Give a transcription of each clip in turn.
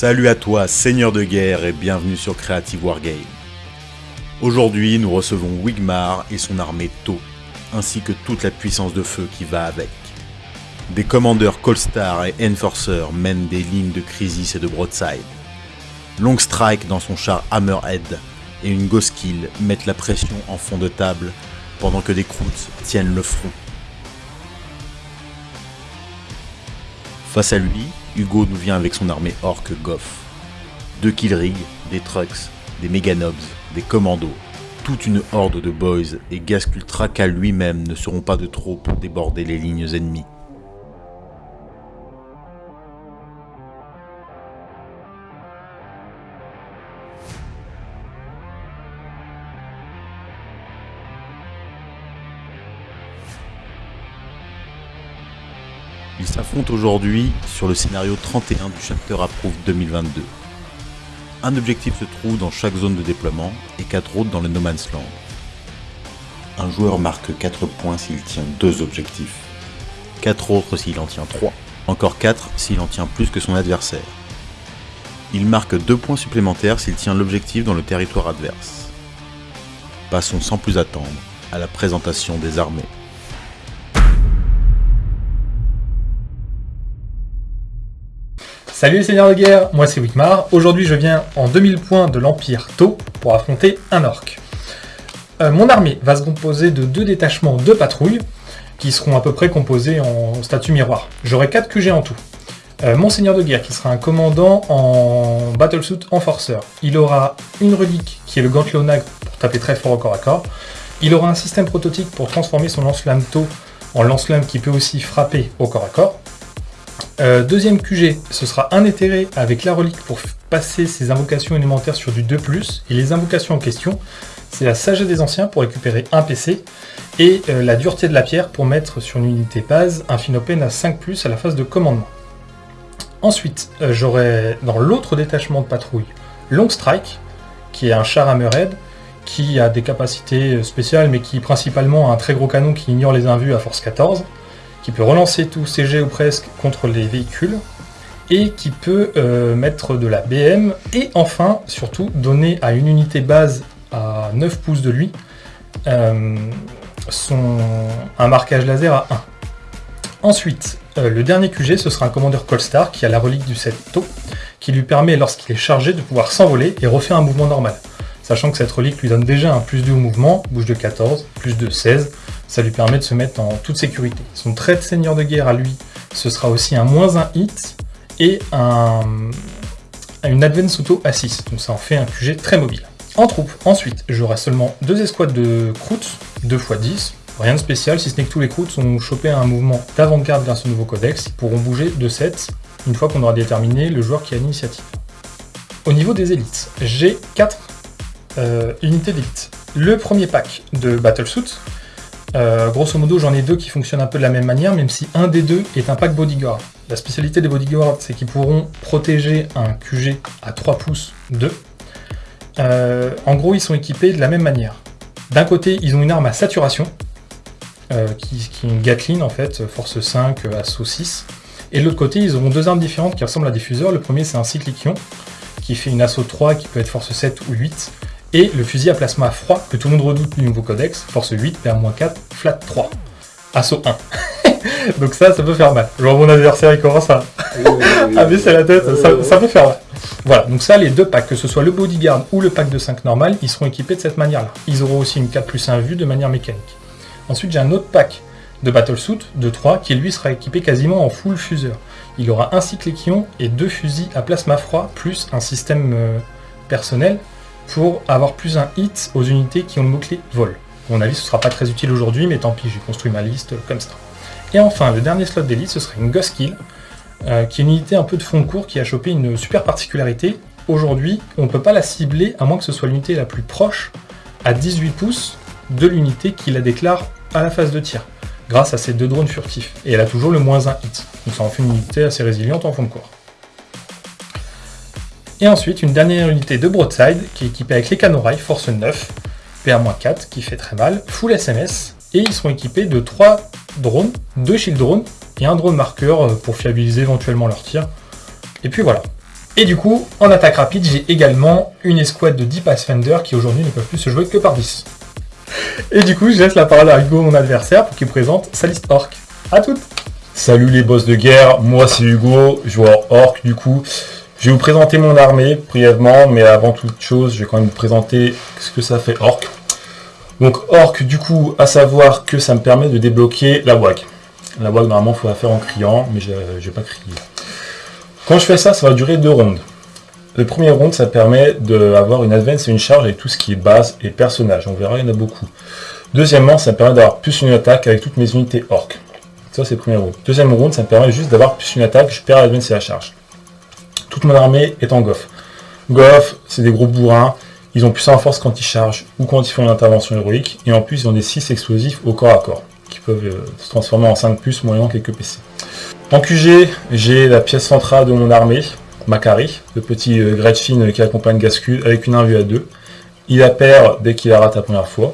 Salut à toi, seigneur de guerre, et bienvenue sur Creative Wargame. Aujourd'hui, nous recevons Wigmar et son armée Tau, ainsi que toute la puissance de feu qui va avec. Des commandeurs Colstar et Enforcer mènent des lignes de Crisis et de Broadside. Longstrike dans son char Hammerhead et une Ghoskill mettent la pression en fond de table pendant que des Kroots tiennent le front. Face à lui, Hugo nous vient avec son armée orc Goff. Deux killrigs, des trucks, des méganobs, des commandos, toute une horde de boys et Gaskultraka lui-même ne seront pas de trop pour déborder les lignes ennemies. S'affrontent aujourd'hui sur le scénario 31 du Chapter Approved 2022. Un objectif se trouve dans chaque zone de déploiement et 4 autres dans le No Man's Land. Un joueur marque 4 points s'il tient 2 objectifs, 4 autres s'il en tient 3, encore 4 s'il en tient plus que son adversaire. Il marque 2 points supplémentaires s'il tient l'objectif dans le territoire adverse. Passons sans plus attendre à la présentation des armées. Salut les seigneurs de guerre, moi c'est Wikmar. Aujourd'hui je viens en 2000 points de l'Empire Tau pour affronter un orc. Euh, mon armée va se composer de deux détachements de patrouilles qui seront à peu près composés en statut miroir. J'aurai 4 QG en tout. Euh, mon seigneur de guerre qui sera un commandant en battlesuit enforcer. Il aura une relique qui est le Gantlonag pour taper très fort au corps à corps. Il aura un système prototype pour transformer son lance-flamme Tau en lance-flamme qui peut aussi frapper au corps à corps. Euh, deuxième QG, ce sera un éthéré avec la relique pour passer ses invocations élémentaires sur du 2+, et les invocations en question, c'est la sagesse des anciens pour récupérer un PC, et euh, la dureté de la pierre pour mettre sur une unité base un Finopen à 5+, à la phase de commandement. Ensuite, euh, j'aurai dans l'autre détachement de patrouille, Long Strike, qui est un char Hammerhead, qui a des capacités spéciales, mais qui principalement a un très gros canon qui ignore les invus à force 14, qui peut relancer tous ses jets ou presque contre les véhicules, et qui peut euh, mettre de la BM, et enfin, surtout, donner à une unité base à 9 pouces de lui euh, un marquage laser à 1. Ensuite, euh, le dernier QG, ce sera un commandeur Colstar qui a la relique du 7 taux, qui lui permet, lorsqu'il est chargé, de pouvoir s'envoler et refaire un mouvement normal. Sachant que cette relique lui donne déjà un plus 2 au mouvement, bouge de 14, plus de 16, ça lui permet de se mettre en toute sécurité. Son trait de seigneur de guerre à lui, ce sera aussi un moins 1 hit et un, une Advance Auto à 6, donc ça en fait un QG très mobile. En troupe, ensuite, j'aurai seulement deux escouades de Kroots, 2 x 10, rien de spécial, si ce n'est que tous les Kroots ont chopé un mouvement d'avant-garde grâce au nouveau codex, ils pourront bouger de 7 une fois qu'on aura déterminé le joueur qui a l'initiative. Au niveau des élites, j'ai 4 euh, unités d'élite. Le premier pack de Battlesuit, euh, grosso modo, j'en ai deux qui fonctionnent un peu de la même manière, même si un des deux est un pack bodyguard. La spécialité des bodyguards, c'est qu'ils pourront protéger un QG à 3 pouces 2. Euh, en gros, ils sont équipés de la même manière. D'un côté, ils ont une arme à saturation, euh, qui, est une Gatling en fait, force 5, assaut 6. Et de l'autre côté, ils auront deux armes différentes qui ressemblent à des fuseurs. Le premier, c'est un cycliquion, qui fait une assaut 3, qui peut être force 7 ou 8 et le fusil à plasma froid que tout le monde redoute du nouveau codex, force 8, PA-4, flat 3. Assaut 1. Donc ça, ça peut faire mal. Genre mon adversaire, il commence à, baisser la tête, ça, peut faire mal. Voilà, donc ça, les deux packs, que ce soit le bodyguard ou le pack de 5 normal, ils seront équipés de cette manière-là. Ils auront aussi une 4 plus 1 vue de manière mécanique. Ensuite, j'ai un autre pack de battlesuit de 3 qui lui sera équipé quasiment en full fuseur. Il aura un cycle et deux fusils à plasma froid plus un système euh, personnel pour avoir plus un hit aux unités qui ont le mot-clé vol. Mon avis, ce sera pas très utile aujourd'hui, mais tant pis, j'ai construit ma liste comme ça. Et enfin, le dernier slot d'élite, ce serait une Ghost Kill, euh, qui est une unité un peu de fond de cours qui a chopé une super particularité. Aujourd'hui, on ne peut pas la cibler, à moins que ce soit l'unité la plus proche, à 18 pouces de l'unité qui la déclare à la phase de tir, grâce à ces deux drones furtifs. Et elle a toujours le moins un hit. Donc ça en fait une unité assez résiliente en fond de cours. Et ensuite, une dernière unité de Broadside qui est équipée avec les canons rail force 9, PA-4 qui fait très mal, full SMS, et ils seront équipés de 3 drones, 2 shield drones et un drone marqueur euh, pour fiabiliser éventuellement leur tir. Et puis voilà. Et du coup, en attaque rapide, j'ai également une escouade de 10 Pathfinder qui aujourd'hui ne peuvent plus se jouer que par 10. Et du coup, je laisse la parole à Hugo, mon adversaire, pour qu'il présente sa liste orc. À toutes Salut les boss de guerre, moi c'est Hugo, joueur orc du coup. Je vais vous présenter mon armée brièvement, mais avant toute chose, je vais quand même vous présenter ce que ça fait orc. Donc orc du coup, à savoir que ça me permet de débloquer la WAG. La WAG normalement il faut la faire en criant, mais je ne vais pas crier. Quand je fais ça, ça va durer deux rondes. Le premier round, ça permet d'avoir une advance et une charge avec tout ce qui est base et personnage. On verra, il y en a beaucoup. Deuxièmement, ça me permet d'avoir plus une attaque avec toutes mes unités orc. Ça, c'est le premier round. Deuxième round, ça me permet juste d'avoir plus une attaque, je perds l'advance et la charge. Toute mon armée est en goff. Goff, c'est des gros bourrins. Ils ont plus en force quand ils chargent ou quand ils font une intervention héroïque. Et en plus, ils ont des 6 explosifs au corps à corps, qui peuvent euh, se transformer en 5 plus moyennant quelques PC. En QG, j'ai la pièce centrale de mon armée, Macari, le petit euh, Gretchen qui accompagne Gascud avec une invue à 2. Il la perd dès qu'il la rate la première fois.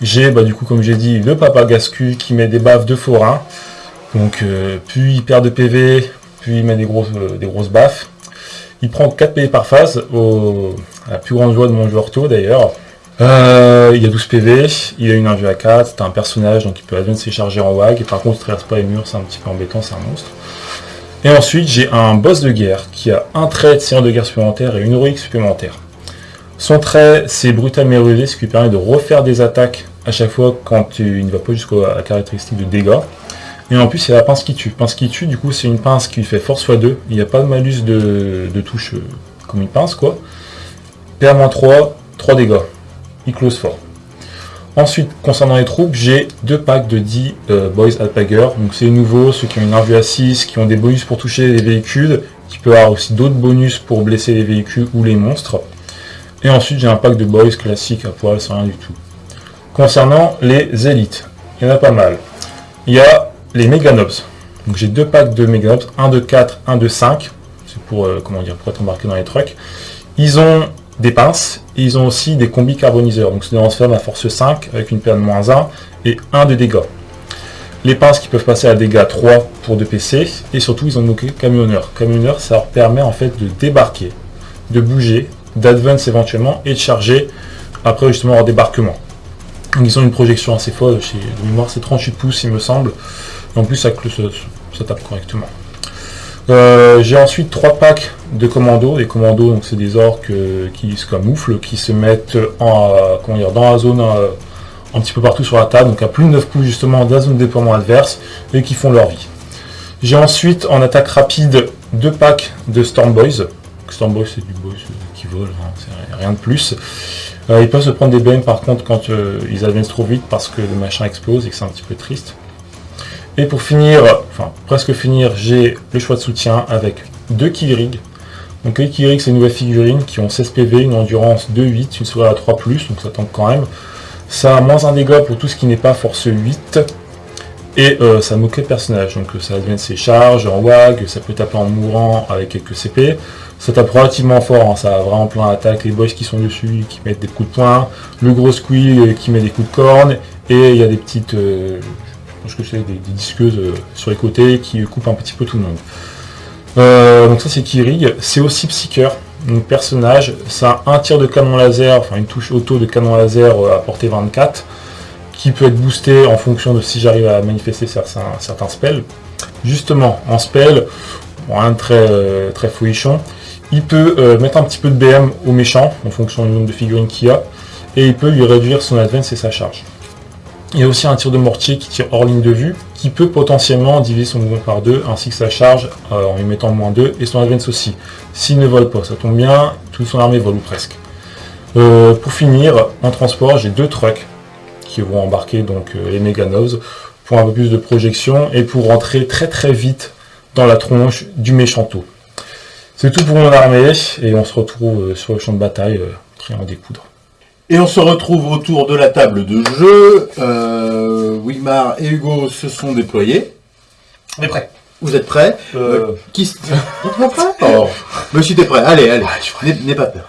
J'ai, bah, du coup, comme j'ai dit, le papa Gascu qui met des baffes de forain. Donc, euh, plus il perd de PV, plus il met des grosses, des grosses baffes. Il prend 4 PV par phase, à la plus grande joie de mon joueur tôt d'ailleurs. Euh, il a 12 PV, il a une invue à 4, c'est un personnage donc il peut advenir charger en WAG, par contre il traverse pas les murs, c'est un petit peu embêtant, c'est un monstre. Et ensuite j'ai un boss de guerre qui a un trait de seigneur de guerre supplémentaire et une héroïque supplémentaire. Son trait c'est brutal mérulé, ce qui lui permet de refaire des attaques à chaque fois quand il ne va pas jusqu'à la caractéristique de dégâts. Et en plus, a la pince qui tue. Pince qui tue, du coup, c'est une pince qui fait force x2. Il n'y a pas de malus de, touche euh, comme une pince, quoi. PA-3, 3 dégâts. Il close fort. Ensuite, concernant les troupes, j'ai deux packs de 10 euh, Boys Alpager. Donc c'est nouveau, ceux qui ont une invue à 6, qui ont des bonus pour toucher les véhicules, qui peuvent avoir aussi d'autres bonus pour blesser les véhicules ou les monstres. Et ensuite, j'ai un pack de Boys classique à poil sans rien du tout. Concernant les élites, il y en a pas mal. Il y a les Meganobs. Donc j'ai deux packs de Meganobs, un de 4, un de 5. C'est pour, euh, comment dire, pour être embarqué dans les trucks. Ils ont des pinces, et ils ont aussi des combis carboniseurs. Donc c'est des lance-flammes à force 5 avec une paire de moins 1 et 1 de dégâts. Les pinces qui peuvent passer à dégâts 3 pour 2 PC, et surtout ils ont noqué camionneur. Camionneur, ça leur permet en fait de débarquer, de bouger, d'advance éventuellement, et de charger après justement leur débarquement. Donc ils ont une projection assez folle, chez de mémoire c'est 38 pouces il me semble, en plus, ça, tape correctement. Euh, j'ai ensuite trois packs de commandos. Les commandos, donc c'est des orques euh, qui se camouflent, qui se mettent en, euh, dans la zone un petit peu partout sur la table, donc à plus de 9 coups justement dans la zone de déploiement adverse, et qui font leur vie. J'ai ensuite en attaque rapide deux packs de Storm Boys. Storm Boys c'est du boys qui vole, hein, rien de plus. ils peuvent se prendre des BM par contre quand ils avancent trop vite parce que le machin explose et que c'est un petit peu triste. Et pour finir, enfin presque finir, j'ai le choix de soutien avec deux Killrig. Donc les Killrig, c'est une nouvelle figurine qui ont 16 PV, une endurance de 8, une souris à 3+, donc ça tombe quand même. Ça a moins un dégât pour tout ce qui n'est pas force 8. Et euh, ça moque le personnage, donc ça devient ses charges en WAG, ça peut taper en mourant avec quelques CP. Ça tape relativement fort, hein, ça a vraiment plein d'attaques, les boys qui sont dessus, qui mettent des coups de poing, le gros squeal qui met des coups de corne, et il y a des petites, euh, je que c'est des, disqueuses euh, sur les côtés qui coupent un petit peu tout le monde. Euh, donc ça c'est Kirig, c'est aussi Psyker, donc personnage, ça a un tir de canon laser, enfin une touche auto de canon laser euh, à portée 24, qui peut être boosté en fonction de si j'arrive à manifester certains, spells. Justement, en spell, rien de très, très fouillichon, il peut mettre un petit peu de BM au méchant, en fonction du nombre de figurines qu'il a, et il peut lui réduire son advance et sa charge. Il y a aussi un tir de mortier qui tire hors ligne de vue, qui peut potentiellement diviser son mouvement par deux, ainsi que sa charge euh, en lui mettant moins 2, et son advance aussi. S'il ne vole pas, ça tombe bien, toute son armée vole ou presque. Euh, pour finir, en transport, j'ai deux trucks qui vont embarquer donc euh, les Meganovs pour un peu plus de projection et pour rentrer très très vite dans la tronche du méchanto. C'est tout pour mon armée et on se retrouve sur le champ de bataille, prêt à en. Et on se retrouve autour de la table de jeu. Euh, Wigmar et Hugo se sont déployés. On est prêts. Vous êtes prêts euh... euh qui... pas prêt oh. Monsieur, t'es prêt Allez, allez. N'aie pas peur.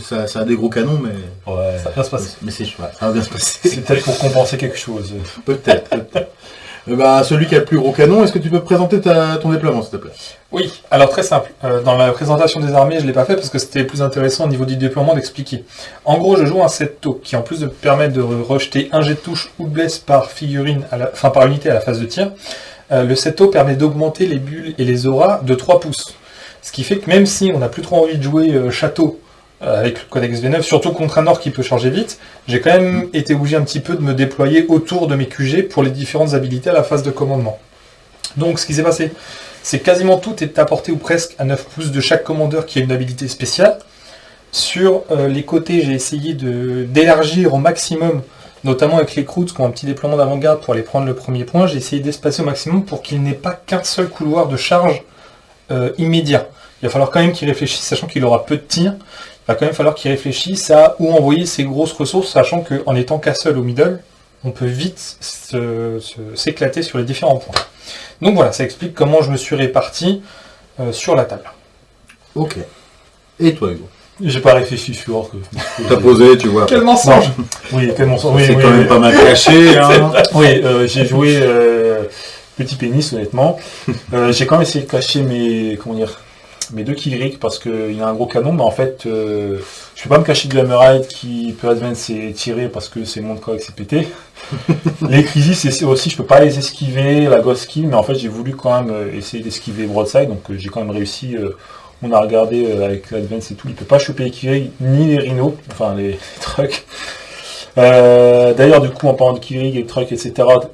Ça, ça, a des gros canons, mais... Ouais, ça va bien se passer. Mais c'est ça va bien se passer. C'est peut-être pour compenser quelque chose. Peut-être, peut Euh, bah, celui qui a le plus gros canon, est-ce que tu peux présenter ta, ton déploiement, s'il te plaît? Oui, alors très simple. Euh, dans la présentation des armées, je ne l'ai pas fait parce que c'était plus intéressant au niveau du déploiement d'expliquer. En gros, je joue un set taux qui, en plus de permettre de rejeter un jet de touche ou de blesse par figurine, enfin par unité à la phase de tir, euh, le set taux permet d'augmenter les bulles et les auras de 3 pouces. Ce qui fait que même si on n'a plus trop envie de jouer château euh, avec le codex V9, surtout contre un orc qui peut charger vite, j'ai quand même été obligé un petit peu de me déployer autour de mes QG pour les différentes habilités à la phase de commandement. Donc ce qui s'est passé, c'est quasiment tout est apporté ou presque à 9 pouces de chaque commandeur qui a une habilité spéciale. Sur euh, les côtés, j'ai essayé d'élargir au maximum, notamment avec les croûtes qui ont un petit déploiement d'avant-garde pour aller prendre le premier point, j'ai essayé d'espacer au maximum pour qu'il n'ait pas qu'un seul couloir de charge euh, immédiat. Il va falloir quand même qu'il réfléchisse, sachant qu'il aura peu de tirs va quand même falloir qu'il réfléchisse à où envoyer ses grosses ressources, sachant qu'en étant qu'à seul au middle, on peut vite s'éclater sur les différents points. Donc voilà, ça explique comment je me suis réparti euh, sur la table. Ok. Et toi, Hugo? J'ai pas réfléchi sur que. T'as posé, tu vois. Quel mensonge Oui, quel mensonge. c'est quand même pas mal caché. Hein. oui, euh, j'ai joué euh, petit pénis, honnêtement. j'ai quand même essayé de cacher mes. Comment dire mes deux Killrick parce qu'il a un gros canon, mais en fait, euh, je peux pas me cacher de la qui peut advance et tirer parce que c'est mon corps s'est pété. les crisis, c'est aussi, je peux pas les esquiver, la ghost kill, mais en fait, j'ai voulu quand même euh, essayer d'esquiver broadside, donc euh, j'ai quand même réussi. on a regardé avec l'advance et tout, il peut pas choper les Killrick ni les rhinos, enfin les, trucs. D'ailleurs, du coup, en parlant de Killrick et trucs, etc.,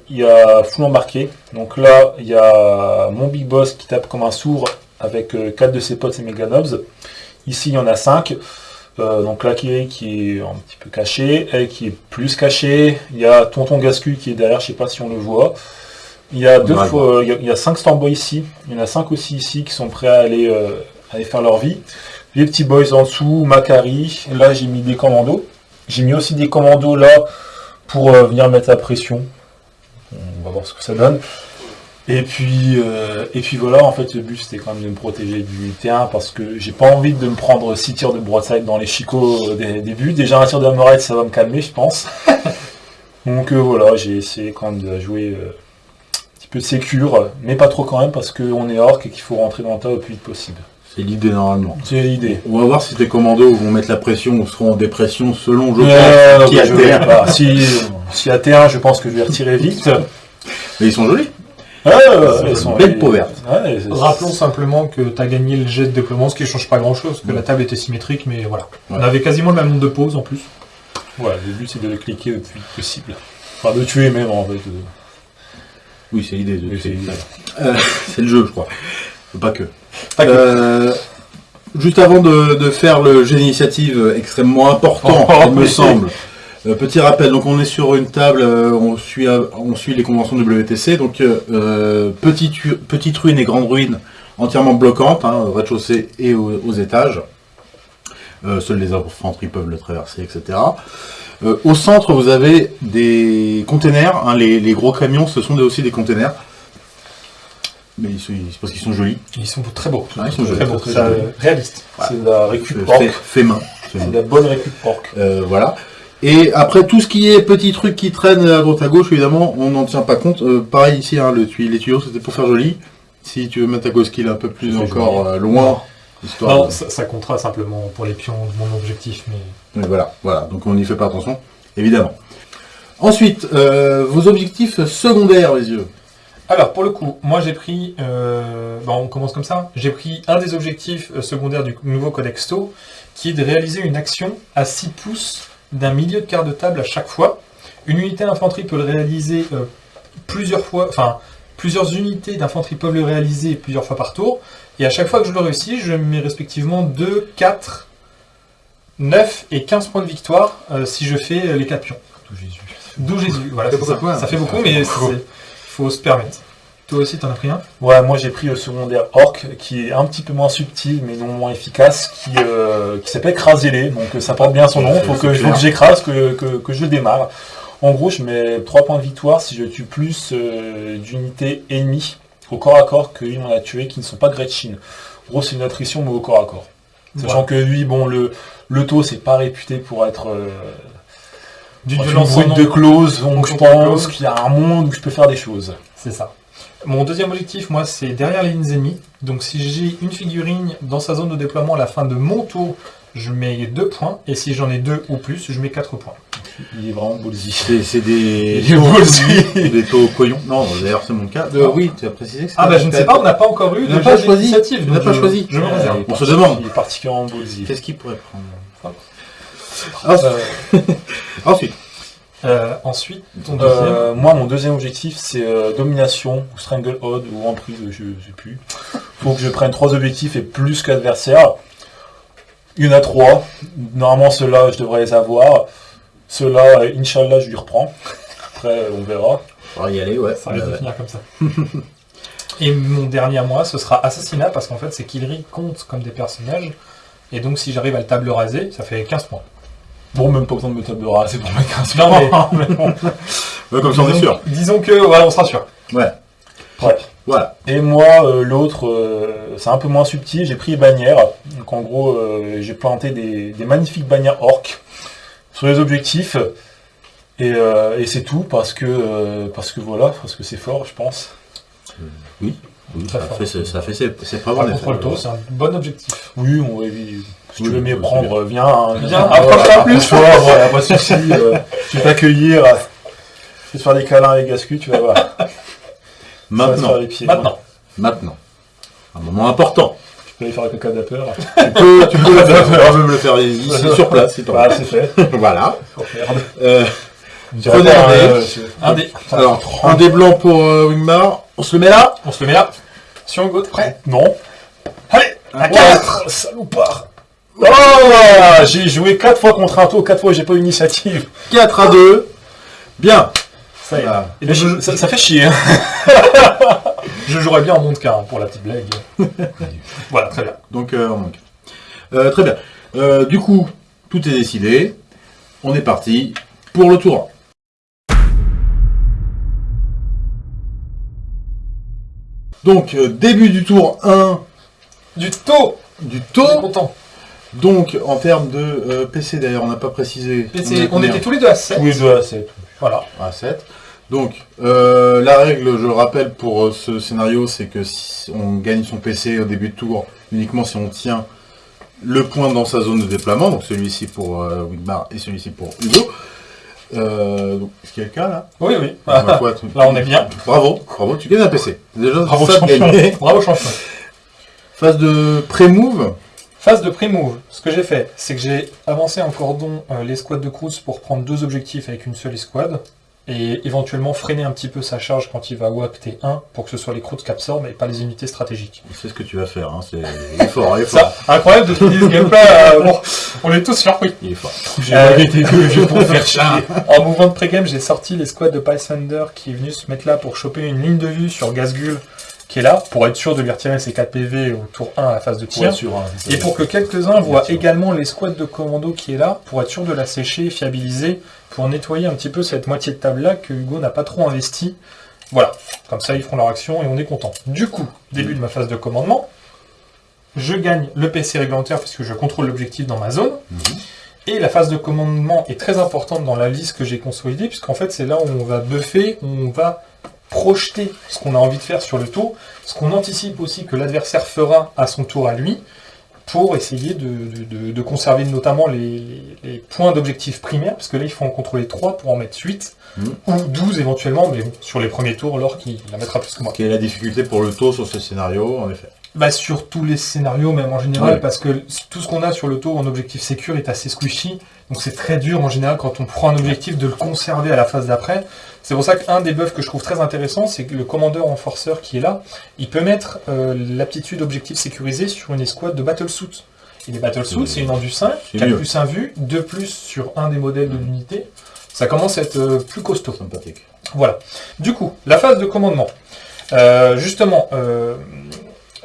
il y a full embarqué. Donc là, il y a mon big boss qui tape comme un sourd avec 4 euh, de ses potes et Meganobs. Ici, il y en a 5. Euh, donc là, qui est, qui est un petit peu caché, elle qui est plus cachée. Il y a Tonton Gascu qui est derrière, je sais pas si on le voit. Il y a deux fois, il y a, cinq Stormboys ici. Il y en a cinq aussi ici qui sont prêts à aller, euh, aller faire leur vie. Les petits boys en dessous, Macari. Là, j'ai mis des commandos. J'ai mis aussi des commandos là pour venir mettre la pression. On va voir ce que ça donne. Et puis, euh, et puis voilà, en fait, le but c'était quand même de me protéger du T1 parce que j'ai pas envie de me prendre 6 tirs de broadside dans les chicots des débuts. Déjà un tir de ça va me calmer, je pense. Donc euh, voilà, j'ai essayé quand même de jouer euh, un petit peu sécure, mais pas trop quand même parce qu'on est orc et qu'il faut rentrer dans le tas le plus vite possible. C'est l'idée normalement. C'est l'idée. On va voir si tes commandos vont mettre la pression ou seront en dépression selon je pense qui a T1. Si, si à T1, je pense que je vais retirer vite. Mais ils sont jolis. Ah, elles sont belle peau verte. Rappelons simplement que tu as gagné le jet de déploiement, ce qui ne change pas grand chose, que la table était symétrique, mais voilà. On avait quasiment le même nombre de pauses en plus. Voilà, le but c'est de le cliquer le plus possible. Enfin, de tuer même en fait. Oui, c'est l'idée. De... Euh, c'est le jeu, je crois. Pas que. Euh, juste avant de, faire le jeu d'initiative extrêmement important, oh, il me semble. Euh, petit rappel, donc on est sur une table, euh, on, suit, euh, on suit les conventions WTC, donc petite, petite ruine et grande ruine entièrement bloquantes, hein, au rez-de-chaussée et aux, étages. seuls les infanteries peuvent le traverser, etc. au centre, vous avez des containers, hein, les, gros camions, ce sont aussi des containers. Mais ils parce qu'ils sont jolis. Ils sont très beaux. ils sont très beaux, très réaliste. C'est la récup fait, main. C'est la bonne récup porc. voilà. Et après, tout ce qui est petits trucs qui traînent à droite à gauche, évidemment, on n'en tient pas compte. Euh, pareil ici, hein, le les tuyaux, c'était pour faire joli. Si tu veux mettre ta ghost kill un peu plus encore euh, loin, histoire non, ça, comptera simplement pour les pions de mon objectif. Mais... voilà, voilà, donc on n'y fait pas attention, évidemment. Ensuite, euh, vos objectifs secondaires, les yeux. Alors, pour le coup, moi j'ai pris, on commence comme ça, j'ai pris un des objectifs secondaires du nouveau Codexto, qui est de réaliser une action à 6 pouces d'un milieu de quart de table à chaque fois. Une unité d'infanterie peut le réaliser euh, plusieurs fois, enfin, plusieurs unités d'infanterie peuvent le réaliser plusieurs fois par tour. Et à chaque fois que je le réussis, je mets respectivement 2, 4, 9 et 15 points de victoire euh, si je fais euh, les 4 pions. D'où Jésus. D'où Jésus, voilà. Ça. ça. fait beaucoup, mais il faut se permettre. Toi aussi, t'en as pris un? Ouais, moi j'ai pris le secondaire Orc, qui est un petit peu moins subtil, mais non moins efficace, qui, euh, qui s'appelle donc euh, ça porte bien son nom, faut que, que j'écrase, que, que, je démarre. En gros, je mets 3 points de victoire si je tue plus euh, d'unités ennemies au corps à corps que lui on a tué qui ne sont pas Gretchen. En gros, c'est une attrition, mais au corps à corps. Sachant que lui, bon, le, le taux, c'est pas réputé pour être d'une violence de clause, donc je pense qu'il y a un monde où je peux faire des choses. C'est ça. Mon deuxième objectif, moi, c'est derrière les lignes ennemies. Donc si j'ai une figurine dans sa zone de déploiement à la fin de mon tour, je mets 2 points. Et si j'en ai deux ou plus, je mets 4 points. Il est vraiment ballsy. C'est c'est des est ballsy. des taux. Non, d'ailleurs c'est mon cas. Euh, oui, tu as précisé que Ah bah je ne sais pas, on n'a pas encore eu de pas choisi. n'as donc pas choisi. Je me Ouais. réserve. On se demande. Il est particulièrement ballsy. Qu'est-ce qu'il pourrait prendre Euh, Ensuite. Euh, ensuite. Euh, moi, mon deuxième objectif, c'est euh, domination, ou stranglehold, ou emprise, je sais plus. Faut que je prenne trois objectifs et plus qu'adversaire. Il y en a trois. Normalement, ceux-là, je devrais les avoir. Ceux-là, Inch'Allah, je lui reprends. Après, on verra. On va y aller, ouais. Ça Euh, finir comme ça. Et mon dernier à moi, ce sera assassinat, parce qu'en fait, c'est Killry compte comme des personnages. Et donc, si j'arrive à le table raser, ça fait 15 points. Bon, même pas besoin de me table raser pour mettre 15 Non, mais- ouais, comme ça on est sûr. disons que, voilà, on sera sûr. Ouais. Ouais. Voilà. Et moi, euh, l'autre, euh, c'est un peu moins subtil. J'ai pris les bannières. Donc, en gros, euh, j'ai planté des, des magnifiques bannières orques sur les objectifs. Et, et c'est tout parce que, parce que voilà, parce que c'est fort, je pense. Oui, Très ça fait, ses- ça fait ses, ses preuves contre, le taux, c'est un bon objectif. Oui, on va éviter. Si tu veux c'est prendre, viens. hein, Viens, approche-toi plus. approche-toi, voilà, pas de soucis. euh, je vais t'accueillir. Je vais te faire des câlins avec Gascu, tu vas voir. Va Maintenant, pieds. Maintenant. maintenant. Un moment important. Tu peux aller faire le caca d'apeur. Tu peux, tu peux tu peux me le faire ici, sur place, si Voilà, c'est fait. Voilà. Oh. Euh, Je Prenez pas, un dé. euh, je- Un dé. alors, un des blancs pour euh, Wingmar. On se le met là? On se le met là. Sur Hugo, t'es prêt Non. Allez Un À quatre. 4 Salopard. Oh J'ai joué 4 fois contre un tour, 4 fois j'ai pas eu d'initiative. 4 à 2. Bien. Ça y est. Voilà. Et donc, je, ça, ça fait chier. Hein. je jouerais bien en monde car pour la petite blague. voilà, très bien. Donc, euh, on manque. Euh, très bien. Euh, du coup, tout est décidé. On est parti pour le tour 1. Donc, début du tour 1 Du taux du taux. content. Donc, en termes de euh, PC, d'ailleurs, on n'a pas précisé. PC, est on était tous les deux à 7. Tous les deux à 7. Voilà. à 7. Donc, euh, la règle, je le rappelle, pour euh, ce scénario, c'est que si on gagne son PC au début de tour uniquement si on tient le point dans sa zone de déploiement, donc celui-ci pour euh, Wigmar et celui-ci pour Hugo. Euh, donc, est-ce qu'il y a le cas là? Oui, oui. Tu- Là, on est bien. Bravo, bravo, tu gagnes un PC. Déjà, Bravo, ça champion. Bravo, champion. Phase de pré-move. Phase de pré-move. Ce que j'ai fait, c'est que j'ai avancé en cordon euh, l'escouade de Cruz pour prendre deux objectifs avec une seule escouade. Et éventuellement freiner un petit peu sa charge quand il va WAP T1 pour que ce soit les Cruz qui absorbent et pas les unités stratégiques. C'est ce que tu vas faire, hein. c'est... il est fort, il est fort. Ça, incroyable de finir ce gameplay. euh, bon, on est tous surpris. Il est fort. J'ai Euh, jeux pour faire chier. En mouvement de pré-game, j'ai sorti l'escouade de Pathfinder qui est venu se mettre là pour choper une ligne de vue sur Gazgul qui est là pour être sûr de lui retirer ses 4 PV au tour 1 à la phase de tir. sûr, hein, Et pour que quelques-uns voient également l'escouade de commando qui est là, pour être sûr de la sécher, fiabiliser, pour nettoyer un petit peu cette moitié de table-là que Hugo n'a pas trop investi. Voilà, comme ça ils feront leur action et on est content. Du coup, début de ma phase de commandement, je gagne le PC réglementaire puisque je contrôle l'objectif dans ma zone. Mhm. Et la phase de commandement est très importante dans la liste que j'ai consolidée, puisqu'en fait c'est là où on va buffer, où on va projeter ce qu'on a envie de faire sur le tour, ce qu'on anticipe aussi que l'adversaire fera à son tour à lui, pour essayer de, de- de- de conserver notamment les, les points d'objectif primaires, parce que là il faut en contrôler 3 pour en mettre 8, Mhm. ou 12 éventuellement, mais bon, sur les premiers tours, l'or qui la mettra plus que moi. Quelle est la difficulté pour le taux sur ce scénario, en effet Bah, sur tous les scénarios, même en général, Ouais. parce que tout ce qu'on a sur le tour en objectif sécure est assez squishy. Donc c'est très dur en général quand on prend un objectif de le conserver à la phase d'après. C'est pour ça qu'un des buffs que je trouve très intéressant, c'est que le commandeur renforceur qui est là, il peut mettre euh, l'aptitude objectif sécurisé sur une escouade de battlesuit. Et les battlesuits, c'est une Endu 5, C'est 4 mieux. plus 1 vue, 2 plus sur un des modèles de l'unité. Ça commence à être euh, plus costaud. Sympathique. Voilà. Du coup, la phase de commandement. Euh, justement,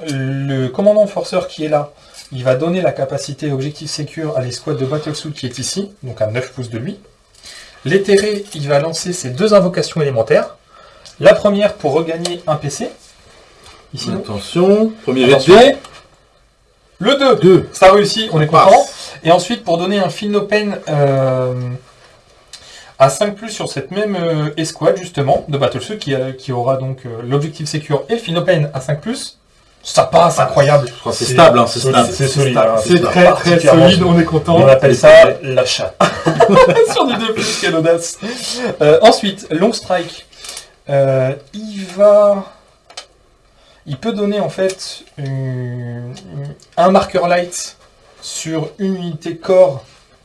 le commandant forceur qui est là, il va donner la capacité objectif sécure à l'escouade de Battlesuit qui est ici, donc à 9 pouces de lui. L'éthéré, il va lancer ses deux invocations élémentaires. La première pour regagner un PC. Ici, Attention, premier jet de. Le 2, Deux. ça réussit, on est Passe. content. Et ensuite, pour donner un Philnopen euh, À 5 sur cette même euh, escouade, justement, de Battlesuit, qui, qui aura donc euh, l'objectif Secure et le Phinopen à 5 ça passe, incroyable. C'est stable, hein, c'est stable. C'est solide. C'est très très solide, on est content. On appelle ça la chatte. sur du 2 plus, quelle audace. Euh, ensuite, Long Strike. Euh, il va... Il peut donner en fait une- un marqueur light sur une unité corps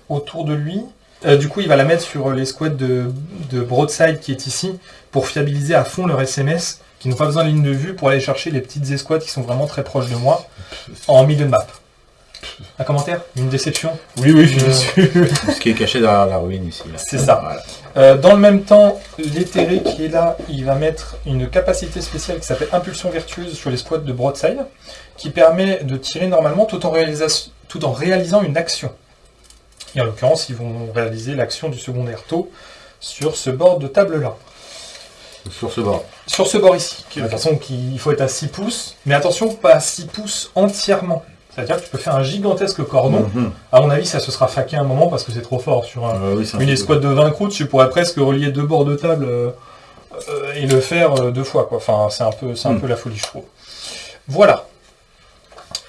autour de lui. Euh, du coup, il va la mettre sur l'escouade de, de Broadside qui est ici pour fiabiliser à fond leur SMS qui n'ont pas besoin de ligne de vue pour aller chercher les petites escouades qui sont vraiment très proches de moi en milieu de map. Un commentaire? Une déception? Oui, oui, je Euh, suis Ce qui est caché derrière la ruine ici. C'est ça. Voilà. Euh, dans le même temps, l'éthéré qui est là, il va mettre une capacité spéciale qui s'appelle Impulsion Vertueuse sur les squads de Broadside, qui permet de tirer normalement tout en, réalisa- tout en réalisant une action. Et en l'occurrence, ils vont réaliser l'action du secondaire taux sur ce bord de table-là. Sur ce bord. Sur ce bord ici. De toute façon, qui- il faut être à 6 pouces, mais attention, pas à 6 pouces entièrement. C'est-à-dire que tu peux faire un gigantesque cordon. Mhm. À mon avis, ça se sera faqué un moment parce que c'est trop fort sur un, Euh, oui, c'est un une escouade de 20 croûtes, tu pourrais presque relier deux bords de table euh, euh, et le faire euh, deux fois. Quoi. Enfin, c'est un, peu, c'est un Hmm. peu la folie, je trouve. Voilà.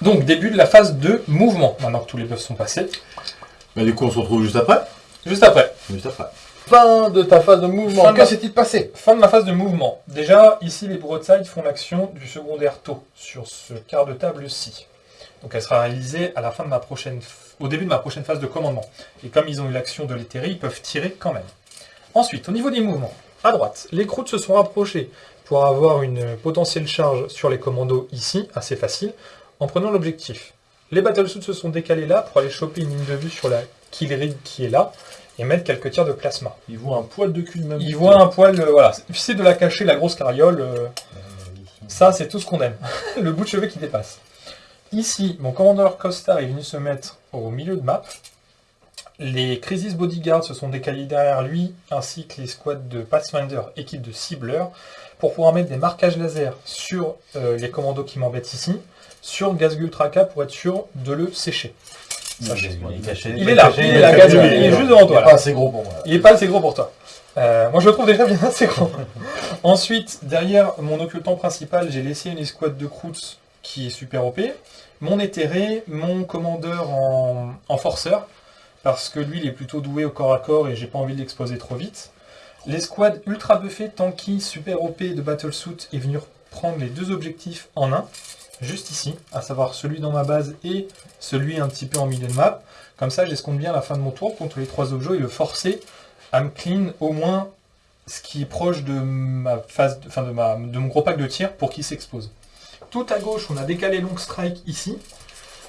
Donc, début de la phase de mouvement, maintenant que tous les buffs sont passés. Bah, du coup, on se retrouve juste après. Juste après, Juste après. Fin de ta phase de mouvement. Fin Que ma- s'est-il passé fin de la phase de mouvement. Déjà, ici, les broadsides font l'action du secondaire taux sur ce quart de table-ci. Donc, elle sera réalisée à la fin de ma prochaine, au début de ma prochaine phase de commandement. Et comme ils ont eu l'action de l'éthéré, ils peuvent tirer quand même. Ensuite, au niveau des mouvements, à droite, les croûtes se sont rapprochées pour avoir une potentielle charge sur les commandos ici, assez facile, en prenant l'objectif. Les battlesuits se sont décalés là pour aller choper une ligne de vue sur la kill rig qui est là et mettre quelques tirs de plasma. Il voit un poil de cul de même. Ils voient un poil, euh, voilà, c'est de la cacher, la grosse carriole, euh, ça c'est tout ce qu'on aime. le bout de cheveux qui dépasse. Ici, mon commandeur Costa est venu se mettre au milieu de map. Les Crisis Bodyguards se sont décalés derrière lui, ainsi que les squads de Pathfinder, équipe de cibleurs, pour pouvoir mettre des marquages laser sur euh, les commandos qui m'embêtent ici, sur Gazgul Traka pour être sûr de le sécher. Il est caché. Il est là, il est là, il est juste devant toi. Il est là. pas assez gros pour moi. Il est pas assez gros pour toi. Euh, moi, je le trouve déjà bien assez gros. Ensuite, derrière mon occultant principal, j'ai laissé une escouade de croûtes qui est super OP. Mon éthéré, mon commandeur en, en forceur, parce que lui, il est plutôt doué au corps à corps et j'ai pas envie de l'exposer trop vite. L'escouade ultra buffée, tanky, super OP de Battlesuit est venue prendre les deux objectifs en un, juste ici, à savoir celui dans ma base et celui un petit peu en milieu de map. Comme ça, j'escompte bien la fin de mon tour contre les trois objets et le forcer à me clean au moins ce qui est proche de ma phase, de, ma, de mon gros pack de tir pour qu'il s'expose. Tout à gauche, on a décalé Long Strike ici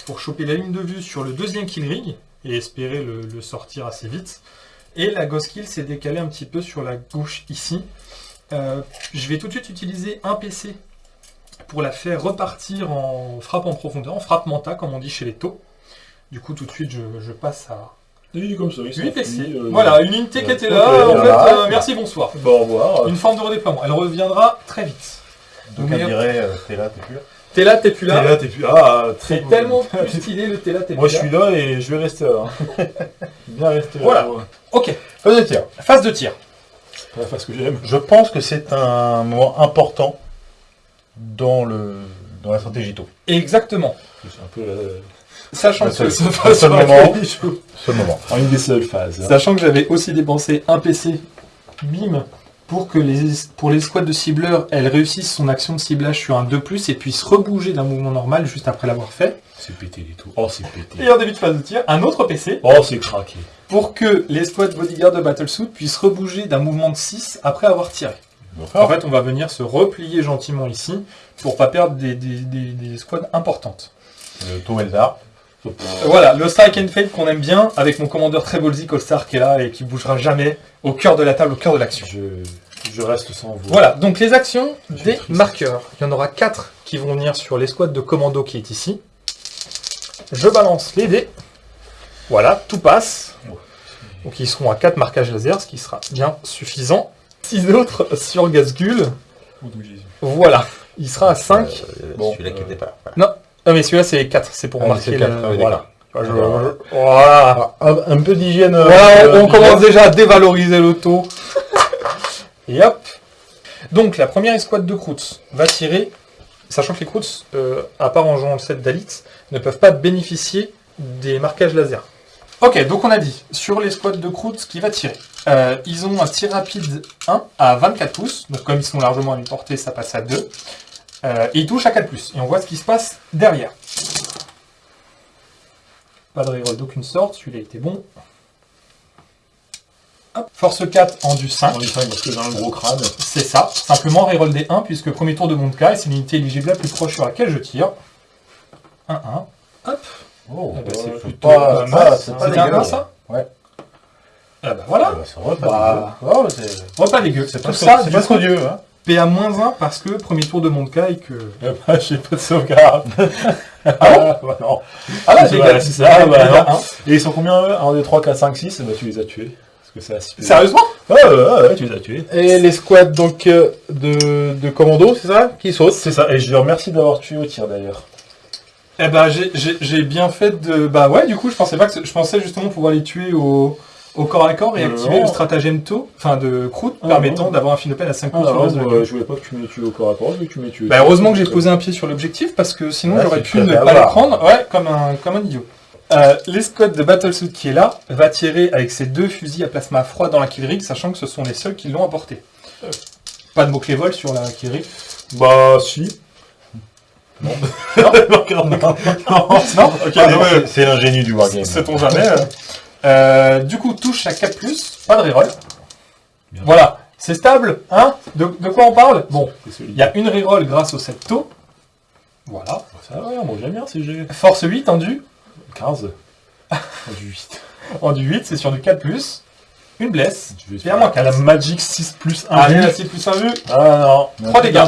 pour choper la ligne de vue sur le deuxième kill rig et espérer le, le sortir assez vite. Et la Ghost Kill s'est décalée un petit peu sur la gauche ici. Euh, je vais tout de suite utiliser un PC pour la faire repartir en frappe en profondeur, en frappe menta comme on dit chez les taux. Du coup, tout de suite, je, je passe à Oui, comme ça, il 8 PC. euh, Voilà, une unité qui était là, en fait, euh, merci, bonsoir. Bon, au revoir. Une forme de redéploiement. Elle reviendra très vite. Donc elle dirait, euh, t'es là, t'es plus là. T'es là, t'es plus T'es là. là, t'es plus. Ah, très C'est tellement plus stylé le t'es là, t'es Moi, plus je là. suis là et je vais rester là. hein. Bien rester là. Voilà. Ouais. Ok, Phase de tir. phase de tir. La phase que j'aime. Je pense que c'est un moment important dans, le, dans la stratégie tôt. Exactement. C'est un peu la... Sachant Le que, ce- seul moment. En une des seules phases. hein. sachant que j'avais aussi dépensé un PC, bim, pour que les, pour les squads de cibleurs, elles réussissent son action de ciblage sur un 2+, et puissent rebouger d'un mouvement normal juste après l'avoir fait. C'est pété du tout. Oh, c'est pété. Et en début de phase de tir, un autre PC, Oh, c'est craqué. pour que les squads bodyguard de Battlesuit puissent rebouger d'un mouvement de 6 après avoir tiré. En fait, on va venir se replier gentiment ici pour pas perdre des, des, des- des squads importantes. Le taux Eldar. Voilà, le Strike and Fade qu'on aime bien, avec mon commandeur très ballsy All-Star qui est là et qui bougera jamais, au cœur de la table, au cœur de l'action. Je, je reste sans vous. Voilà, donc les actions des triste. marqueurs. Il y en aura 4 qui vont venir sur l'escouade de commando qui est ici. Je balance les dés. Voilà, tout passe. Donc ils seront à 4 marquages laser, ce qui sera bien suffisant. 6 autres sur Gazgul. Voilà, il sera à 5. Euh, Bon, Celui-là qui euh, n'était pas là. Voilà. Ah mais celui-là c'est 4, c'est pour Ah, marquer c'est le... quatre, ah oui, voilà. Je- Voilà. Ah, un, un peu d'hygiène. euh, Voilà, on, euh, on commence déjà à dévaloriser le taux. Et hop. Donc, la première escouade de Kroots va tirer, sachant que les euh, à part en jouant le set d'Alix, ne peuvent pas bénéficier des marquages laser. Ok, donc on a dit, sur l'escouade de Kroots qui va tirer, euh, ils ont un tir rapide 1 à 24 pouces, donc comme ils sont largement à mi-portée, ça passe à 2. Euh, et ils touchent à 4 pouces. Et on voit ce qui se passe derrière. Pas de reroll d'aucune sorte, celui-là était bon. Hop, Force 4 en du 5. On dit 5 parce que j'ai un gros crâne. C'est ça. Simplement reroll des 1 puisque premier tour de mon cas et c'est l'unité éligible la plus proche sur laquelle je tire. 1, 1. Hop. Oh, Eh ben, c'est plutôt pas, pas ça, mal. c'est pas un. 1 ça? Ouais. Ah bah voilà. Ah bah, c'est Bah, dégueu. Ouais, c'est Oh, pas dégueu. c'est pas, ça, pas trop Dieu. Hein. PA-1 parce que premier tour de mon cas et que... J'ai pas de sauvegarde. ah bah non. Ah là, C'est ça, ah bah non. un. Et ils sont combien eux? 1, 2, 3, 4, 5, 6 Bah tu les as tués. Parce que c'est assez. Sérieusement? Ouais, ouais, ouais, ouais, tu les as tués. Et les squads donc euh, de, de commando, c'est ça? Qui sautent? C'est ça, et je les remercie d'avoir tué au tir d'ailleurs. Eh ben, j'ai- bien fait de... Bah ouais, du coup, je pensais pas que... Je pensais justement pouvoir les tuer au, au corps à corps et Euh, activer le stratagème taux, enfin de Croûte, Ah, permettant d'avoir un de peine à 5 Ah, coups sur le non, reste de la gueule. je voulais pas que tu me tues au corps à corps, je voulais que tu me tues. Bah heureusement que j'ai posé un pied sur l'objectif parce que sinon Ouais, j'aurais pu ne pas avoir. prendre, ouais, comme un, comme un idiot. Euh, L'escouade de Battlesuit qui est là va tirer avec ses deux fusils à plasma froid dans la kill rig, sachant que ce sont les seuls qui l'ont apporté. Pas de mots-clés vol sur la kill rig. Bah, si. Non. non, non, non, Non Ah, c'est- C'est l'ingénu du wargame. Sait-on jamais. Euh. Du coup, touche à 4+, pas de reroll. Voilà, c'est stable, hein de, de quoi on parle? Bon, il y a une reroll grâce au 7 taux. Voilà. Ça va, moi j'aime bien si j'ai Force 8 en du, 15. du 8. en du 8, c'est sur du 4+. Une blesse. Moins à la Magic 6 plus 1. Allez, la 6 plus 1 vue. Ah non. 3 dégâts.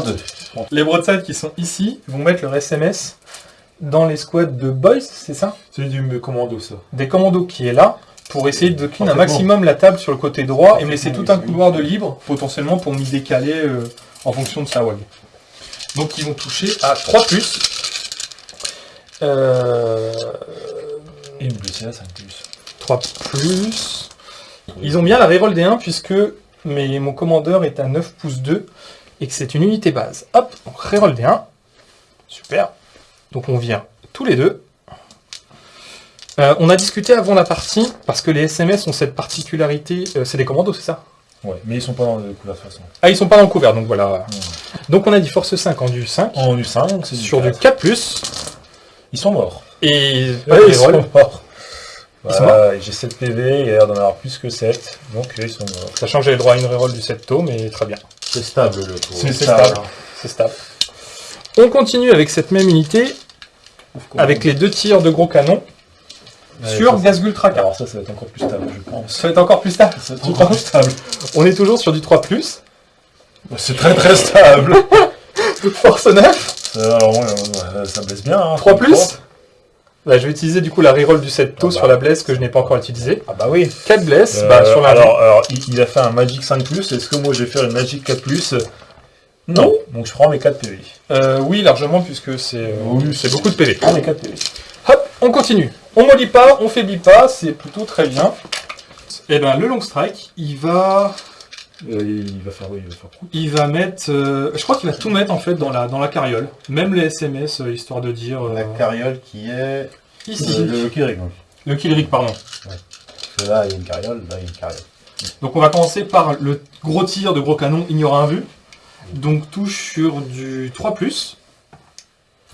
Les broadsides qui sont ici vont mettre leur SMS dans les squads de boys, c'est ça? C'est du commando ça. Des commandos qui est là pour essayer de clean un maximum la table sur le côté droit et me laisser tout un couloir de libre, potentiellement pour m'y décaler euh, en fonction de sa wag. Donc ils vont toucher à 3 plus. Euh, Et une blessée à 5 plus. 3 plus. Ils ont bien la reroll des 1 puisque mais mon commandeur est à 9 pouces 2 et que c'est une unité base. Hop, on reroll des 1. Super. Donc on vient tous les deux. Euh, on a discuté avant la partie, parce que les SMS ont cette particularité, euh, c'est des commandos, c'est ça? Ouais, mais ils sont pas dans le coup de toute façon. Ah, ils sont pas dans le couvert, donc voilà. Donc on a dit force 5 en du 5, En U5, donc c'est sur du 4. 4+, Ils sont morts. et Ouais, ils sont morts. Ils sont Voilà, j'ai 7 PV, il a l'air d'en avoir plus que 7, donc ils sont morts. Sachant que j'ai le droit à une reroll du 7 taux, mais très bien. C'est stable le tour. C'est stable. C'est stable. On continue avec cette même unité, avec les deux tirs de gros canon, Ouais, sur Gazgul Tracker. Alors ça, ça va être encore plus stable, je pense. Ça va être encore plus stable. Ça va être encore plus stable. On est toujours sur du 3+, C'est très très stable. force 9, Euh, alors, ouais, ouais, ça blesse bien. Hein, 3+. Bah, je vais utiliser du coup la reroll du 7 taux Ah bah. sur la blesse que je n'ai pas encore utilisée. Ah bah oui. 4 blesses, Euh, bah, sur la alors, alors il, il a fait un Magic 5+, est-ce que moi je vais faire une Magic 4+, Non, donc je prends mes 4 PV. Euh, oui, largement, puisque c'est euh, Oui, beaucoup de PV. Je prends mes 4 PV. Hop, on continue. On mollit pas, on faiblit pas, c'est plutôt très bien. Et ben le long strike, il va, Euh, il va faire, oui, il va faire coup. il va mettre, je crois qu'il va tout mettre en fait dans la dans la carriole, même les SMS histoire de dire La carriole qui est. ici. Le, donc. Le kill rig, pardon. Parce que là, il y a une carriole, là, il y a une carriole. Donc on va commencer par le gros tir de gros canon, il y aura un vu. Donc touche sur du 3+.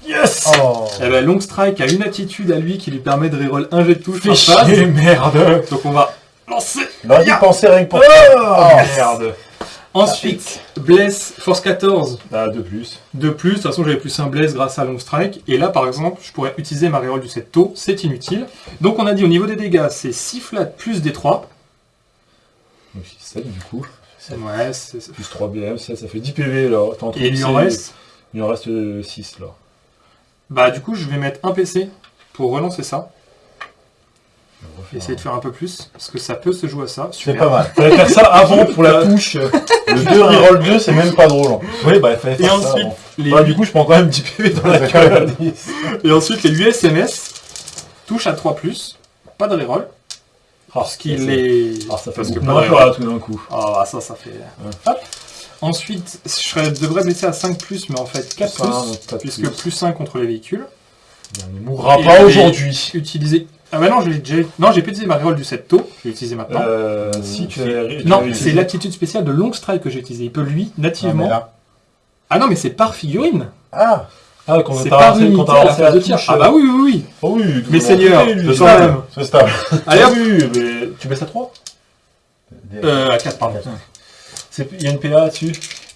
Yes Oh Et ben long strike a une attitude à lui qui lui permet de reroll un jet de touche par phase. merde Donc on va lancer. Il aurait dû penser rien que pour Oh, merde Ensuite, bless force 14 Ah, de plus. de plus. De toute façon, j'avais plus un bless grâce à long strike. Et là, par exemple, je pourrais utiliser ma reroll du 7 taux. C'est inutile. Donc on a dit au niveau des dégâts, c'est 6 flats plus des 3. Donc 7 du coup. Ouais, c'est- Plus 3 BM, ça, ça fait 10 PV là. Et il lui en reste. Il en reste 6 là. Bah du coup, je vais mettre un PC pour relancer ça. Essayer de faire un peu plus. Parce que ça peut se jouer à ça. C'est pas mal. Fallait faire ça avant pour la touche. Le 2 reroll 2, c'est même pas drôle. hein. Oui, bah il fallait Et faire ça ensuite, avant. les Bah, du coup, je prends quand même 10 PV dans la gueule. Et ensuite, les USMS touche à 3+, pas de reroll, parce qu'il est... Ah, ça fait parce que pas moins tout d'un coup. Ah, ça, ça fait... Hop. Ensuite, je devrais baisser à 5+, mais en fait 4+, Ça, donc, pas de puisque plus. plus 1 contre les véhicules. On ne mourra Et pas aujourd'hui. Utiliser... Ah bah non, je l'ai déjà... Non, j'ai pas utilisé ma reroll du 7 taux, je vais l'utiliser maintenant. Euh, si tu non, c'est utilisé. l'aptitude spéciale de long strike que j'ai utilisé. Il peut, lui, Ah, nativement... là. Ah non, mais c'est par figurine Ah Ah, quand C'est unité quand t'as à la lancé phase de la tir. Ah bah oui, oui, oui Ah oui, tout je sens ça. même. C'est stable. Allez hop mais tu baisses à 3 Euh, à 4, pardon. Il y a une PA dessus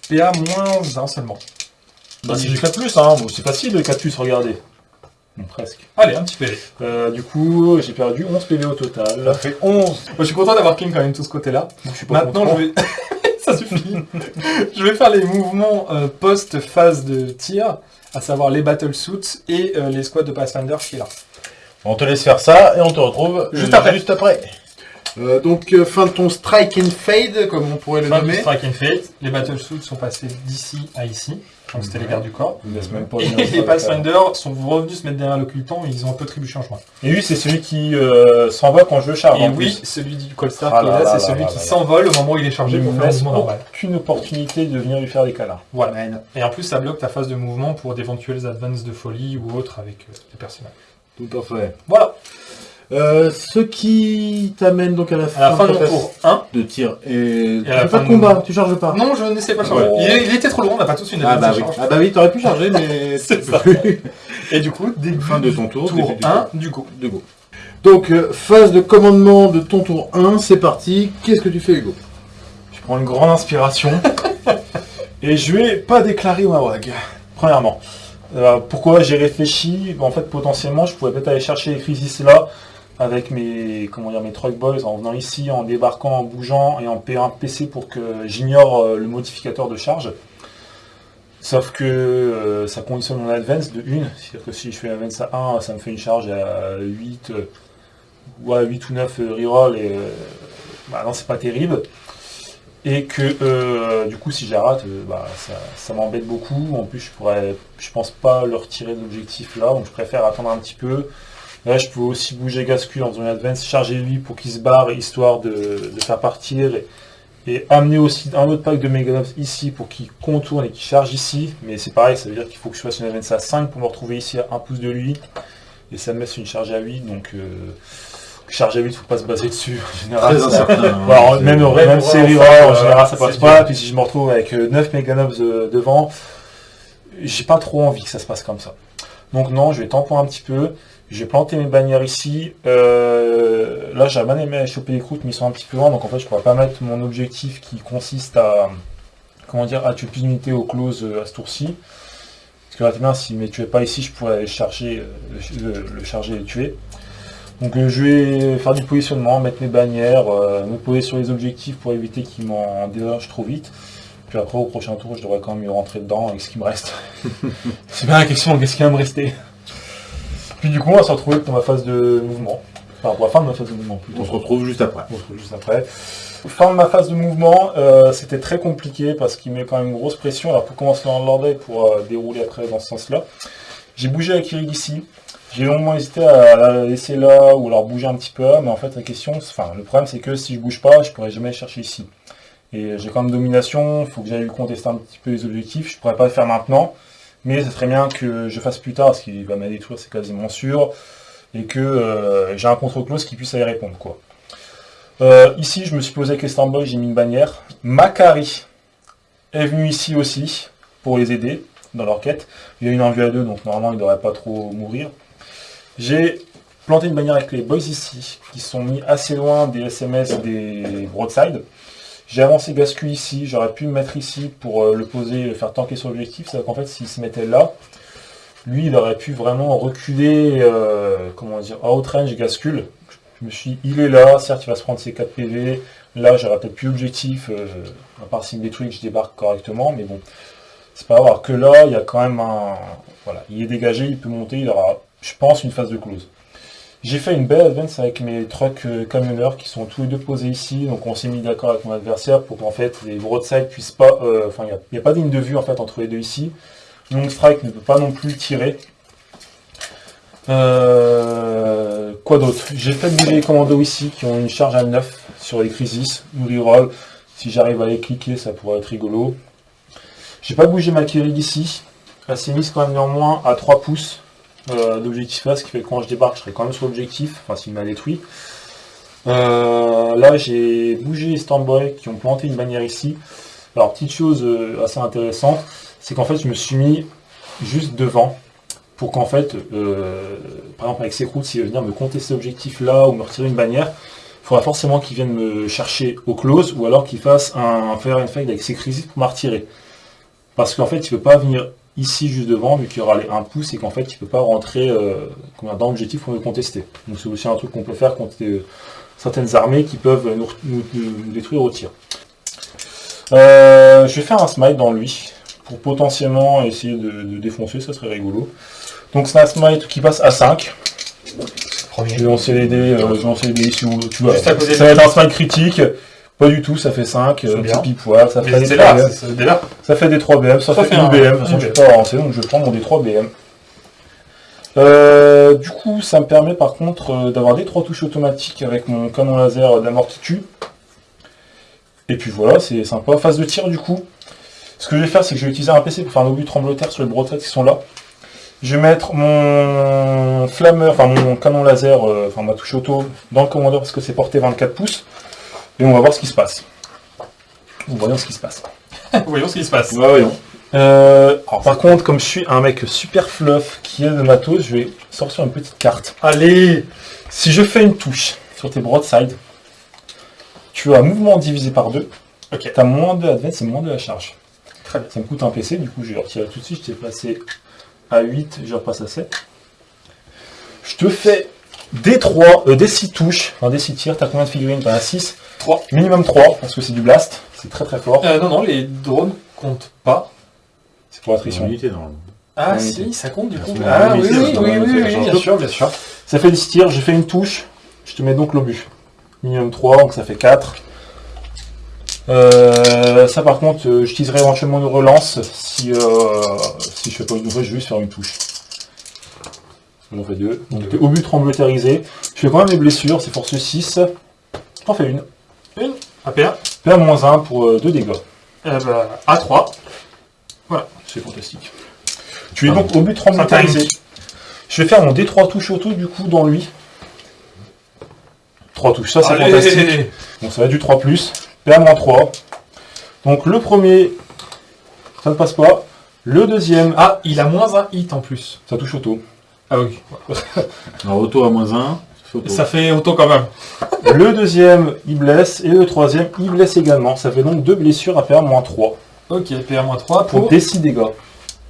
PA moins 1 seulement. Bah c'est du 4 plus, hein. Bon, c'est facile le 4 plus, regardez. Presque. Allez, un petit PV. Euh, du coup, j'ai perdu 11 PV au total. Ça fait 11. Moi, je suis content d'avoir King quand même tout ce côté-là. Pas Maintenant, content. je vais... Ça suffit. je vais faire les mouvements euh, post-phase de tir, à savoir les battle suits et euh, les squads de Pathfinder qui est là. On te laisse faire ça et on te retrouve Juste après. Juste après. Euh, donc euh, fin de ton strike and fade, comme on pourrait le Fin du nommer. Strike and Fate, les battle suits sont passés d'ici à ici. Donc c'était les gardes du corps. Même pas Et les Pathfinder sont revenus se mettre derrière l'occultant et ils ont un peu tribuché en chemin. Et lui, c'est celui qui euh, s'en va quand je charge. Et en oui, plus. celui du Colstar Ah qui est là là, là c'est celui là qui s'envole au moment où il est chargé il pour faire mouvement normal. aucune opportunité de venir lui faire des câlins. Voilà. Et en plus, ça bloque ta phase de mouvement pour d'éventuels advances de folie ou autres avec euh, les personnages. Tout à fait. Voilà. Euh, ce qui t'amène donc à la fin, À la fin de mon tour 1. de tir. Et, Et à la tu fais fin pas de combat, mon- tu charges pas. Non, je n'essaie pas de changer. Oh. Il, il était trop loin, on n'a pas tous une Ah bah oui, charge. ah bah oui, t'aurais pu charger, mais C'est ça. plus. Et du coup, début fin de ton tour. tour début du 1 du go. de go. Donc euh, phase de commandement de ton tour 1, c'est parti. Qu'est-ce que tu fais Hugo? Je prends une grande inspiration et je vais pas déclarer ma WAG. Premièrement. Euh, pourquoi j'ai réfléchi? En fait, potentiellement, je pouvais peut-être aller chercher les crisis là avec mes comment dire mes truck boys en venant ici, en débarquant, en bougeant et en payant un PC pour que j'ignore euh, le modificateur de charge. Sauf que euh, ça conditionne mon advance de 1. C'est-à-dire que si je fais advance à 1, ça me fait une charge à 8, euh, ou à 8 ou 9 euh, reroll et bah non, c'est pas terrible. Et que du coup, si euh, bah, ça, ça m'embête beaucoup. En plus, je pourrais, je pense pas le retirer de l'objectif là, donc je préfère attendre un petit peu. Là, je peux aussi bouger en faisant une advance, charger lui pour qu'il se barre, histoire de, de faire partir. Et, et amener aussi un autre pack de Megalobs ici pour qu'il contourne et qu'il charge ici. Mais c'est pareil, ça veut dire qu'il faut que je fasse une advance à 5 pour me retrouver ici à 1 pouce de lui. Et ça me laisse une charge à 8, donc euh, charge à 8, faut pas se baser dessus. En général, ça- hein, alors, même, ouais, même série en enfin, général, ça passe dur. pas. Puis si je me retrouve avec euh, 9 Meganobs euh, devant, j'ai pas trop envie que ça se passe comme ça. Donc non, je vais tamponner un petit peu. Je vais planter mes bannières ici. Euh, là, j'ai bien aimé choper les croûtes, mais ils sont un petit peu loin. Donc en fait, je pourrais pas mettre mon objectif qui consiste à comment dire à tuer plus d'unités au close euh, à ce tour-ci. Parce que là, bien, s'il ne me tuait pas ici, je pourrais aller charger, euh, le, le charger et le tuer. Donc euh, je vais faire du positionnement, mettre mes bannières, euh, me poser sur les objectifs pour éviter qu'ils m'en déloge trop vite. Puis après au prochain tour je devrais quand même y rentrer dedans avec ce qui me reste. C'est bien la question, qu'est-ce qui va me rester? Puis du coup on va se retrouver dans ma phase de mouvement. Enfin pour la fin de ma phase de mouvement plutôt. On se retrouve juste après. On se retrouve juste après. Fin de ma phase de mouvement, euh, c'était très compliqué parce qu'il met quand même une grosse pression. Alors pour commencer dans l'ordre et pour euh, dérouler après dans ce sens-là, j'ai bougé avec Kirig ici. J'ai longuement hésité à la laisser là ou alors bouger un petit peu là, mais en fait la question, enfin le problème c'est que si je bouge pas, je pourrais jamais chercher ici. Et j'ai quand même domination, il faut que j'aille contester un petit peu les objectifs, je pourrais pas le faire maintenant, mais ce serait bien que je fasse plus tard parce qu'il va me détruire, c'est quasiment sûr, et que euh, j'ai un contre-close qui puisse aller répondre quoi. Euh, ici, je me suis posé avec les Starboys, j'ai mis une bannière. Macari est venu ici aussi pour les aider dans leur quête. Il y a une 1 vue à 2, donc normalement il ne devrait pas trop mourir. J'ai planté une bannière avec les boys ici, qui sont mis assez loin des SMS des broadside. J'ai avancé Gascu ici, j'aurais pu me mettre ici pour euh, le poser, le faire tanker sur l'objectif. C'est qu'en fait, s'il se mettait là, lui, il aurait pu vraiment reculer, euh, comment dire, à outrange Gascule. Je me suis dit, il est là, certes, il va se prendre ses 4 PV. Là, j'aurais peut-être plus objectif, euh, à part s'il me détruit que je débarque correctement, mais bon, c'est pas grave. Que là, il y a quand même un. Voilà, il est dégagé, il peut monter, il aura, je pense, une phase de close. J'ai fait une belle advance avec mes trucks camionneurs qui sont tous les deux posés ici, donc on s'est mis d'accord avec mon adversaire pour qu'en fait les broadside puissent pas. euh, Enfin, il n'y a, pas de ligne de vue en fait entre les deux ici. Long strike ne peut pas non plus tirer. Euh, quoi d'autre? J'ai fait bouger les commandos ici qui ont une charge à 9 sur les crisis, reroll. Si j'arrive à les cliquer, ça pourrait être rigolo. J'ai pas bougé ma Kirig ici. Elle s'est mise quand même néanmoins à 3 pouces euh, d'objectif là, ce qui fait que quand je débarque, je serai quand même sur l'objectif, enfin s'il m'a détruit. Euh, là, j'ai bougé les Stormboy qui ont planté une bannière ici. Alors, petite chose euh, assez intéressante, c'est qu'en fait, je me suis mis juste devant pour qu'en fait, euh, par exemple avec ses routes, s'il veut venir me contester l'objectif là ou me retirer une bannière, il faudra forcément qu'il vienne me chercher au close ou alors qu'il fasse un faire une fade avec ses crises pour me retirer. Parce qu'en fait, il ne peut pas venir ici juste devant vu qu'il y aura les 1 pouce et qu'en fait, il ne peut pas rentrer euh, dans l'objectif pour me contester. Donc c'est aussi un truc qu'on peut faire contre euh, certaines armées qui peuvent nous, nous- nous détruire au tir. Euh, je vais faire un smite dans lui pour potentiellement essayer de, de défoncer, ça serait rigolo. Donc c'est un smite qui passe à 5. Je vais lancer les dés, je vais lancer les dés ici où tu vois. Ça va être un smite critique. Pas du tout, ça fait 5, C'est bien. petit poil, ça fait des c'est 3 là, BM. Ça fait des 3 BM, ça, Ça fait, fait une un- BM, de toute façon je BM. peux pas avancer, donc je prends mon D3 BM. Euh, du coup, ça me permet par contre euh, d'avoir des 3 touches automatiques avec mon canon laser d'amort qui tue. Et puis voilà, c'est sympa. Phase de tir du coup, ce que je vais faire, c'est que je vais utiliser un PC pour faire un obus tremblotaire sur les brochettes qui sont là. Je vais mettre mon flammeur, enfin mon canon laser, euh, enfin ma touche auto dans le commandeur parce que c'est porté 24 pouces. Et on va voir ce qui se passe. Voyons ce qui se passe. Voyons ce qui se passe. voyons. Euh, alors par contre, comme je suis un mec super fluff qui est de matos, je vais sortir une petite carte. Allez Si je fais une touche sur tes broadsides, tu as mouvement divisé par 2. Ok. Tu as moins de advance et moins de la charge. Très bien. Ça me coûte un PC, du coup je vais retirer tout de suite. Je t'ai passé à 8, je repasse à 7. Je te fais des 3, euh, des 6 touches, enfin des 6 tirs. Tu as combien de figurines? Tu as 6 3. Minimum 3, parce que c'est du blast. C'est très très fort. Euh, non, non, les drones comptent pas. C'est pour attrition. sont unités normalement. Ah Ouais, si, ça compte du coup. sont Ah oui, oui, oui, oui, bien sûr, bien sûr. Ça fait 10 tirs, j'ai fait une touche, je te mets donc l'obus. Minimum 3, donc ça fait 4. Euh, ça par contre, euh, j'utiliserai éventuellement une relance si, euh, si je fais pas une nouvelle, je vais juste faire une touche. J'en fais deux. Donc t'es obus tremblotarisé. Je fais quand même des blessures, c'est force 6. J'en fais une. APA, PA-1 pour 2 dégâts. eh ben, A3. C'est fantastique. Tu es donc obus tremblotarisé. Je vais faire mon D3 touche auto du coup dans lui. 3 touches, ça c'est Allez. fantastique. Donc ça va du 3 plus. PA-3. Donc le premier, ça ne passe pas. Le deuxième, Ah, il a moins un hit en plus. ça touche auto. Ah oui. Alors auto à moins 1, ça fait auto. Ça fait autant quand même. Le deuxième, il blesse. Et le troisième, il blesse également. Ça fait donc deux blessures à PA-3. Ok, PA-3 Pour pour... des 6 dégâts.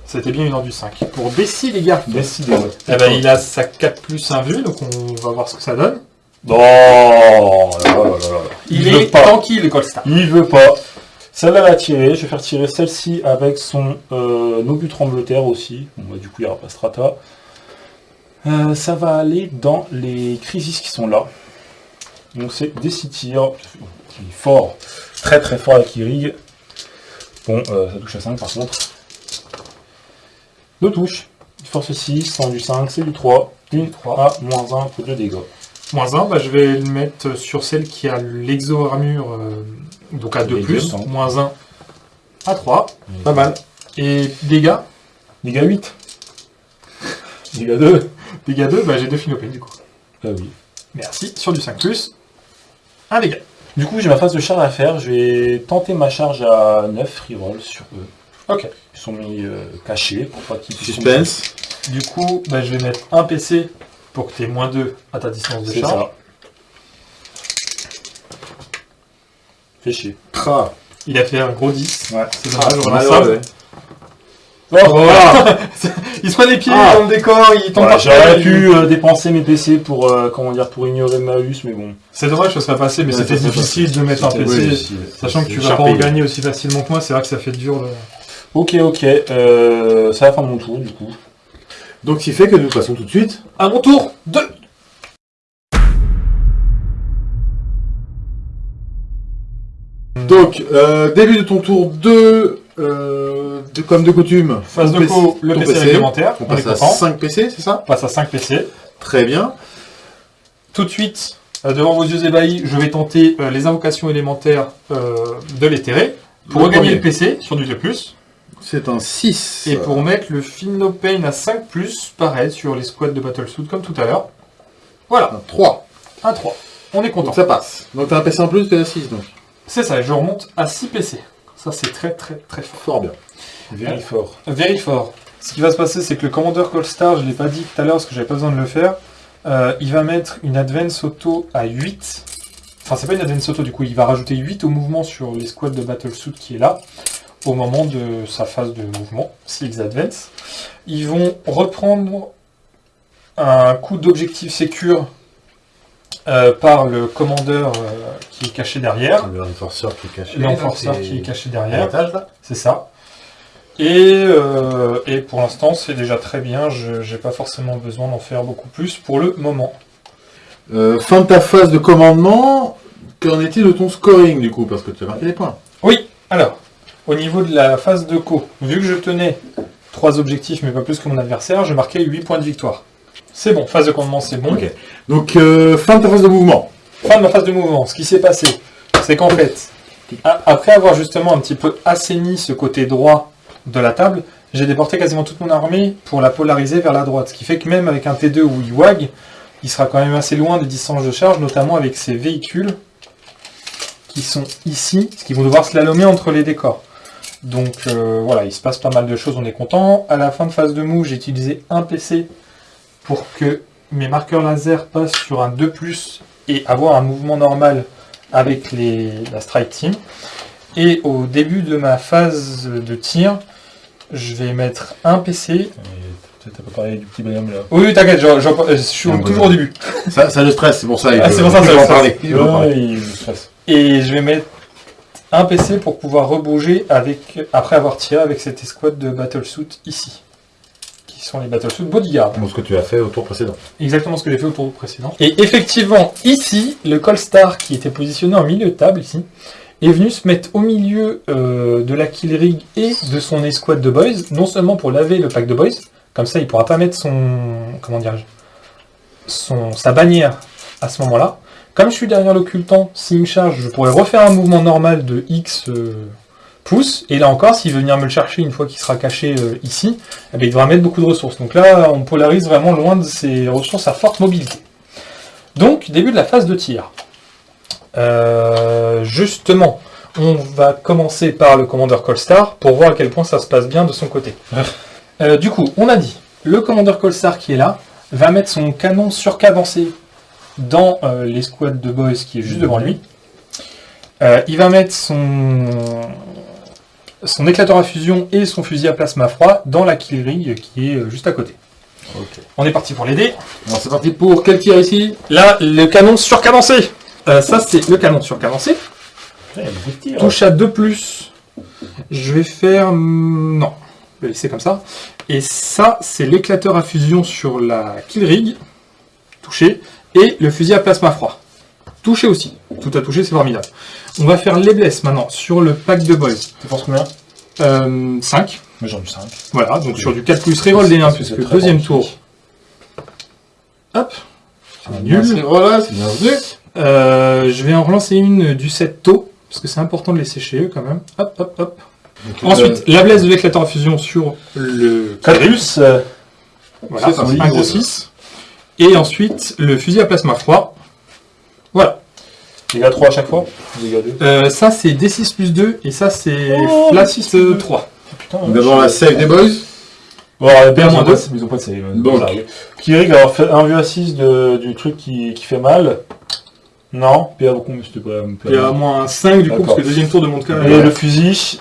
C'était bien une heure du 5. Pour Bessie, les gars. Des 6 dégâts. Eh ben, il a sa 4 plus 1 vue, donc on va voir ce que ça donne. Oh là là. Il, est pas. tranquille, Colstar. Il veut pas. Celle-là va tirer. Je vais faire tirer celle-ci avec son euh, tremblotaire aussi. Bon, bah, du coup, il n'y aura pas strata. Euh, ça va aller dans les crisis qui sont là. Donc c'est des 6 tirs. Il est fort. Très très fort avec Irig. Bon, euh, ça touche à 5 par contre. Deux touches. Force 6, 100 du 5, c'est du 3. Une 3 à moins 1 pour 2 dégâts. Moins 1, bah, je vais le mettre sur celle qui a l'exo-armure, euh, donc à 2 Les plus. Moins 1 à 3. Pas mal. Et dégâts Dégâts 8. Dégâts 2. Dégâts 2, bah, j'ai 2 finopées du coup. Ah oui. Merci. Sur du 5 plus. Un dégât. Du coup, j'ai ma phase de charge à faire. Je vais tenter ma charge à 9 reroll sur eux. Ok. Ils sont mis euh, cachés pour pas qu'ils puissent Suspense. Du coup, bah, je vais mettre un PC pour que tu aies moins 2 à ta distance de C'est charge. ça. Fais chier. Ah, Il a fait un gros 10. Ouais. C'est dommage, on a ça. Ouais. voilà. Il se prend les pieds Ah. dans le décor, il tombe Voilà, J'aurais pu euh, dépenser mes PC pour euh, comment dire pour ignorer Malus, mais bon. C'est dommage que ça soit passé, mais Ouais, c'était difficile de mettre un PC. Sachant que tu vas pas en gagner aussi facilement que moi, c'est vrai que ça fait dur. le- Ok, ok. Euh, c'est la fin de mon tour du coup. Donc, ce qui fait que nous passons tout de suite. À mon tour 2 Donc, euh, début de ton tour 2, euh, de, comme de coutume, Phase de co, le ton PC, réglementaire. On On, est passe à content. 5 PC, c'est ça? On passe à 5 PC. Très bien. Tout de suite, euh, devant vos yeux ébahis, je vais tenter euh, les invocations élémentaires euh, de l'éthéré pour Le regagner premier. le PC sur du 2+. C'est un 6. Et pour mettre le Feel No Pain à 5+, pareil, sur les squads de Battlesuit comme tout à l'heure. Voilà, un 3. un 3. On est content. Donc ça passe. Donc t'as un PC en plus, t'es à 6 donc. C'est ça, je remonte à 6 PC. Ça, c'est très très très fort. Fort bien. Very fort. Very fort. Ce qui va se passer, c'est que le commandeur Colstar, je ne l'ai pas dit tout à l'heure parce que j'avais pas besoin de le faire, euh, il va mettre une advance auto à 8. Enfin, c'est pas une advance auto, du coup, il va rajouter 8 au mouvement sur les squads de Battlesuit qui est là, au moment de sa phase de mouvement, s'ils advance. Ils vont reprendre un coup d'objectif sécure euh, par le commandeur euh, qui est caché derrière, Le renforceur qui est caché. l'enforceur qui est caché derrière. C'est ça. Et, euh, et pour l'instant, c'est déjà très bien. Je n'ai pas forcément besoin d'en faire beaucoup plus pour le moment. Euh, fin de ta phase de commandement, qu'en est-il de ton scoring du coup Parce que tu as marqué des points. Oui, alors, au niveau de la phase de co, vu que je tenais trois objectifs, mais pas plus que mon adversaire, je marquais 8 points de victoire. C'est bon, phase de commandement, c'est bon. Ok. Donc euh, fin de ta phase de mouvement. Fin de ma phase de mouvement, ce qui s'est passé, c'est qu'en fait, après avoir justement un petit peu assaini ce côté droit de la table, j'ai déporté quasiment toute mon armée pour la polariser vers la droite. Ce qui fait que même avec un T2 où il wag, il sera quand même assez loin des distances de charge, notamment avec ces véhicules qui sont ici, ce qui vont devoir slalomer entre les décors. Donc euh, voilà, il se passe pas mal de choses, on est content. À la fin de phase de move, j'ai utilisé un PC pour que mes marqueurs laser passent sur un 2+, et avoir un mouvement normal avec les, la strike team. Et au début de ma phase de tir, je vais mettre un PC. T'as pas parlé du petit bonhomme là. Oui, t'inquiète, je, je- je suis toujours au début. Ça, ça le stresse, c'est pour ça. Ah, c'est pour ça, en parler. Il en parler. Il stresse. Et je vais mettre un PC pour pouvoir rebouger avec, après avoir tiré avec cette escouade de Battlesuit ici. Qui sont les Battlesuit Bodyguard. Bon, ce que tu as fait au tour précédent. Exactement ce que j'ai fait au tour précédent. Et effectivement, ici, le Colstar qui était positionné en milieu de table, ici, est venu se mettre au milieu euh, de la kill rig et de son escouade de boys, non seulement pour laver le pack de boys, comme ça il pourra pas mettre son, comment dirais-je, son, sa bannière à ce moment-là. Comme je suis derrière l'occultant, s'il me charge, je pourrais refaire un mouvement normal de X euh, pouces, et là encore, s'il veut venir me le chercher une fois qu'il sera caché euh, ici, eh ben, il devra mettre beaucoup de ressources. Donc là, on polarise vraiment loin de ses ressources à forte mobilité. Donc, début de la phase de tir. Euh, justement, on va commencer par le commandeur Colstar pour voir à quel point ça se passe bien de son côté. Euh, du coup, on a dit, le commandeur Colstar qui est là va mettre son canon surcadencé dans euh, l'escouade de boys qui est juste devant lui. Euh, il va mettre son, son éclateur à fusion et son fusil à plasma froid dans la kill rig qui est euh, juste à côté. On est parti pour l'aider. Alors c'est parti pour quel tir ici? Là, le canon surcadencé. Euh, ça, c'est le canon surcadencé. Tirs. Touche à 2 plus. Je vais faire... hmm, Non. Je vais laisser comme ça. Et ça, c'est l'éclateur à fusion sur la kill rig. Touché. Et le fusil à plasma froid. Touché aussi. Tout à toucher, c'est formidable. On va faire les blesses maintenant sur le pack de boys. Tu penses combien? 5. Moi j'en ai 5. Voilà, donc sur du 4 plus reroll des 1, Parce que puisque deuxième bon. tour. Hop. C'est nul. C'est voilà, c'est bien vu. Euh, je vais en relancer une du 7 tôt, parce que c'est important de les sécher eux quand même. Hop, hop, hop. Donc, Ensuite, la blesse de l'éclateur à fusion sur le 4 plus Voilà, un gros 6. Et ensuite, le fusil à plasma froid. Dégâts 3 à chaque fois Dégâts 2. Euh, ça, c'est D6 plus 2, et ça, c'est Oh, flat D6 plus 2. 3. Putain. Donc, D'abord la save des boys. Bon, alors, ils moins ont deux. pas- Ils ont pas de save. Donc. j'arrive. Kirik, alors fait un vue à 6 de, du truc qui, qui fait mal. Non. PA beaucoup, mais c'était pas. Il y a moins 5 du coup, D'accord. parce que le deuxième tour de Monte Et le fusil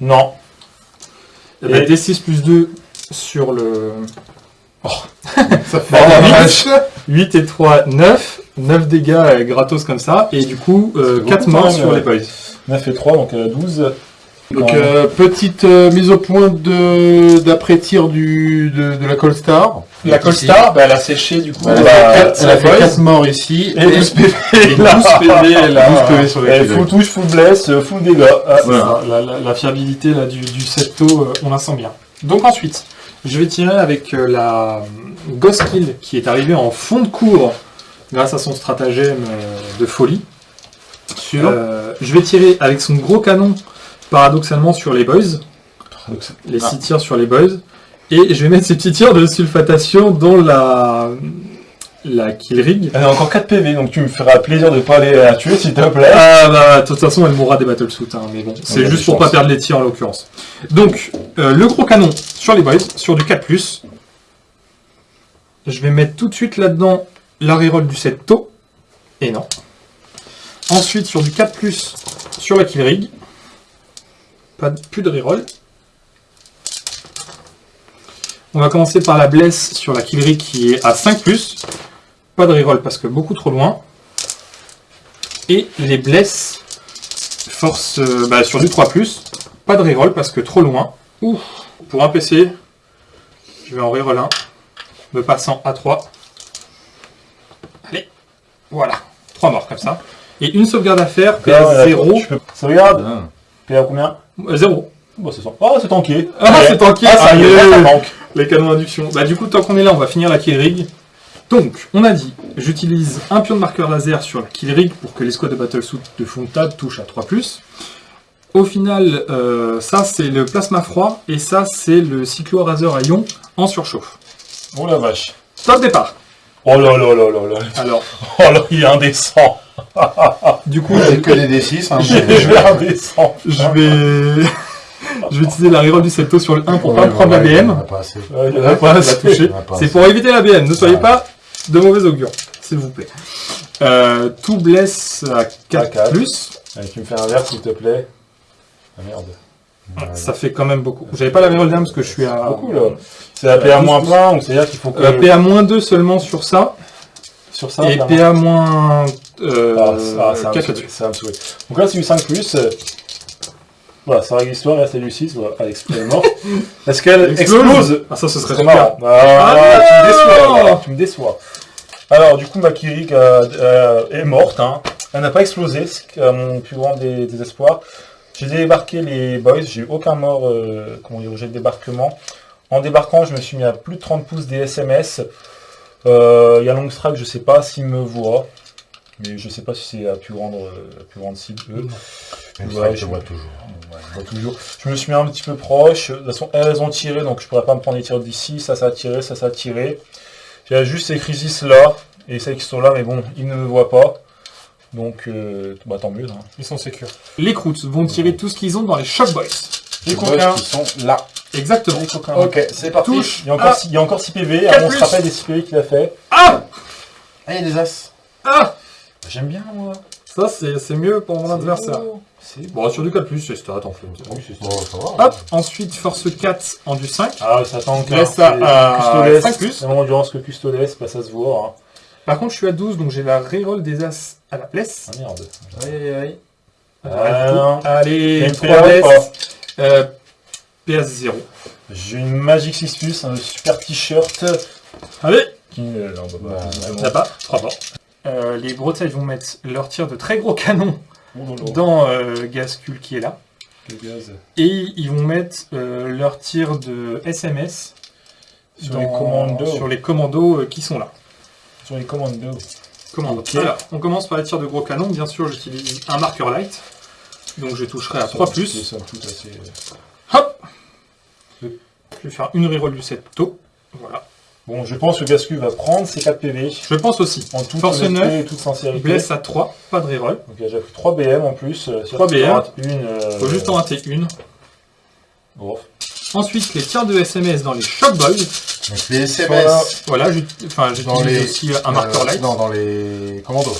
Non. Eh ben, et- D6 plus 2 sur le... Ça fait Bon, un vite. match. 8 et 3, 9. 9 dégâts euh, gratos comme ça. Et du coup, euh, C'est 4 beaucoup, morts sur les boys. 9 et 3, donc euh, 12. Donc Quand euh, petite euh, mise au point de d'après tir du de, de la Colstar. La Colstar, bah, elle a séché du coup. Elle elle a a fait quatre- quatre- elle a fait boys. 4 morts ici Et 12 PV Et 12 PV là. 12 PV sur les Full touche, full bless, euh, full dégâts. Ah, ça, la, la- la fiabilité là, du, du septo, euh, on la sent bien. Donc ensuite, je vais tirer avec euh, la euh, Ghost Kill qui est arrivée en fond de cours grâce à son stratagème euh, de folie. Euh, je vais tirer avec son gros canon paradoxalement sur les boys, les 6 tirs sur les boys, et je vais mettre ces petits tirs de sulfatation dans la, la kill rig. Elle a encore 4 PV, donc tu me feras plaisir de pas aller la tuer, s'il te plaît. Ah bah de toute façon elle mourra des battlesuits, hein, mais bon, c'est juste pour chances. pas perdre les tirs en l'occurrence. Donc euh, le gros canon sur les boys, sur du 4+. Je vais mettre tout de suite là-dedans la reroll du 7 taux. Et non. Ensuite sur du 4+, sur la kill rig. Pas plus de reroll. On va commencer par la bless sur la kill rig qui est à 5+. Pas de reroll parce que beaucoup trop loin. Et les blesses force euh, bah, sur du 3+, pas de reroll parce que trop loin. Ouh, pour un PC, je vais en reroll 1, me passant à 3. Voilà, 3 morts comme ça. Et une sauvegarde à faire, PA 0. Tu peux... Sauvegarde Ah. PA combien 0. Bon, c'est. Oh, c'est tanké. Ah, c'est tanké. Ah, ça y est, Allez. ça manque. Les canons d'induction. Bah du coup, tant qu'on est là, on va finir la kill rig. Donc, on a dit, j'utilise un pion de marqueur laser sur la kill rig pour que les squads de battlesuit de Fontade touchent à 3+. Au final, euh, ça c'est le plasma froid et ça c'est le cyclo raser à ion en surchauffe. Oh la vache. Top départ. Oh là là là là là. Alors, Oh là, il est indécent. du coup, C'est que des D6. Hein, Je indécent. je vais, je vais utiliser la reroll du septo sur le 1 pour Ouais, pas prendre la ouais, BM. Ouais, La C'est pour éviter la BM. Ne soyez Ouais. pas de mauvais augure, s'il vous plaît. Euh, tout blesse à 4 quatre. plus. Allez, tu me fais un verre, s'il te plaît. Ah merde. Ça fait quand même beaucoup. J'avais pas la reroll d'âme parce que je suis à. Beaucoup là. C'est la PA moins plein, donc c'est-à-dire qu'il faut que. Euh, PA moins 2 seulement sur ça. sur ça. et PA moins euh, Ah, ça, ça, va me 4 saouler, là-dessus. ça va me saouler. Donc là, c'est du 5 plus. euh, Voilà, ça règle l'histoire. Là, c'est du 6. Voilà, est mort. Est-ce qu'elle explose Ah, ça, ce serait C'est super. marrant. Ah, Ah, tu me déçois. voilà, tu me déçois. Alors, du coup, ma Kirik euh, euh, est morte. hein. Elle n'a pas explosé, c'est à mon plus grand désespoir. J'ai débarqué les boys, j'ai eu aucun mort euh, comment dire, au jet de débarquement. En débarquant, je me suis mis à plus de 30 pouces des SMS. Euh, Il y a Longstrike, je sais pas s'il me voit. Mais je sais pas si c'est la plus grande, euh, la plus grande cible, eux. Même Ouais, ça, je je- vois toujours. Ouais, on voit toujours. Je me suis mis un petit peu proche. De toute façon, elles ont tiré, donc je pourrais pas me prendre les tirs d'ici. Ça, ça a tiré, ça, ça a tiré. J'ai juste ces crisis là, et celles qui sont là, mais bon, ils ne me voient pas. Donc, euh, bah tant mieux. hein. Ils sont sécures. Les croûtes vont tirer tout ce qu'ils ont dans les Shock Boys. Les Les coquins. qui sont là. Exactement. Les coquins. Ok, c'est parti. Touche. Il y a encore, Ah. six- il y a encore 6 PV. Quatre on se plus. rappelle des 6 PV qu'il a fait. Ah Ah, il y a des as. Ah J'aime bien, moi. Ça, c'est c'est mieux pour mon adversaire. C'est Bon, sur du 4+, c'est stat en fait. Oui, c'est ça. Bon, ça va. Hop, ensuite, force 4 en du 5. Ah, ça tank. Laisse ça à Custodes. 5 plus. À endurance que Custodes, bah, ça se voit. hein. Par contre, je suis à 12, donc j'ai la reroll des As à la place. Ah merde. Aïe, aïe. Ah. Allez, Une trois trois, blesses. pas. Euh, PS 0. J'ai une Magic 6 Plus, un super t-shirt. Allez, Qui, euh, non, bah, ça pas 3 morts. Euh, les Bretelles vont mettre leur tir de très gros canon Oh dans euh, Gascul qui est là. Le gaz. Et ils vont mettre euh, leur tir de SMS Sur dans- les commandos. sur les commandos qui sont là. Sur les commandos. Commandos. Ok. Alors, on commence par les tirs de gros canon. Bien sûr, j'utilise un marqueur light. Donc je toucherai à 3 plus. Assez, euh, Hop Je vais faire une reroll du 7 tôt. Voilà. Bon, je pense que Gascu va prendre ses 4 PV. Je pense aussi. En toute Force honnêteté 9, et toute sincérité. Blesse à 3, pas de reroll. Donc pris 3 BM en plus. euh, si 3 tu BM. Une. euh, Faut juste en rater une. Bon. Ensuite, les tirs de SMS dans les Shock Boys. Donc les SMS. Voilà, j'ut- enfin, Dans j'utilise les- aussi un marqueur euh, light. Non, dans les commandos.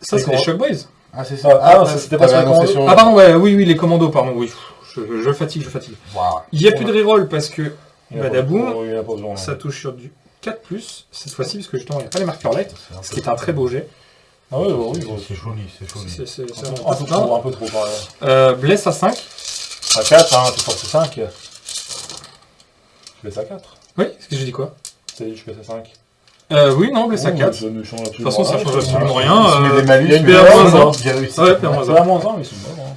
Ça, c'est les Shock Boys. Ah, c'est Ah, ça. ah, non, ça, c'était pas T'avais sur les annoncé. Ah, pardon, ouais, oui, oui, les commandos, pardon, oui. Je, je fatigue, je fatigue. Waouh. Il n'y a plus de reroll parce que Badaboum, il y en a pas besoin, non. ça touche sur du 4+, cette fois-ci, parce que justement, il n'y a pas les marqueurs light, ce qui est un très beau jet. Ah oui. C'est joli, c'est joli. C'est- c'est- c'est Un peu trop, un peu trop par là. Euh, blesse à 5. À 4, hein, t'es force 5. Je laisse à 4. Oui, ce que j'ai dit quoi? Y est, je passe à 5. Euh, oui, non, blesse à 4. Ça ne change De toute façon, ça absolument change absolument rien. euh, des malus, il y a une mais BA là, moins un. J'ai réussi. Ouais, PA moins C'est un. à moins 1, mais c'est bon. hein.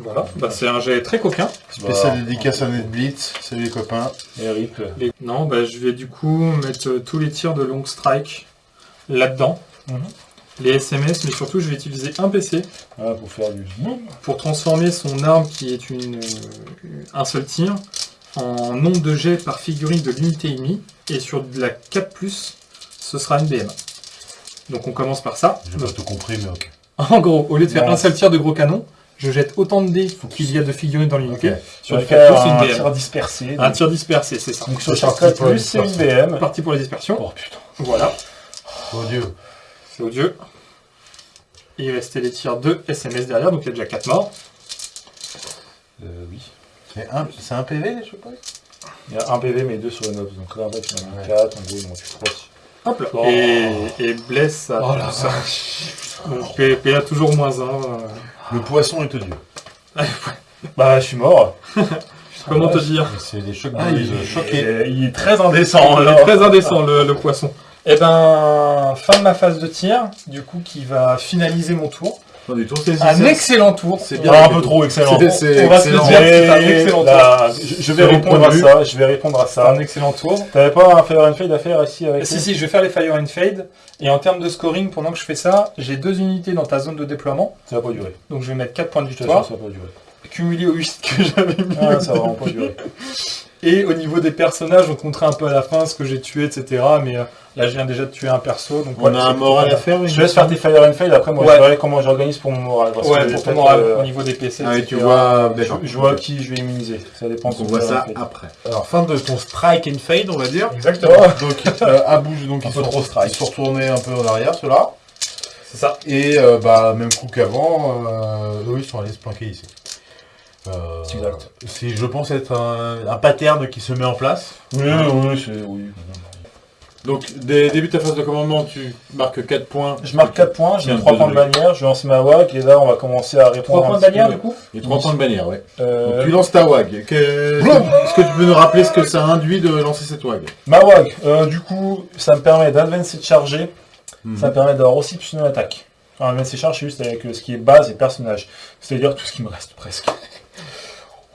Voilà, bah, c'est un jet très coquin. Spécial Bah, dédicace à NetBlitz. Salut les copains. Et rip. Les- Non, bah, je vais du coup mettre euh, tous les tirs de long strike là-dedans. Mhm. Les SMS, mais surtout, je vais utiliser un PC Voilà, pour faire du boum. pour transformer son arme, qui est une, euh, un seul tir, en nombre de jets par figurine de l'unité ennemie. Et sur de la 4+, ce sera une BM. Donc on commence par ça. J'ai pas tout compris, mais ok. En gros, au lieu de faire un seul tir de gros canon, je jette autant de dés qu'il y a de figurines dans l'unité. Ok. Sur 4+, faire c'est un une tir BM. dispersé. Un tir dispersé, c'est ça. Donc sur C'est chaque parti pour la plus, c'est une dispersion. BM. Parti pour les dispersions. Oh putain. Voilà, Oh Dieu. C'est odieux. Et il restait les tirs de SMS derrière, donc il y a déjà 4 morts. Euh, oui. C'est un, c'est un PV, je sais pas. Il y a un PV, mais deux sur une ops. Donc là, en fait, il y en a Ouais. 4. En gros, il en reste 3. Hop là. Oh. Et, et blesse ça. Oh la tout ça. Donc P- PA toujours moins 1. Le poisson est odieux. Bah, je suis mort. Comment te dire Mais C'est des chocs Ah, de il, est, il est très indécent. Il est très indécent le, le poisson. Eh ben, fin de ma phase de tir, du coup, qui va finaliser mon tour. Du c'est Un excellent tour. C'est Ah, un peu trop excellent. C'est- On va se dire, c'est un Et excellent là, je, je vais répondre à ça. Je vais répondre à ça. un excellent tour. T'avais pas un Fire and Fade à faire ici avec Si, si, je vais faire les Fire and Fade. Et en termes de scoring, pendant que je fais ça, j'ai deux unités dans ta zone de déploiement. Ça va pas durer. Donc je vais mettre 4 points de victoire, ça va pas durer. cumulés aux 8 que j'avais mis. Ah, ça va vraiment pas durer. Et au niveau des personnages, on comptera un peu à la fin ce que j'ai tué, etc. Mais euh, là, je viens déjà de tuer un perso. Donc On a c'est un moral à faire. Je te laisse faire tes Fire and Fade. Après, moi, Ouais. je verrai comment j'organise pour mon moral. parce Ouais, que pour ton moral, euh, au niveau des PC. Ah, et tu vois, je, vois qui je vais immuniser. Ça dépend on voit ça après. Alors, fin de ton strike and fade, on va dire. Exactement. Donc, euh, à bouge, donc Un ils peu sont, trop strike. ils sont retournés un peu en arrière, ceux-là. C'est ça. Et euh, bah, même coup qu'avant, euh, eux, ils sont allés se planquer ici. Euh, C'est exact. C'est, je pense, être un, un pattern qui se met en place. Oui, oui. Oui. Donc, dès début de ta phase de commandement, tu marques 4 points. Je marque 4 points, j'ai Tiens, 3 deux points de bannière, je vais lancer ma WAG et là on va commencer à répondre 3 un points de bannière, peu. du coup Et 3 points de bannière, ouais. Euh, Donc, tu lances ta WAG. Que- Est-ce que tu peux nous rappeler ce que ça induit de lancer cette WAG? Ma WAG, euh, du coup, ça me permet d'advancer de charger, Mhm. ça me permet d'avoir aussi plus une attaque. Enfin, advancer de charge, c'est juste avec euh, ce qui est base et personnage, c'est-à-dire tout ce qui me reste presque.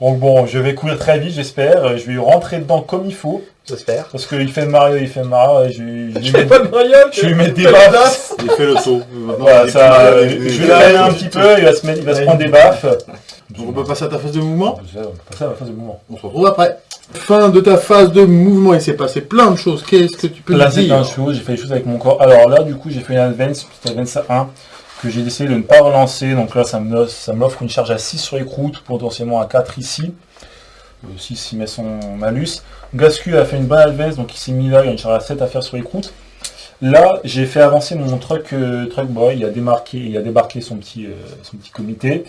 Donc bon, je vais courir très vite, j'espère, euh, je vais rentrer dedans comme il faut, J'espère. parce qu'il fait Mario, il fait Mario, je vais, je fais mettre- pas de Mario je lui mettre des baffes. Il fait le saut. Voilà, ça, euh, je vais freiner un petit peu, il va se, mettre, il va se prendre des baffes. Donc, on peut passer à ta phase de mouvement? On peut passer à la phase de mouvement. On se retrouve après. Fin de ta phase de mouvement, il s'est passé plein de choses. Qu'est-ce que tu peux Là, nous c'est dire? plein de choses, j'ai fait des choses avec mon corps. Alors là, du coup, j'ai fait une advance, une petite advance à 1, que j'ai décidé de ne pas relancer. Donc là, ça l'offre une charge à 6 sur les croûtes, potentiellement à 4 ici. Euh, 6 il met son malus. Gascu a fait une bonne advance, donc il s'est mis là, il y a une charge à 7 à faire sur les croûtes. Là, j'ai fait avancer mon truck, euh, truck boy, il a démarqué, il a débarqué son petit, euh, son petit comité,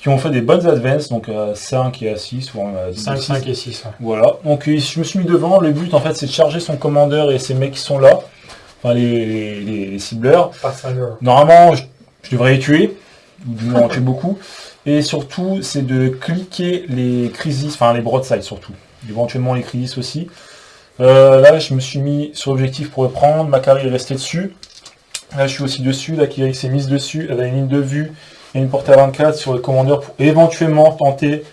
qui ont fait des bonnes advances, donc à 5 et à 6, ou à 5, 5 et 6. voilà, donc euh, je me suis mis devant, le but en fait c'est de charger son commandeur et ses mecs qui sont là, enfin les, les, les- les cibleurs. Normalement je, je devrais les tuer, ou du en tuer beaucoup, et surtout c'est de cliquer les crisis, enfin les broadsides surtout, éventuellement les crisis aussi. Euh, là je me suis mis sur l'objectif pour le prendre, Macari est resté dessus, là je suis aussi dessus, la Kiri s'est mise dessus, elle a une ligne de vue et une portée à 24 sur le commandeur pour éventuellement tenter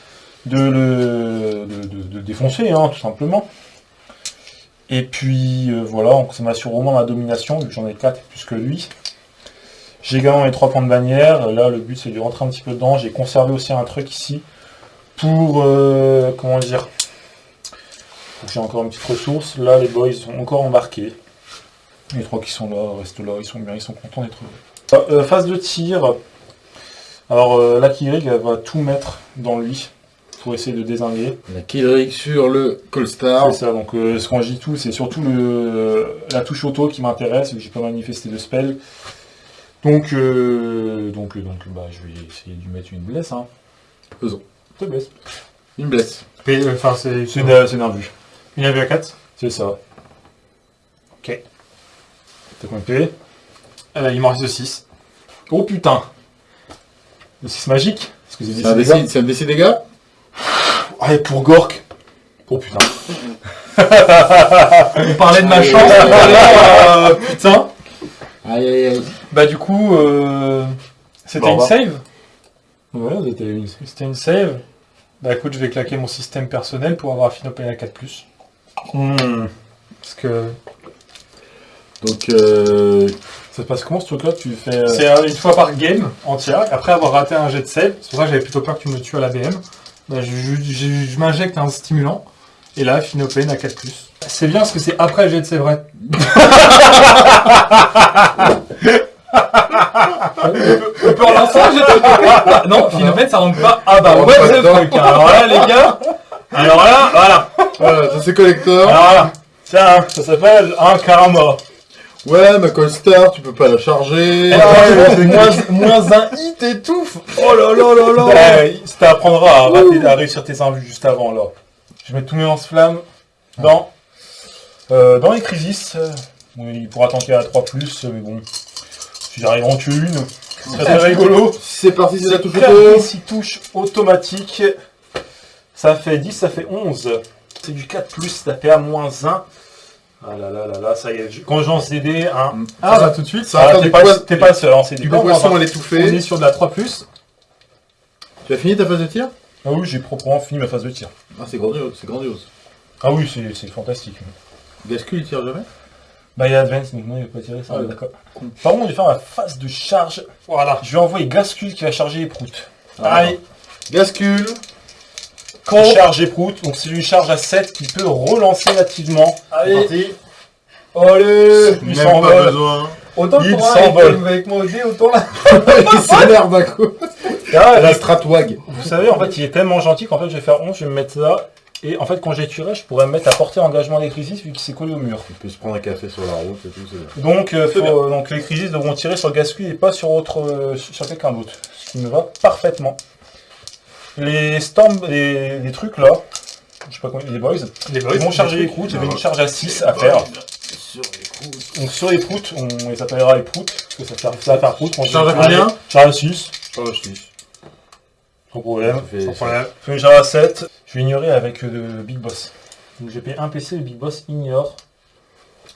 de le défoncer, hein, tout simplement. Et puis euh, voilà, donc ça m'assure au moins ma domination, vu que j'en ai 4 plus que lui. J'ai également mes 3 points de bannière. Là, le but c'est de rentrer un petit peu dedans. J'ai conservé aussi un truc ici pour euh, comment dire. J'ai encore une petite ressource. Là, les boys sont encore embarqués. Les trois qui sont là restent là, ils sont bien, ils sont contents d'être là. Euh, phase de tir. Alors euh, la Kirig, elle va tout mettre dans lui pour essayer de désinguer. La Killerick sur le Colstar. C'est ça, donc euh, ce quand je dis tout, c'est surtout le, la touche auto qui m'intéresse, vu que j'ai pas manifesté de spell. Donc, euh, donc, euh, donc bah, je vais essayer de lui mettre une blesse. Hein. Faisons. Te blesse. Une blesse. Enfin, c'est c'est d'un vu. une AV à 4. C'est ça. Ok. T'as combien de PV Euh, il m'en reste 6. Oh putain Le 6 magique que c'est un des DC c'est un dégâts? Allez, pour Gork Oh putain. On parlait de ma chance, l'heure, euh, putain. Aïe aïe aïe. Bah du coup, euh, c'était Bon, une bah. save Ouais, c'était une. C'était une save Bah écoute, je vais claquer mon système personnel pour avoir Affinopé à 4+. Hmm. Parce que Donc, euh, Ça se passe comment ce truc-là? Tu fais. euh, c'est euh, une fois par game entière. Après avoir raté un jet de save, c'est pour ça que j'avais plutôt peur que tu me tues à la BM. Bah, je je- je- je m'injecte un stimulant. Et là, Affinopé à 4+. C'est bien parce que c'est après le jet de save, vrai. On peut relancer un jet de save Non, Finopène, ça rentre pas. Ah bah dedans. truc. hein. Alors là, les gars. Alors là, voilà. voilà, ça c'est collector. Alors là, tiens, ça s'appelle un karama. Ouais, ma Colstar, tu peux pas la charger. Oh, moins, moins un hit et tout. Oh là là là là. Ouais, ça t'apprendra à, rater- à réussir tes invus juste avant là. Je mets tous mes lance-flammes dans, euh, dans les crisis. Euh, bon, il pourra tanker à 3, mais bon, si j'arrive en tuer une, serait très rigolo. C'est parti, c'est la touche auto. automatiques. Ça fait 10, ça fait 11. C'est du 4 plus, ça fait à moins 1. Ah là là là là, ça y est. je- Quand j'en CD, hein. Ah bah tout de suite. Ça Ah, t'es pas, poids- t'es pas le seul, hein, c'est Du des poisson à On est l'étouffer. sur de la 3+. Tu as fini ta phase de tir? Ah oui, j'ai proprement fini ma phase de tir. Ah, c'est grandiose, c'est grandiose. Ah oui, c'est c'est fantastique. Gascul, il tire jamais? Bah il y a Advance, donc non, il va pas tirer ça, Ah d'accord. Par contre, je vais faire ma phase de charge. Voilà. Je vais envoyer Gascul qui va charger les proutes. Ah. Allez, Gascul. quand charge proutes, donc je lui charge à 7, il peut relancer nativement. Allez. Parti. Allez, il s'envole. besoin. Autant Il pour un s'envole. avec, avec moi au dé, autant là. il s'énerve d'un coup. Ah, La et Stratwag. Vous savez, en fait, il est tellement gentil qu'en fait, je vais faire 11, je vais me mettre là. Et en fait, quand j'ai tué, je pourrais me mettre à portée engagement des crisis vu qu'il s'est collé au mur. Il peut se prendre un café sur la route et tout, c'est bien. Donc, euh, faut- donc les crisis devront tirer sur Gascui et pas sur autre, euh, sur quelqu'un d'autre. Ce qui me va Les storms, les, les trucs là, je sais pas comment, les boys, Les ils vont charger les proutes, j'avais une charge à 6 à faire. Sur les. Donc sur les proutes, on les appellera les proutes, parce que ça, fait, ça va faire proutes. Charge à combien Charge à 6, Oh, je dis. sans problème. Sans problème. Fais une charge à 7, je vais ignorer avec euh, le Big Boss. Donc j'ai payé un PC, le Big Boss ignore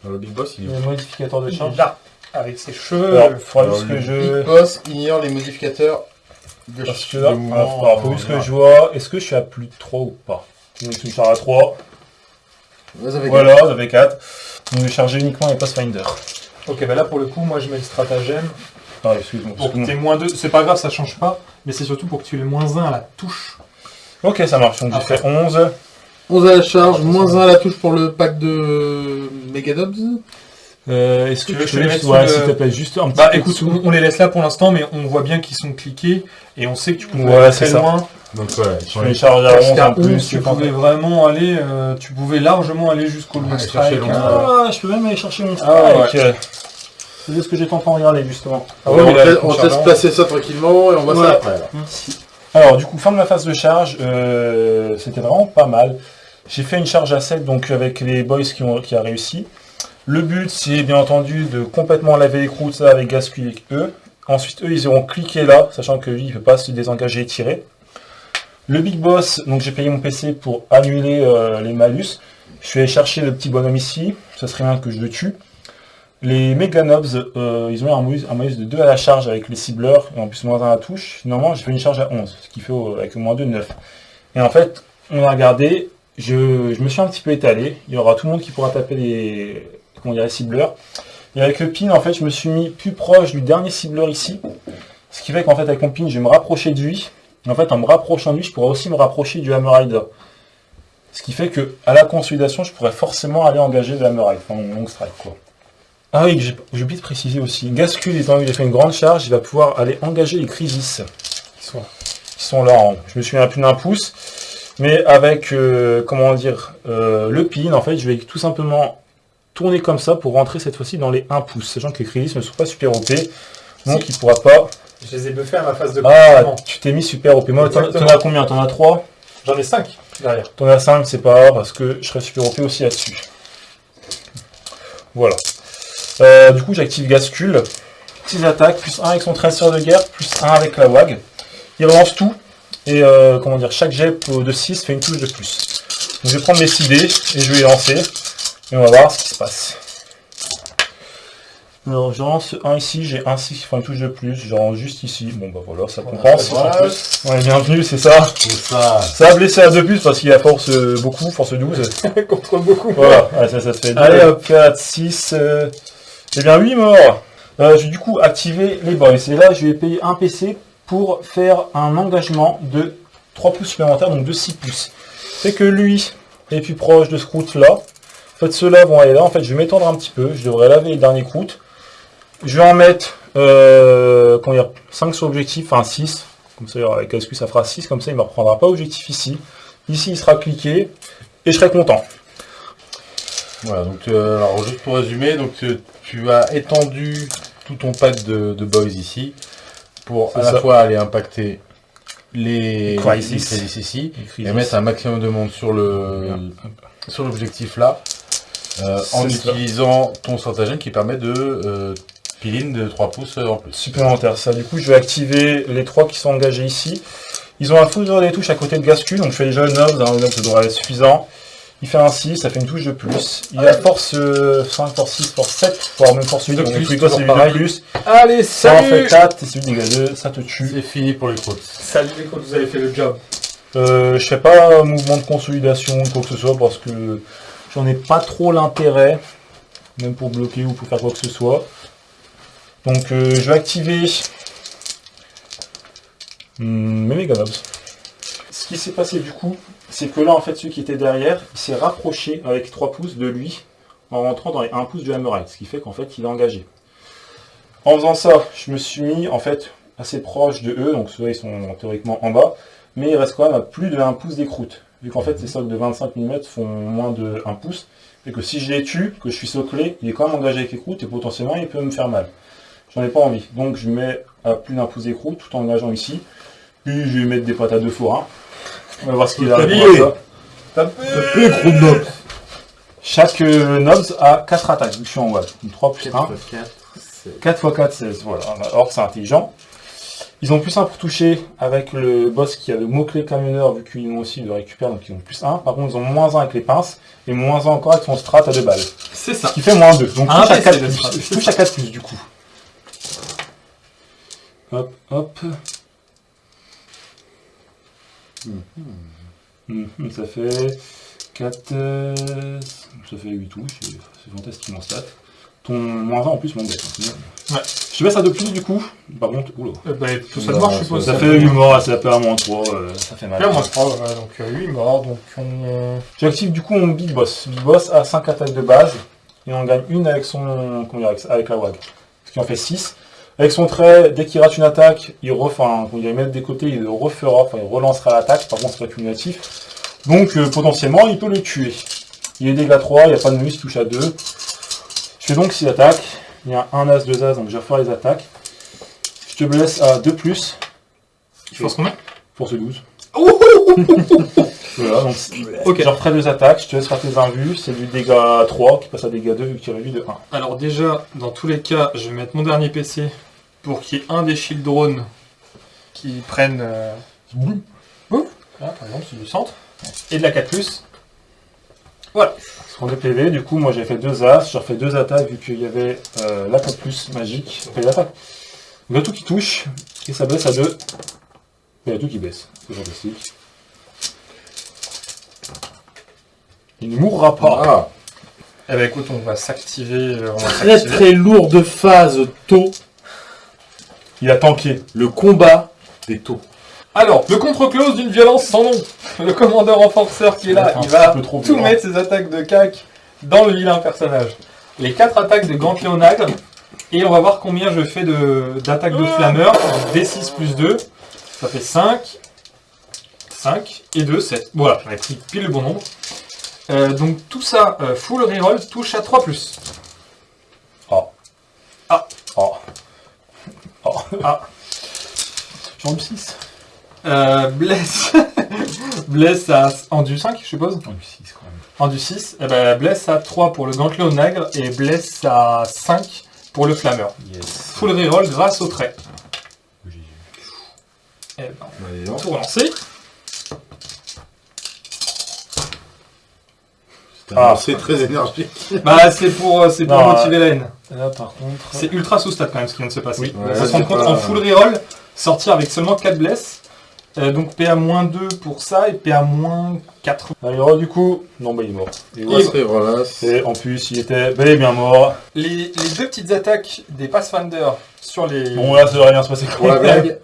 Alors, le Big Boss, il est le modificateur de charge. Là. Avec ses cheveux. Alors, faudra juste que le je... Big Boss ignore les modificateurs de Parce que là, mouvement, alors, alors, faut juste euh, que je vois, est-ce que je suis à plus de 3 ou pas? Donc je suis à 3, Vas-y, avec voilà, ça fait 4. Donc je vais charger uniquement les Pathfinder. Ok, bah là pour le coup, moi je mets le stratagème. Ah, excuse-moi. Pour que excuse-moi. t'aies moins 2, c'est pas grave, ça change pas. Mais c'est surtout pour que tu aies moins 1 à la touche. Ok, ça marche, donc j'ai fait 11. 11 à la charge, moins 1 à la touche pour le pack de Megadobs. Euh, est-ce que Tu veux tu que je peux te mette ouais, sous s'il le- te plaît, juste un petit Bah peu écoute, on, on les laisse là pour l'instant, mais on voit bien qu'ils sont cliqués. Et on sait que tu pouvais Ouais, aller c'est très ça. loin. Donc, ouais, Je fais une charge à Parce 11 qu'à en plus. 11, tu pouvais vraiment aller, euh, tu pouvais largement aller jusqu'au long Ouais, strike. chercher long hein. Ah, je peux même aller chercher mon Ah, strike. C'est ce que j'étais en train de regarder, justement. Ah on ouais, laisse- le on laisse concernant- placer ça tranquillement et on voit Ouais. ça après. alors. Alors, du coup, fin de ma phase de charge, euh, c'était vraiment pas mal. J'ai fait une charge à 7, donc avec les boys qui ont a réussi. Le but, c'est bien entendu de complètement laver les croûtes là, avec Gascui avec eux. Ensuite, eux, ils auront cliqué là, sachant que lui, il ne peut pas se désengager et tirer. Le Big Boss, donc j'ai payé mon PC pour annuler euh, les malus. Je suis allé chercher le petit bonhomme ici, ça serait bien que je le tue. Les Meganobs, euh, ils ont un malus, un malus de 2 à la charge avec les cibleurs, et en plus moins 1 à la touche. Finalement, j'ai fait une charge à 11, ce qui fait euh, avec moins 2, 9. Et en fait, on a regardé, je, je me suis un petit peu étalé. Il y aura tout le monde qui pourra taper les, comment cibleurs. Et avec le pin, en fait, je me suis mis plus proche du dernier cibleur ici. Ce qui fait qu'en fait, avec mon pin, je vais me rapprocher de lui. Et en fait, en me rapprochant de lui, je pourrais aussi me rapprocher du Hammer Rider. Ce qui fait que à la consolidation, je pourrais forcément aller engager le Hammer Rider, enfin mon long strike, quoi. Ah oui, j'ai oublié de préciser aussi. Gascul, étant donné qu'il a fait une grande charge, il va pouvoir aller engager les crisis. Ils sont- là, en- je me souviens plus d'un pouce. Mais avec, euh, comment dire, euh, le pin, en fait, je vais tout simplement tourner comme ça pour rentrer cette fois-ci dans les 1 pouce. Sachant que les crisis ne sont pas super OP. Donc il pourra pas... Je les ai buffés à ma phase de Ah, tu t'es mis super OP. Moi, t'en as combien? T'en as 3 J'en ai 5 derrière. T'en as 5, c'est pas grave, parce que je serai super OP aussi là-dessus. Voilà. Euh, du coup, j'active Gascul. 6 attaques, plus 1 avec son traceur de guerre, plus 1 avec la WAG. Il relance tout. Et euh, comment dire, chaque jet de 6 fait une touche de plus. je vais prendre mes 6 dés et je vais les lancer. Et on va voir ce qui se passe. Alors, je lance un ici, j'ai un 6, enfin une touche de plus, genre juste ici. Bon bah voilà, ça compense. Voilà. Ouais, bienvenue, c'est ça. Ça. Ça a blessé à 2 plus parce qu'il a force euh, beaucoup, force 12. Contre beaucoup. Voilà, ouais, ça, ça fait 2, Allez hop, 4, 6, euh... et bien 8 morts. Euh, je vais du coup activer les boys. Et là, je vais payer un PC pour faire un engagement de 3 pouces supplémentaires, donc de 6 pouces. C'est que lui est plus proche de ce croûte là. En fait, ceux-là vont aller là. En fait, je vais m'étendre un petit peu. Je devrais laver les derniers croûtes. Je vais en mettre euh, comment dire, 5 sur objectif, enfin 6. Comme ça, avec SQ, ça fera 6. Comme ça, il ne me reprendra pas objectif ici. Ici, il sera cliqué. Et je serai content. Voilà, donc euh, alors juste pour résumer, donc tu, tu as étendu tout ton pack de, de boys ici pour à la fois aller impacter les crisis. les crisis ici Et et mettre un maximum de monde sur le sur l'objectif là euh, en ça. utilisant ton stratagème qui permet de euh, pile-in de 3 pouces en plus. supplémentaire. Ça, du coup, je vais activer les trois qui sont engagés ici. Ils ont un foudre des touches à côté de Gascu, donc je fais déjà le 9, hein, le 9 ça devrait être suffisant. Il fait un 6, ça fait une touche de plus. Il a force euh, 5, force 6, force 7, voire même force 8, De donc plus, plus, toujours 8 de pareil. plus. Allez, Ça en fait salut 4, et celui de dégâts 2, ça te tue. C'est fini pour les croûtes. Salut les codes, vous avez fait le job. Euh, je fais pas un mouvement de consolidation ou quoi que ce soit parce que j'en ai pas trop l'intérêt, même pour bloquer ou pour faire quoi que ce soit. Donc euh, je vais activer hmm, mes Meganobs. Ce qui s'est passé du coup, c'est que là en fait celui qui était derrière, il s'est rapproché avec 3 pouces de lui en rentrant dans les 1 pouce du Hammerite, ce qui fait qu'en fait il est engagé. En faisant ça, je me suis mis en fait assez proche de eux, donc ceux-là ils sont théoriquement en bas, mais il reste quand même à plus de 1 pouce des croûtes. Vu qu'en fait ces socs de 25 mm font moins de 1 pouce, et que si je les tue, que je suis soclé, il est quand même engagé avec les et potentiellement il peut me faire mal. J'en ai pas envie. Donc je mets à plus d'un pouce des croûtes tout en engageant ici. Puis je vais mettre des patates de forain. On va voir ce qu'il a Tapez. gros nob. Chaque euh, nobs a 4 attaques, vu que je suis en wall. Donc 3 plus 1. 4, 4 x 4, 16. Voilà. Or, c'est intelligent. Ils ont plus 1 pour toucher avec le boss qui a le mot-clé camionneur, vu qu'ils ont aussi le récupère, donc ils ont plus 1. Par contre, ils ont moins 1 avec les pinces, et moins 1 encore avec son strat à 2 balles. C'est ça. Ce qui fait moins 2. Donc, Un touche à PC 4 de plus. Je touche à 4 plus, du coup. Hop, hop. Mhm, ça fait 4... euh, ça fait 8 touches, c'est fantastique mon stat. Ton moins 1 en plus m'embête. hein. Ouais. Je baisse à 2 plus du coup. Par contre, oula. Euh, bah, tout ça de mort, je suppose. Ça fait 8 morts, ça fait à moins 3, euh, ça fait mal. Là, moi, je crois, ouais, donc 8 morts, donc on... J'active du coup mon Big Boss. Big Boss a 5 attaques de base, et on gagne une avec son. comment dire, avec la WAG. Ce qui en fait 6. Avec son trait, dès qu'il rate une attaque, il refait, enfin, quand il va mettre des côtés, il le refera, enfin il relancera l'attaque, par contre c'est pas cumulatif. Donc euh, potentiellement il peut le tuer. Il est dégâts 3, il n'y a pas de bonus, il touche à 2. Je fais donc 6 attaques. Il y a un as, deux as, donc je vais refaire les attaques. Je te blesse à 2 plus, Tu penses combien? Force 12. voilà, donc Ok. je referai deux attaques, je te laisse faire tes invus, c'est du dégât 3 qui passe à dégât 2 vu qu'il réduit de 1. Alors déjà, dans tous les cas, je vais mettre mon dernier PC pour qu'il y ait un des shield drones qui prenne... Euh... boum. Boum. Là, par exemple, c'est du centre. Et de la 4+. Voilà. Sur 2 PV, du coup, moi j'ai fait deux as, je refais deux attaques vu qu'il y avait euh, la 4 plus magique. Enfin, l'attaque. Il y a tout qui touche, et ça baisse à 2. Il y a tout qui baisse, c'est fantastique. Il ne mourra pas. Ah, Eh ben écoute, on va s'activer. euh, très très lourde phase taux, Il a tanké. le combat des taux. Alors, le contre-close d'une violence sans nom. Le commandeur renforceur qui est là, il va trop tout violent. mettre ses attaques de cac dans le vilain personnage. Les quatre attaques de nagre. Et on va voir combien je fais de- d'attaques de, flammeur. D6 plus 2. Ça fait 5. 5 et 2, 7. Voilà, j'en ai pris pile le bon nombre. Euh, donc tout ça, euh, full reroll, touche à 3 plus. Oh. Ah. Oh. Oh. Ah. J'en ai 6. Euh, bless. bless à, en du 5, je suppose. J'en ai 6 quand même. En du 6, eh ben, bless à 3 pour le gantelet au nagre et bless à 5 pour le flammeur. Yes. Full reroll grâce au trait. Eh ben, Allez, non. tout relancer. Ah. c'est très énergique. Bah, c'est pour, euh, c'est pour Non, motiver la haine. Là, par contre. C'est ultra sous stat quand même ce qui vient de se passer. Oui. Ouais, se c'est compte pas- en full reroll, sortir avec seulement 4 blesses. Euh, donc PA-2 pour ça et PA-4. Alors, du coup, non, bah, il est mort. Voilà. c'est- Et en plus, il était bel et bien mort. Les, les deux petites attaques des Pathfinder sur les. Bon, là, ça devrait rien se passer Pour la blague.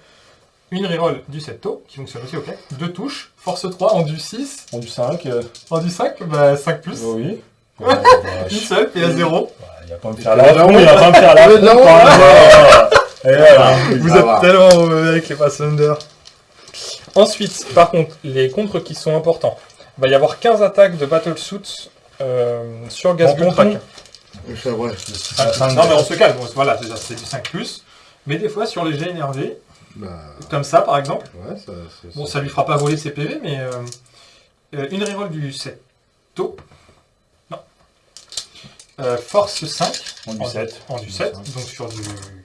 Une reroll du 7 taux qui fonctionne aussi, ok. Deux touches, force 3 en du 6, En du 5. euh, en du 5, bah 5 plus. oui. Ouais, Une seule, PA0. Il va pas me faire fond, il va pas me faire. Et voilà. Vous êtes tellement mauvais avec les Pathfinder. Ensuite, par contre, les contres qui sont importants. Il va y avoir 15 attaques de Battlesuit euh, sur Gaz ouais. Ah, non, mais on se calme. Voilà, déjà, c'est du 5 plus. Mais des fois, sur les jets énervés, Bah, comme ça, par exemple, ouais, ça, c'est- bon, ça lui fera pas voler ses PV, mais euh, euh, une reroll du 7 taux. Non. Euh, force 5 En du 7. en du 7, donc sur du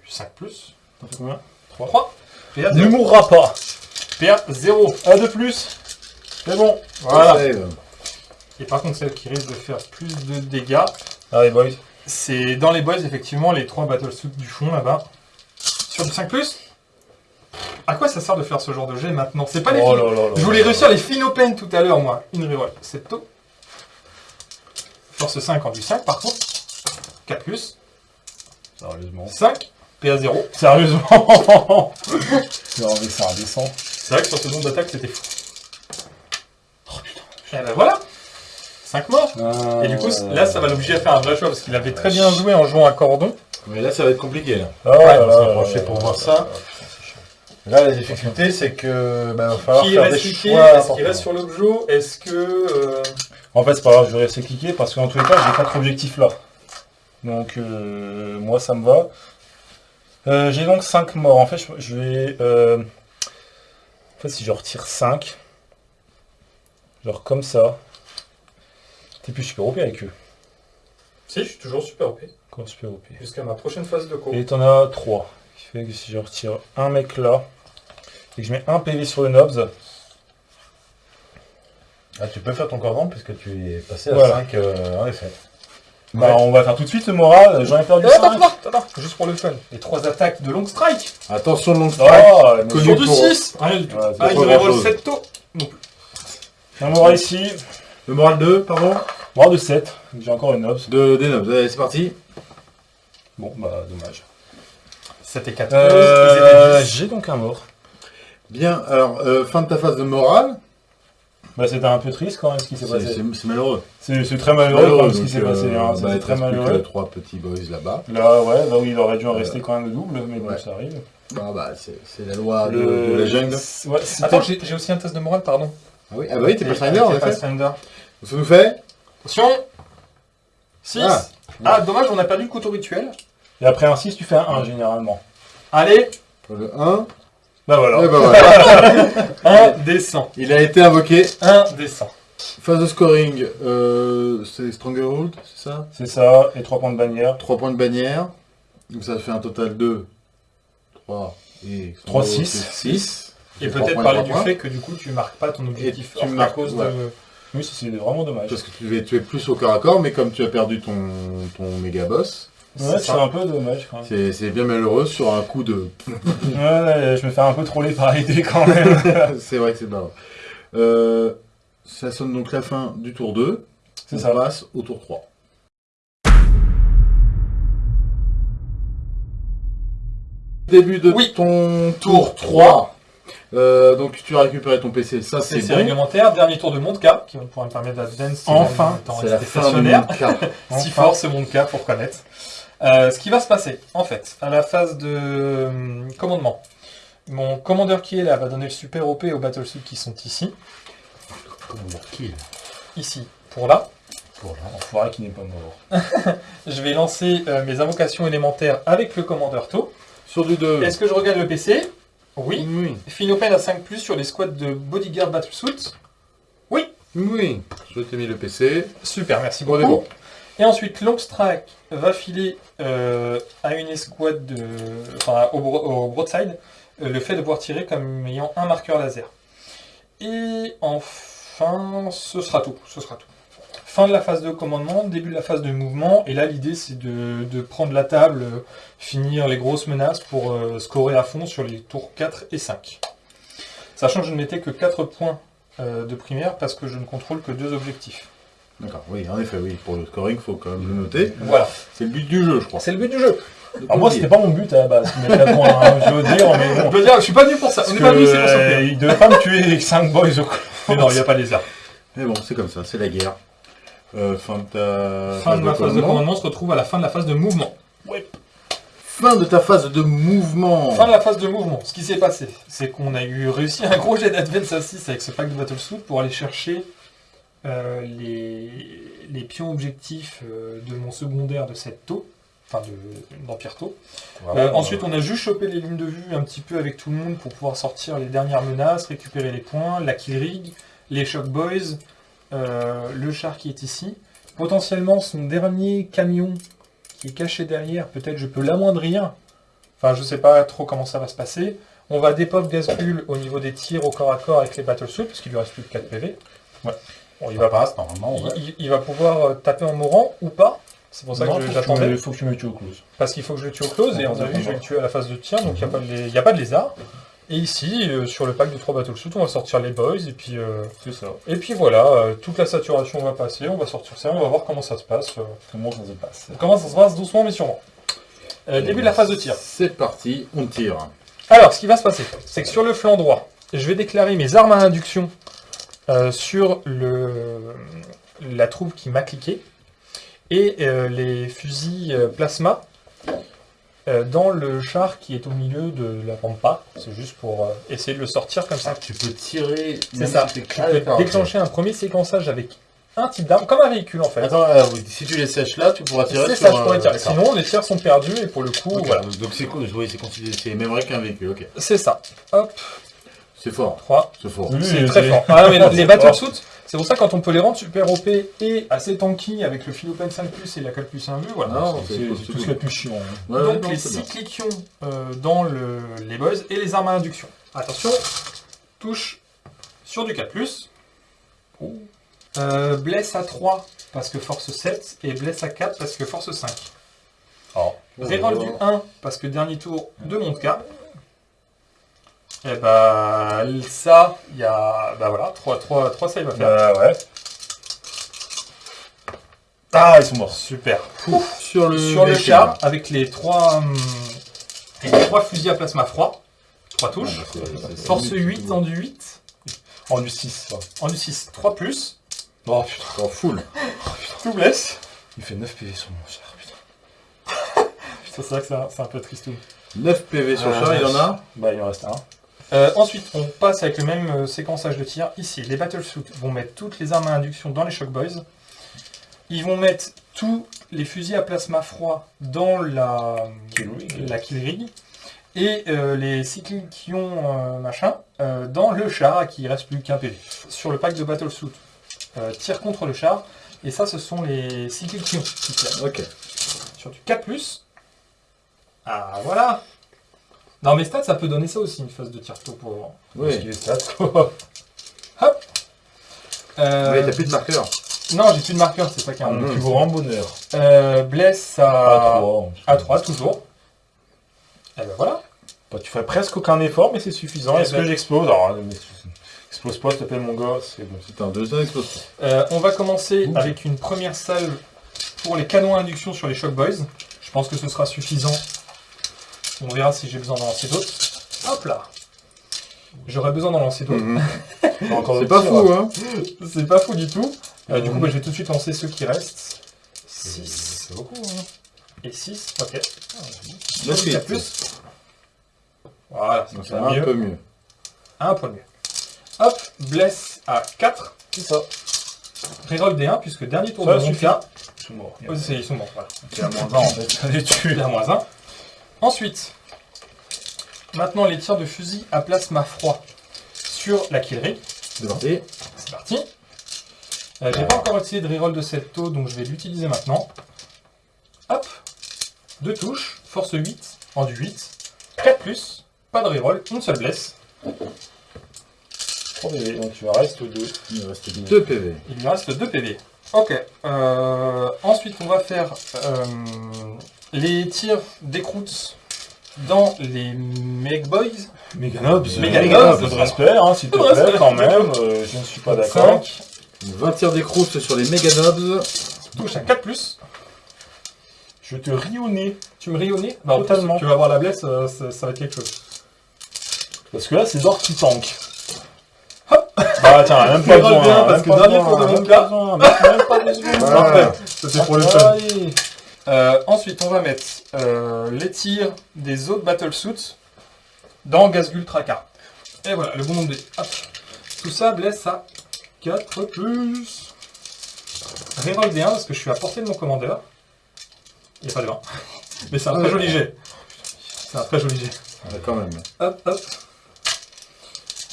5 plus. Ça fait combien? 3. PA Ne 0. mourra pas. PA 0. Un de plus. C'est bon. Voilà. Et par contre, celle qui risque de faire plus de dégâts, Allez, boys. c'est dans les boys, effectivement, les 3 battlesuits du fond là-bas. Sur du 5 plus À quoi ça sert de faire ce genre de jet maintenant C'est pas les Oh fin- là là là. Je voulais réussir les Finopen tout à l'heure, moi. Une reroll. C'est tôt. Force 5 en du 5, par contre. 4 plus. Sérieusement. 5. PA 0. Sérieusement. non, mais ça redescend. C'est vrai que sur ce nombre d'attaques, c'était fou. Oh putain. Et ben voilà 5 morts. Et du coup, là, ça va l'obliger à faire un vrai choix parce qu'il avait très bien joué en jouant à cordon. Mais là, ça va être compliqué. Là, Ah, Ouais, on va se rapprocher pour voir ça. Là, la difficulté, c'est que bah, va falloir Qui faire reste des choix. Est-ce qu'il reste sur l'objet Est-ce que. euh, En fait, c'est pas grave, je vais rester cliquer parce qu'en tous les cas, j'ai 4 objectifs là. Donc, euh, moi, ça me va. Euh, j'ai donc 5 morts. En fait, je, je vais. En fait, si je retire 5, genre comme ça, t'es plus super OP avec eux. Si, je suis toujours super OP. Quoi, super OP Jusqu'à ma prochaine phase de co. Et t'en as 3. Ce qui fait que si je retire un mec là, et que je mets un PV sur le Nobs, Ah, tu peux faire ton cordon puisque tu es passé à Voilà. 5 euh, en effet. bah, on va faire tout de suite le moral. J'en ai perdu Euh, Attends, 5. attends, attends, juste pour le fun. Les 3 attaques de long strike. Attention, long strike. Oh, mais Connu Sur du pour- 6 Rien du tout. Ouais, c'est Ah, pas il roll grand-chose. 7 taux. un moral ici. Le moral 2, pardon. Moral de 7. J'ai encore une Nobs. De Denobs. Allez, c'est parti. Bon, bah, dommage. 7 et 4 Euh, j'ai donc un mort. Bien, alors, euh, fin de ta phase de morale. Bah, c'était un peu triste quand même ce qui s'est C'est passé. c'est- c'est malheureux. C'est c'est très malheureux quand même ce qui s'est passé. euh, Hein. bah, te très plus que malheureux. trois petits boys là-bas. Là, ouais, là où il aurait dû en rester quand même le double, mais bon, ça arrive. Ah bah, c'est c'est la loi de, Le- de la jungle. Ouais, Attends, j'ai aussi un test de morale, pardon. Ah oui, ah bah oui, t'es pas Pathfinder en T'es effet. Pathfinder. Ça nous fait Attention 6 Ah. Ah, dommage, on a perdu le couteau rituel. Et après un 6, tu fais un 1 généralement. Allez, le 1. Bah voilà. Et bah voilà. 1 descend. Il a été invoqué. 1 descend. Phase de scoring, euh, c'est Stronghold, c'est ça? C'est ça, et 3 points de bannière. 3 points de bannière. Donc ça fait un total de 3 et Trois, Stronghold, six. c'est 6. Et peut-être parler du fait que du coup tu marques pas ton objectif tu hors à marques, cause ouais. de. Oui, c'est c'est vraiment dommage. Parce que tu es, tu es plus au corps à corps, mais comme tu as perdu ton, ton méga boss, Ouais, C'est un peu dommage quand même. c'est bien malheureux sur un coup de... Ouais, ouais, je me fais un peu troller par l'idée quand même. c'est vrai que c'est marrant. Euh, ça sonne donc la fin du tour 2. C'est On ça. passe au tour 3. Début de Oui. ton Tour tour 3. Euh, donc tu as récupéré ton PC, ça c'est bon. réglementaire, dernier tour de Montka, qui pourra me permettre d'advance Enfin, c'est la fin du stationnaire. monde 4. Si Enfin. fort c'est mon cas pour connaître. Euh, ce qui va se passer, en fait, à la phase de hum, commandement, mon commandeur qui est là va donner le super OP aux battlesuits qui sont ici, Comment dire kill ici, pour là. Pour l'enfoiré qui n'est pas mort. Je vais lancer euh, mes invocations élémentaires avec le commandeur taux. Sur du 2. Est-ce que je regarde le PC Oui. Oui. Finopen à 5 plus sur les squads de Bodyguard Battlesuit. Oui. Je t'ai mis le PC. Super, merci beaucoup. bon. Et ensuite, Longstrike va filer euh, à une escouade de, enfin, au, bro- au broadside euh, le fait de pouvoir tirer comme ayant un marqueur laser. Et enfin, ce sera tout. Ce sera tout. fin de la phase de commandement, début de la phase de mouvement. Et là, l'idée, c'est de, prendre la table, finir les grosses menaces pour euh, scorer à fond sur les tours 4 et 5. Sachant que je ne mettais que 4 points de primaire parce que je ne contrôle que deux objectifs. D'accord, oui, en effet, oui. Pour le scoring, faut quand même le noter. Voilà, C'est le but du jeu, je crois. c'est le but du jeu. Alors moi, c'était pas mon but à la base. Mais là, bon, hein, je veux dire, mais Je veux dire, je suis pas venu pour ça. On n'est pas venu, c'est pour ça. euh, il devait pas me tuer 5 boys au coup. Mais non, il n'y a pas les arts. Mais bon, c'est comme ça, c'est la guerre. Euh, fin de ta Fin de ma phase de commandement, on se retrouve à la fin de la phase de mouvement. Fin de ta phase de mouvement. Fin de la phase de mouvement. Ce qui s'est passé, c'est qu'on a eu réussi un gros jet d'Advance à 6 avec ce pack de Battlesuit pour aller chercher euh, les, les pions objectifs euh, de mon secondaire de cette taux, enfin de d'Empire Tau. Euh, ensuite, on a juste chopé les lignes de vue un petit peu avec tout le monde pour pouvoir sortir les dernières menaces, récupérer les points, la kill rig, les shock boys, euh, le char qui est ici. Potentiellement, son dernier camion qui est caché derrière, peut-être je peux l'amoindrir. Enfin, je sais pas trop comment ça va se passer. On va dépop Gazbull au niveau des tirs au corps à corps avec les battlesuits, parce qu'il lui reste plus que 4 PV. Ouais. Bon, il Il va va passe normalement, ouais. il, il- il va pouvoir euh, taper en mourant ou pas. C'est pour ça Non, que j'attendais. me- faut que tu me tues au close. Parce qu'il faut que je le tue au close, et on a vu, je vais le tuer à la phase de tir, donc il n'y a, pas de lé- y a pas de lézard. Et ici, euh, sur le pack de 3 battlesuits, on va sortir les boys, et puis, euh, C'est ça. et puis voilà, euh, toute la saturation va passer, on va sortir ça, on va voir comment ça se passe. Comment ça se passe comment ça se passe doucement mais sûrement. Euh, début de la phase de tir. C'est parti, on tire. Alors, ce qui va se passer, c'est que sur le flanc droit, je vais déclarer mes armes à induction euh, sur le, la troupe qui m'a cliqué et euh, les fusils euh, plasma euh, dans le char qui est au milieu de la pampa. C'est juste pour essayer de le sortir comme ça. Tu peux tirer. C'est ça. si Tu peux déclencher un premier séquençage avec un type d'arme, comme un véhicule en fait. Attends, euh, oui, si tu les sèches là, tu pourras tirer sur ça, je pourrais tirer. Sinon, les tirs sont perdus et pour le coup, voilà. Donc c'est cool, c'est considéré, c'est même vrai qu'un véhicule, ok. C'est ça. Hop, C'est fort, 3, c'est fort. Oui, C'est c'est- très fort. Ah, mais les battlesuits, c'est pour ça quand on peut les rendre super OP et assez tanky avec le Philopen 5 et la 4 plus 1 vue, voilà. Non, C'est tout ce cool. qui est plus chiant. hein. Ouais, Donc non, les c'est 6 bien. cliquions euh, dans le, les boys et les armes à induction. Attention, touche sur du 4 plus. Euh, blesse à 3 parce que force 7 et blesse à 4 parce que force 5. Oh. Reroll du 1 parce que dernier tour de mon cas. Et bah ça, il y a. Bah voilà, 3, 3, 3 save à faire. Bah ouais. Ah, ils sont morts. Super. Sur le, Sur le char, là. avec les 3 les trois fusils à plasma froid, 3 touches. Ah, Force c'est- 8 en du 8, En du 6. ça. en du 6, 3 plus. Oh putain. En full. Tout blesse. Il fait 9 PV sur mon char, putain. C'est vrai que c'est un, un peu triste. 9 PV sur le Ah, char, il y en a. Bah, il en reste un. Euh, ensuite, on passe avec le même euh, séquençage de tir. Ici, les Battlesuits vont mettre toutes les armes à induction dans les Shock Boys. Ils vont mettre tous les fusils à plasma froid dans la Kill rig. la kill rig. Et euh, les cycliques qui ont machin dans le char qui reste plus qu'un PV. Sur le pack de Battlesuit, tir contre le char. Et ça, ce sont les cycliques qui ont qui tirent. Ok. Sur du 4+. Ah, voilà Non, mais stats, ça peut donner ça aussi, une phase de tir tôt pour... Oui. stats, quoi. Euh, Ouais, t'as plus de marqueur. Non, j'ai plus de marqueur, c'est ça qui est Un un plus grand bonheur. euh, Bless à... À 3. à 3, toujours. Et ben voilà. Bah, tu fais presque aucun effort, mais c'est suffisant. Eh Est-ce ben- que j'explose Alors, mais- explose pas, s'il te plaît, mon gars. C'est bon. C'est un deuxième explosif. Euh, on va commencer Ouh. avec une première salve pour les canons à induction sur les Shock Boys. Je pense que ce sera suffisant. On verra si j'ai besoin d'en lancer d'autres. Hop là J'aurais besoin d'en lancer d'autres. Mhm. C'est pas fou, là. hein. C'est pas fou du tout. Euh, du coup, Mhm. bah, je vais tout de suite lancer ceux qui restent. C'est 6 c'est beaucoup. Hein. et 6. Ok. Du hits. 4+. Voilà, c'est un mieux. peu mieux. Un point de mieux. Hop, bless à 4. C'est ça. Reroll D1, puisque dernier tour Ça de cas. Ils sont morts. Oh, ils sont morts, voilà. C'est à moins 20 en fait. Ça les tue. Il y a moins 1. Ensuite, maintenant les tirs de fusil à plasma froid sur la kill rig. C'est parti. C'est parti. Euh, J'ai pas encore utilisé de reroll de cette taux, donc je vais l'utiliser maintenant. Hop, deux touches, force 8, en du 8, 4 plus, pas de reroll, une seule blesse. 3 PV. Donc tu vas reste 2. Il reste 2 PV. Il lui reste 2 PV. Ok. euh, ensuite, on va faire euh, les tirs d'écroute dans les Meg Boys. Meganobs. Meganobs. Peu de respect, hein, s'il te plaît, respect. quand même. euh, je ne suis pas d'accord. 5. 20 tirs d'écroute sur les Meganobs. Touche à 4 plus. Je te ris au nez. Tu me ris au nez Totalement. Tu vas voir la blesse, euh, ça, ça va être quelque chose. Parce que là, c'est Zor qui tank. Bah tiens, même pas besoin. bien, même parce que dernier tour de même mon pas gars. même- même pas besoin. Voilà. Ça, c'est pour le fun. Euh, ensuite, on va mettre euh, les tirs des autres battlesuits dans Gazgul Traka. Et voilà, le bon nombre de... Hop. Tout ça blesse à 4 plus. Reroll des 1 parce que je suis à portée de mon commandeur. Il n'y a pas de 1. Mais c'est un très joli jet. C'est un très joli jet. Ouais, quand même. Hop, hop.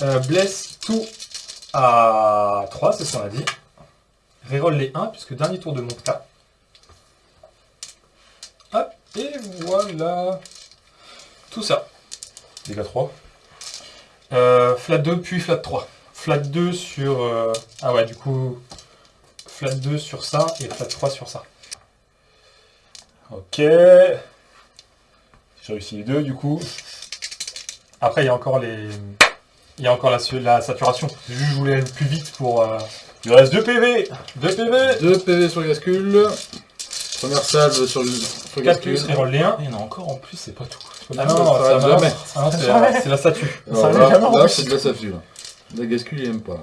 Euh, blesse tout à 3, c'est ce qu'on a dit. Reroll les 1, puisque dernier tour de mon cas. Et voilà. Tout ça. Dégâts 3. Euh, flat 2, puis flat 3. Flat 2 sur... euh, Ah ouais, du coup... Flat 2 sur ça, et flat 3 sur ça. Ok. J'ai réussi les deux, du coup. Après, il y a encore les... Il y a encore la, la saturation. Juste, je voulais aller plus vite pour... euh, Il reste 2 PV. 2 PV 2 PV sur le Gascule. Première salve sur le, sur le 4 plus, reroll les 1. Il y en a encore en plus, c'est pas tout. Ah non, non, s'arrête ça jamais. va. Ah non, c'est la, c'est la statue. Alors là, jamais là, c'est de la statue. là. La Gascule, il aime pas.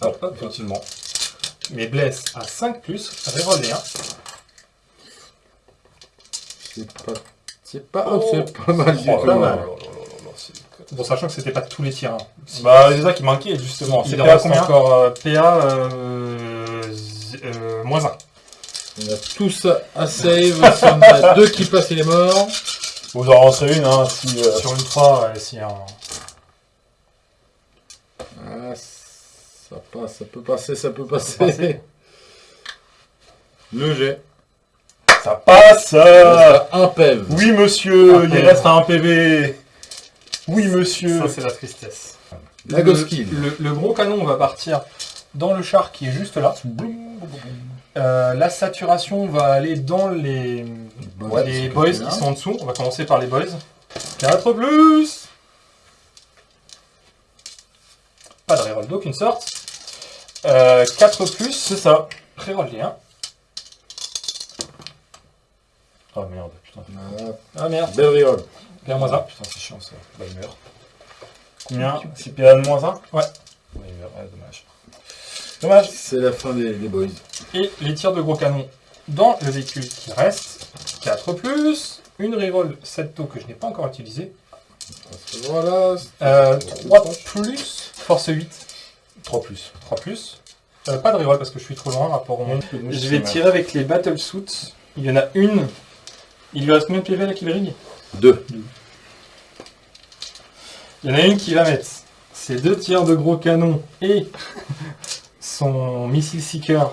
Hop, hop, Effectivement. Mais blesse à 5 plus, reroll les 1. C'est pas... C'est pas... oh, c'est pas mal du Oh tout. là là là c'est- Bon, sachant que c'était pas tous les tirs. hein. Bah, c'est ça qui manquait, justement. Il C'était en à reste combien encore euh, PA euh, z- euh, moins 1. On a tous à save. si on a deux qui passent, il est mort. Vous en rentrez une, hein, si... euh, Sur une 3, ouais, si un... Ah, ça passe, ça peut passer, ça peut passer. passer. Le jet. Ça passe euh, un PEV. Oui, monsieur, Un il PV. reste un PV. Oui, monsieur. Ça, c'est la tristesse. La Le-. Le, le gros canon va partir dans le char qui est juste là. Euh, la saturation va aller dans les, Boys, les boys qui sont en dessous. On va commencer par les boys. 4 plus Pas de reroll d'aucune sorte. Euh, 4 plus, c'est ça. Reroll les 1. Oh merde, putain. Voilà. Ah merde, Belle reroll. bien moins 1. Putain, c'est chiant ça. Bah, il meurt. Combien 6 PA de moins 1 Ouais. Ouais, il meurt, ouais, dommage. Dommage. C'est la fin des, des boys. Et les tirs de gros canon dans le véhicule qui reste. 4 plus. Une reroll 7 taux que je n'ai pas encore utilisé. Voilà. Euh, 3 plus. Force 8. 3 plus. 3 plus. Euh, pas de reroll parce que je suis trop loin rapport au monde. Je vais tirer avec les battle suits. Il y en a une. Il lui reste combien de PV à Killring Deux. Il y en a une qui va mettre ses deux tirs de gros canon et son missile seeker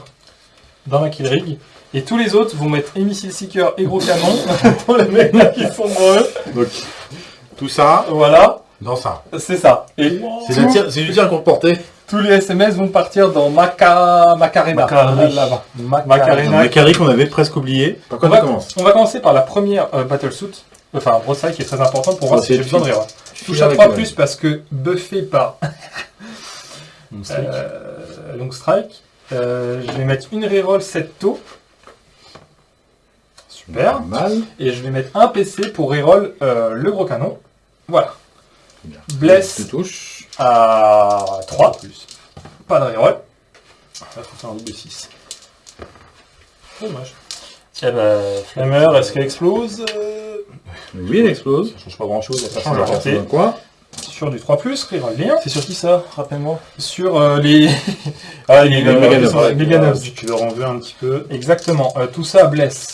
dans la killrig. Et tous les autres vont mettre et missile seeker et gros canon dans les mecs là qui sont eux. Donc, tout ça Voilà, dans ça. c'est ça. Et C'est tir- du tir tous les SMS vont partir dans Maca... Macarena. Macari. Là-bas. Macarena. qu'on avait presque oublié. Par On va, on commencer par la première euh, battlesuit. Enfin, brossage qui est très important pour voir si j'ai besoin de. Tu Touche à avec 3 le plus parce que buffé par euh, Long Strike. Euh, je vais mettre une reroll 7 taux. Super. Pas mal. Et je vais mettre un PC pour reroll euh, le gros canon. Voilà. Bien. Bless Tu touches. à 3. Pas de reroll. Ça faut faire un double 6. Dommage. Eh ben, Flammer, est-ce qu'elle explose? Euh, Oui, il explose. Ça change pas grand chose. change. C'est dans quoi? Sur du 3, reroll les 1. C'est sur qui ça Rappelle-moi. Sur euh, les. Ah, les Ouais, Meganobs. Tu leur en veux un petit peu. Exactement. Euh, tout ça blesse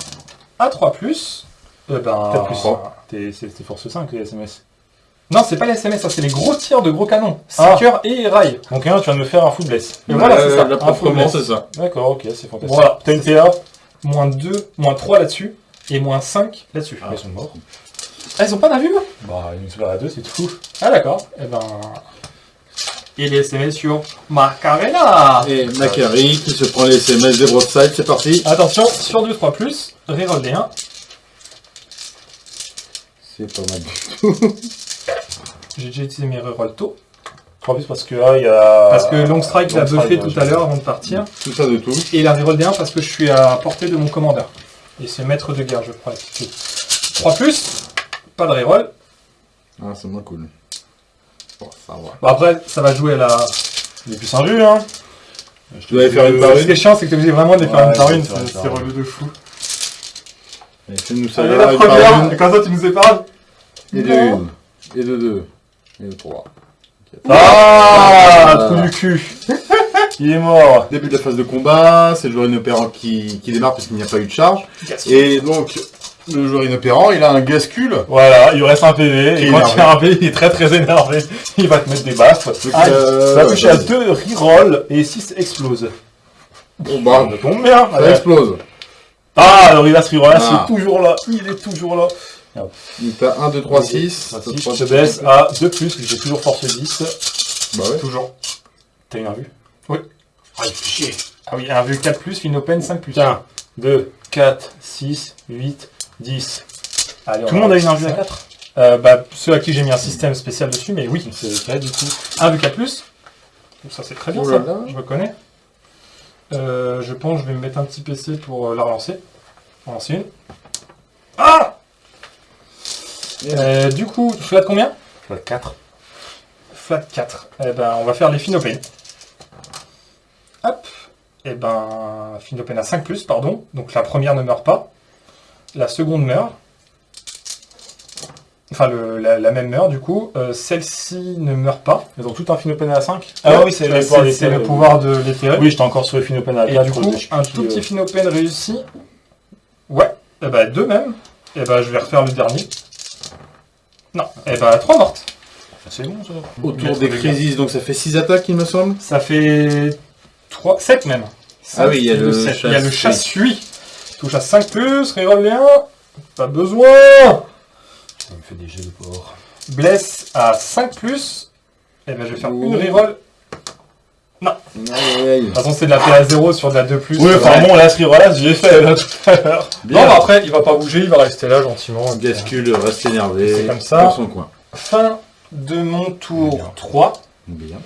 à 3. Eh ben, 4 plus 3. T'es force 5 les SMS. Non, c'est pas les SMS, ça c'est les gros tirs de gros canons. Ah. Seeker et rail. Donc, un, tu viens de me faire un full bless. Et voilà, c'est ça. La c'est ça. D'accord, ok, c'est fantastique. Voilà. T'as une PA Moins 2, moins 3 là-dessus. Et moins 5 là-dessus. Ah, ils sont morts. Ah, ils ont pas d'invue Bah, une super à 2, c'est tout. Ah, d'accord. Eh ben. Et les SMS sur Macarena. Et Macari qui se prend les SMS des broadside, c'est parti. Attention, sur 2 3 plus, reroll des 1. C'est pas mal. J'ai déjà utilisé mes reroll tôt. 3 plus parce que là, il y a. Parce que Long Strike l'a buffé ouais, tout à l'heure avant de partir. Tout ça de tout. Et la reroll des 1 parce que je suis à portée de mon commandeur. Et c'est maître de guerre, je crois. 3 plus, pas de reroll. Ah, c'est moins cool. Bon, ça va. Bon après, ça va jouer à la... Plus un jus, hein. Je Tu vas faire une par Ce qui est chiant, c'est que t'es obligé vraiment de les faire une par une. une C'est une. relou de fou. Et. Allez, là, la une première, une. et comme ça tu nous épargnes. Et de une. Et de deux. Et de trois. Ah, trou du cul. Il est mort. Début de la phase de combat, c'est le joueur inopérant qui, qui démarre parce qu'il n'y a pas eu de charge. Et donc, le joueur inopérant, il a un gascule. Voilà, il reste un PV. Et est quand énervé. il a un PV, il est très très énervé. Il va te mettre des baffes. Ah, euh, ça va ouais, toucher à vas-y. 2 reroll et 6 explose. Bon, bah, Ça tombe bien. ça explose. Ah, alors il a ce reroll là, Ah. c'est toujours là. Il est toujours là. Donc, t'as 1, 2, 3, 6. Ah, si, je te baisse à 2 plus, j'ai toujours force 10. Bah ouais. Toujours. T'as une invue Oui. Ah, il fait chier. Ah oui, un vu 4 plus, une open 5 plus. Tiens, 2, 4, 6, 8, 10. Allez, on Tout le monde a une invue à ça. 4 Euh, bah, ceux à qui j'ai mis un système spécial dessus, mais oui. C'est cas du coup. 1 vu 4 plus. Donc ça c'est très bien Oh là ça, là. je reconnais. Euh, je pense que je vais me mettre un petit PC pour euh, la relancer. En lancer une. Ah Du coup, flat combien? 4. Flat 4. Eh ben, on va faire les Finopane. Hop. Eh ben, Finopane à 5 plus, pardon. Donc la première ne meurt pas. La seconde meurt. Enfin, le- la, la même meurt, du coup. Euh, Celle-ci ne meurt pas. Ils ont tout un Phinopen à 5 Ah oui, c'est c'est le pouvoir oui. pouvoir de l'éthéré. Oui, j'étais encore sur le Phinopen à Et 4. du coup, un tout petit Finopane réussi. Ouais. Eh ben, deux même. Eh ben, je vais refaire le dernier. Non. Eh ben, trois mortes. C'est bon ça. Autour des crises, donc ça fait 6 attaques, il me semble. Ça fait 3, 7 même. Ah oui, il y a le sept. Il. Touche à 5 plus, reroll les 1. Pas besoin. Ça me fait des jets de porc. Blesse à 5 plus. Et ben je vais faire Ouh. une reroll. Aïe, aïe, aïe. De toute façon, c'est de la PA 0 sur de la 2 plus. Oui, Euh, enfin bon, là, ce reroll j'ai fait là tout à l'heure. Non, mais après, il va pas bouger, il va rester là gentiment. Gascule reste énervé. C'est comme ça. Dans son coin. Fin de mon tour Bien. 3. Bien.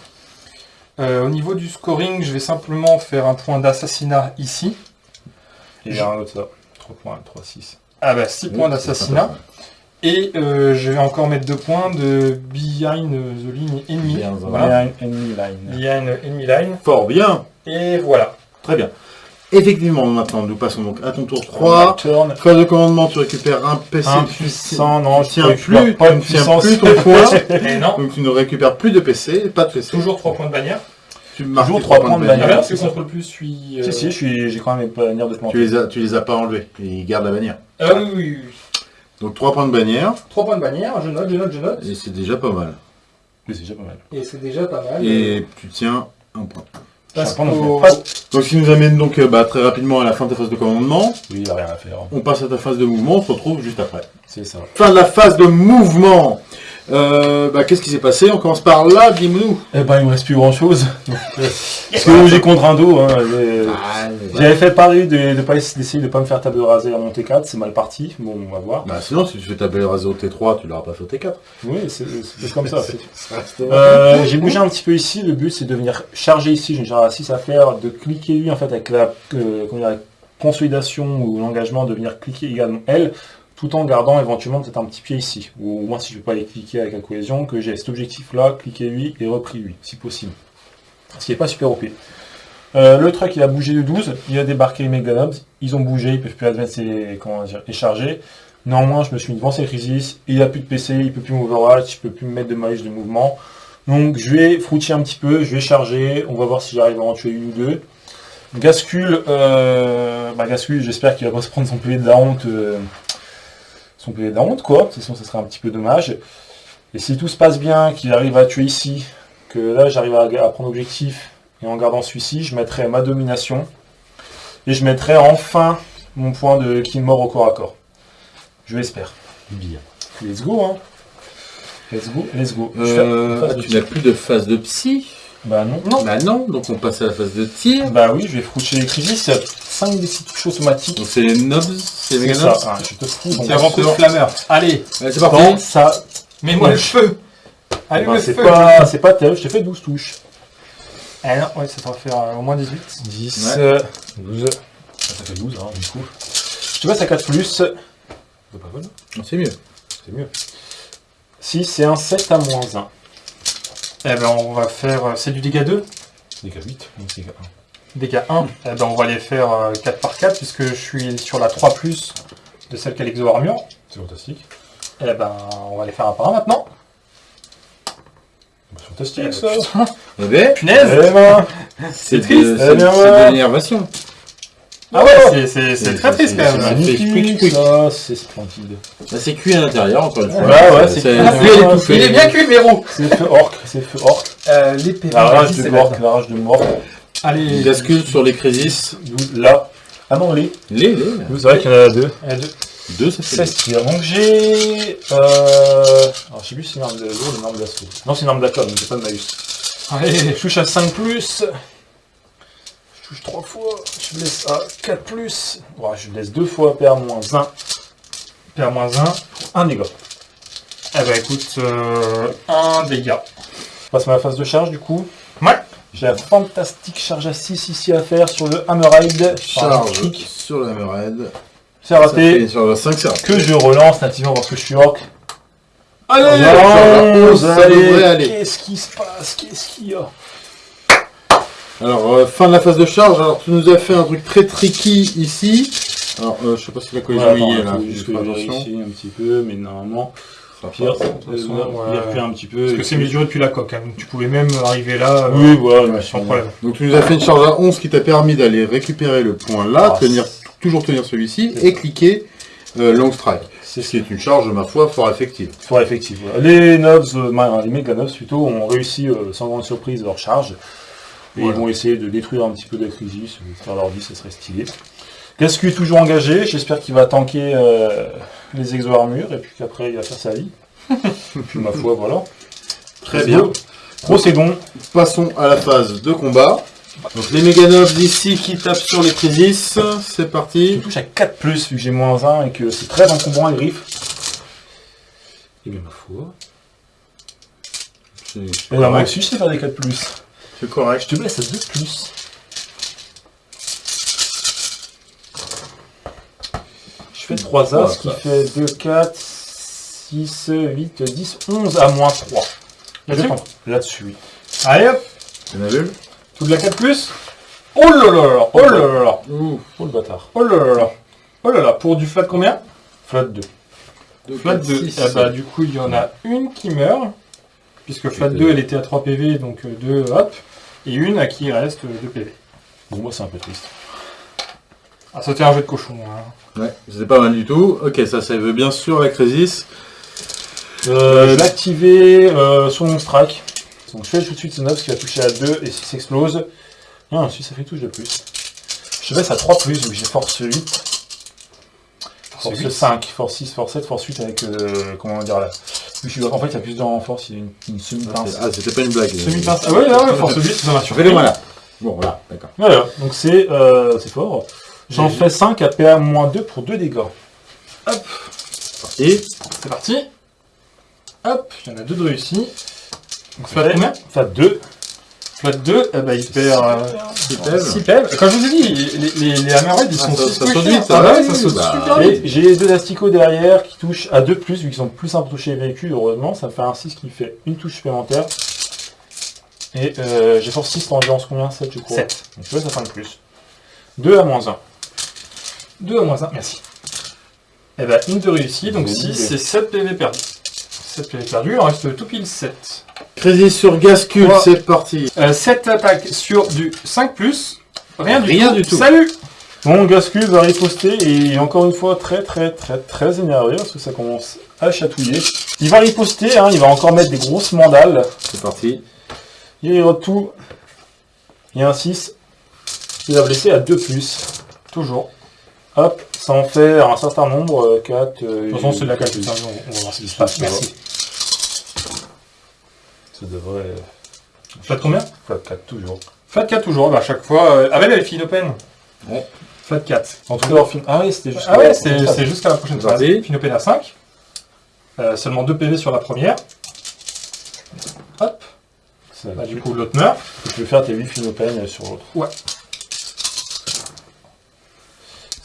Euh, au niveau du scoring, je vais simplement faire un point d'assassinat ici. Il y a un autre ça. 3 points, 3, 6. Ah bah 6 points d'assassinat. Et euh, je vais encore mettre 2 points de behind the line enemy. Bien, Voilà. Behind enemy line. Behind enemy line. Fort bien. Et voilà. Très bien. Effectivement, maintenant, nous passons donc à ton tour 3. Turn. Phase de commandement, tu récupères un PC. Un puissant, non, tu je tiens plus, pas tu de ne tiens plus ton non, Donc tu ne récupères plus de PC, pas de PC. toujours 3 points de bannière. Tu marques Toujours tes trois points de bannière. que contrôle plus, je suis. euh, Si, si, je suis- j'ai quand même mes bannières de planter. Tu les as, tu les as pas enlevés. Ils gardent la bannière. Ah oui, oui, oui. Donc 3 points de bannière, 3 points de bannière, je note, je note, je note. et c'est déjà pas mal. Oui, c'est déjà pas mal. Et c'est déjà pas mal. Et tu tiens un point. Parce. Donc ce qui nous amène donc euh, bah, très rapidement à la fin de ta phase de commandement. Oui, il n'y a rien à faire. On passe à ta phase de mouvement, on se retrouve juste après. C'est ça. Fin de la phase de mouvement. Euh, bah, Qu'est-ce qui s'est passé? On commence par là, dis-nous. Eh ben, il me reste plus grand chose. Parce que j'ai contre un dos. Hein, j'ai- J'avais fait pari de, de pas essa- d'essayer de pas me faire table rasée à mon T4, c'est mal parti. Bon, on va voir. Bah sinon, si tu fais ta belle rasée au T3, tu l'auras pas fait au T4. Oui, c'est comme ça. Euh, j'ai bougé un petit peu ici. Le but, c'est de venir charger ici. J'ai une charge à 6 à faire, de cliquer lui en fait avec la, euh, comment dire, la consolidation ou l'engagement, de venir cliquer également L, tout en gardant éventuellement peut-être un petit pied ici. Ou au moins, si je ne peux pas aller cliquer avec la cohésion, que j'ai cet objectif-là, cliquer lui et repris lui, si possible. Ce qui n'est pas super OP. Euh, le truc, il a bougé de 12, il a débarqué les Meganobs, ils ont bougé, ils peuvent plus advance et, comment dire, et charger. Néanmoins, je me suis mis devant ces crisis, il a plus de PC, il peut plus m'overwatch, je peux plus me mettre de maïs de mouvement. Donc je vais froucher un petit peu, je vais charger, on va voir si j'arrive à en tuer une ou deux. Gascule, euh, bah j'espère qu'il va pas se prendre son PV de la honte, euh, son PV honte quoi, sinon ça serait un petit peu dommage. Et si tout se passe bien, qu'il arrive à tuer ici, que là j'arrive à, à prendre objectif, et en gardant celui-ci, je mettrai ma domination, et je mettrai enfin mon point de kill mort au corps à corps. Je l'espère. Bien. Let's go hein Let's go, let's go. Euh, ah, tu n'as plus de phase de psy Bah non. Non. Bah non, donc on passe à la phase de tir. Bah oui, je vais froucher les a 5 des 6 touches automatiques. Donc c'est les nobs, c'est les nobs. Ah, je te fous. Tiens, Avant coup de flammeur. Allez, Allez, c'est parti. ça. mets-moi le feu. Allez, Bah, le c'est feu. pas, c'est pas terrible, je t'ai fait 12 touches. Ah non, ouais, ça va faire euh, au moins 18. 10, Ouais. euh, 12. Ah, Ça fait 12, hein, du coup. Je te passe à 4 plus. C'est pas mal, C'est mieux. c'est mieux. 6 et un 7 à moins 1. Eh ben, on va faire. euh, C'est du dégât 2 Dégâts 8, donc dégâts 1. Dégâts 1. Eh ben, on va les faire euh, 4 par 4 puisque je suis sur la 3 plus de celle qui a l'exo armure. C'est fantastique. Eh ben, on va les faire un par un maintenant. Bah, fantastique ça. Eh ben, Punaise Eh ben, c'est triste. de- Eh C'est bien, c'est ouais. de l'énervation. Ah ouais, c'est- c'est c'est C'est- très triste c'est- quand c'est même. c'est splendide. Bah, c'est cuit à l'intérieur, encore une fois. Ouais, ouais, c'est c'est cuit. Il est bien cuit, Mero C'est le feu orc, c'est le feu orc. euh, L'épée. La rage de c'est mort, la rage de mort. Allez. Il bascule sur les crisis. 12 là. Ah non, les. Les, les. C'est vrai qu'il y en a deux. Euh, deux. Deux, ça fait 16 tirs. Donc j'ai. Euh... Alors je sais plus si c'est une arme de lourd ou une arme d'assaut. Non, c'est une arme d'atome, donc j'ai pas de malus. Allez. Je touche à 5 plus. Touche 3 fois. Je blesse à 4 plus. Ouais, je blesse 2 fois, PA moins 1. PA moins 1. 1 dégât. Eh ben écoute, euh, un dégât. Je passe ma phase de charge du coup. Ouais. J'ai la fantastique charge à 6 ici à faire sur le Hammerhide. Charge sur la Hammerhead. C'est raté. Sur la 5, c'est raté. Que je relance nativement parce que je suis orc. Allez, allez. aller. Qu'est-ce qui se passe? Qu'est-ce qu'il y a? Alors, euh, fin de la phase de charge. Alors, tu nous as fait un truc très tricky ici. Alors, euh, je sais pas si la cohésion y est là. juste que vérifie un petit peu, mais normalement, Ça va pire, pas. euh, façon, il ouais. recule un petit peu. Parce que c'est mesuré depuis la coque, hein, donc tu pouvais même arriver là euh, Oui, voilà, Ouais, sans problème. Donc, tu nous as fait une charge à 11 qui t'a permis d'aller récupérer le point là, Ah, tenir, toujours tenir celui-ci et cliquer euh, Long Strike. C'est Ce qui est une charge, ma foi, fort effective. fort effectif. voilà. Les Nobs, euh, les Mega Nobs plutôt, ont réussi euh, sans grande surprise leur charge. Et Voilà. ils vont essayer de détruire un petit peu de Crisis, euh, faire leur vie, ça serait stylé. Gascu est toujours engagé, j'espère qu'il va tanker euh, les exo-armures et puis qu'après il va faire sa vie. ma foi, voilà. Très bien. Procédons. Passons à la phase de combat. Donc, les Meganobs ici qui tapent sur les crisis. C'est Je parti. touche à 4 plus vu que j'ai moins 1 et que c'est très encombrant les griffes. Et bien ma foi. C'est Et correct. aussi je sais faire des 4 plus. C'est correct. Je te blesse à 2 plus. Je fais 3 as, ce qui fait 2, 4, 6, 8, 10, 11 à moins 3. Là-dessus? Là-dessus, oui. Allez hop, T'en as vu tout de la 4 plus? Oh là là là, oh là là là, Ouh. Oh le bâtard. oh là là là. Oh là là, pour du flat combien? Flat 2. Flat 2. Eh bah, du coup, il y en a une qui meurt, puisque flat 2, elle était à 3 PV, donc 2 hop, et une à qui il reste 2 PV. Bon, moi c'est un peu triste. Ah, c'était un jeu de cochon. Hein. Ouais, c'était pas mal du tout. Ok, ça, ça veut bien sûr la crisis. Euh, je vais activer euh, son strike. Donc je fais tout de suite ce 9 qui va toucher à 2 et 6 explose. Ah, ensuite ça fait touche de plus. Je baisse à 3 plus, donc j'ai force 8. Force 8. 5, force 6, force 7, force 8 avec, euh, comment dire là. Je suis- En fait, il y a plus en force, il y a une, une semi-pince. Ah, c'était pas une blague. Semi-pince. Ah ouais, ouais, ouais, force 8, ça m'a surpris. Fais-le moi là. Bon, voilà, d'accord. Voilà, donc c'est euh, c'est fort. J'en fais 5 à PA-2 pour 2 dégâts. Et C'est parti. Hop, il y en a deux de réussis. Donc flat combien? Enfin 2. Flat 2, eh ben, il perd euh, Super. 6 PV. Comme je vous ai dit, les, les, ils Ah, sont ça- 6 ça saute vite, Ah ça, ouais, ouais, ça saute bah, super Et vite. j'ai les deux asticots derrière qui touchent à 2 plus, vu qu'ils sont plus simples pour toucher les véhicules, heureusement, ça fait un 6 qui fait une touche supplémentaire. Et euh, j'ai force 6 en endurance combien? 7 je crois. 7. Donc tu vois, ça fait un plus. 2 à moins 1. 2 à moins 1, merci. Eh ben, une de réussie, donc Bonne 6, idée. c'est 7 PV perdus. 7 PV perdus, il en reste tout pile 7. Crisis sur Gascule, c'est parti. Euh, 7 attaques sur du 5+, rien du Rien tout. du tout. Salut Bon, Gascu va riposter et il est encore une fois très très très très énervé parce que ça commence à chatouiller. Il va riposter, hein, il va encore mettre des grosses mandales. C'est parti. Il rerote tout. Il y a un 6. Il va blesser à 2 plus. Toujours. Hop, ça en fait un certain nombre, euh, 4. De toute façon, c'est de la calcul, ça, on on va voir ce qui se passe. Merci. Ça devrait. Flat combien Flat 4 toujours. Flat 4 toujours, bah à chaque fois. Euh... Ah, là, elle est open. Ouais. Flat 4. En tout cas, fin... ah oui, c'était juste. Ah ouais, c'est jusqu'à la prochaine phase. Vas-y. Finopen à 5. Euh, seulement 2 PV sur la première. Hop. Bah, tu, du coup, l'autre meurt. tu peux faire tes 8 Finopen sur l'autre. Ouais.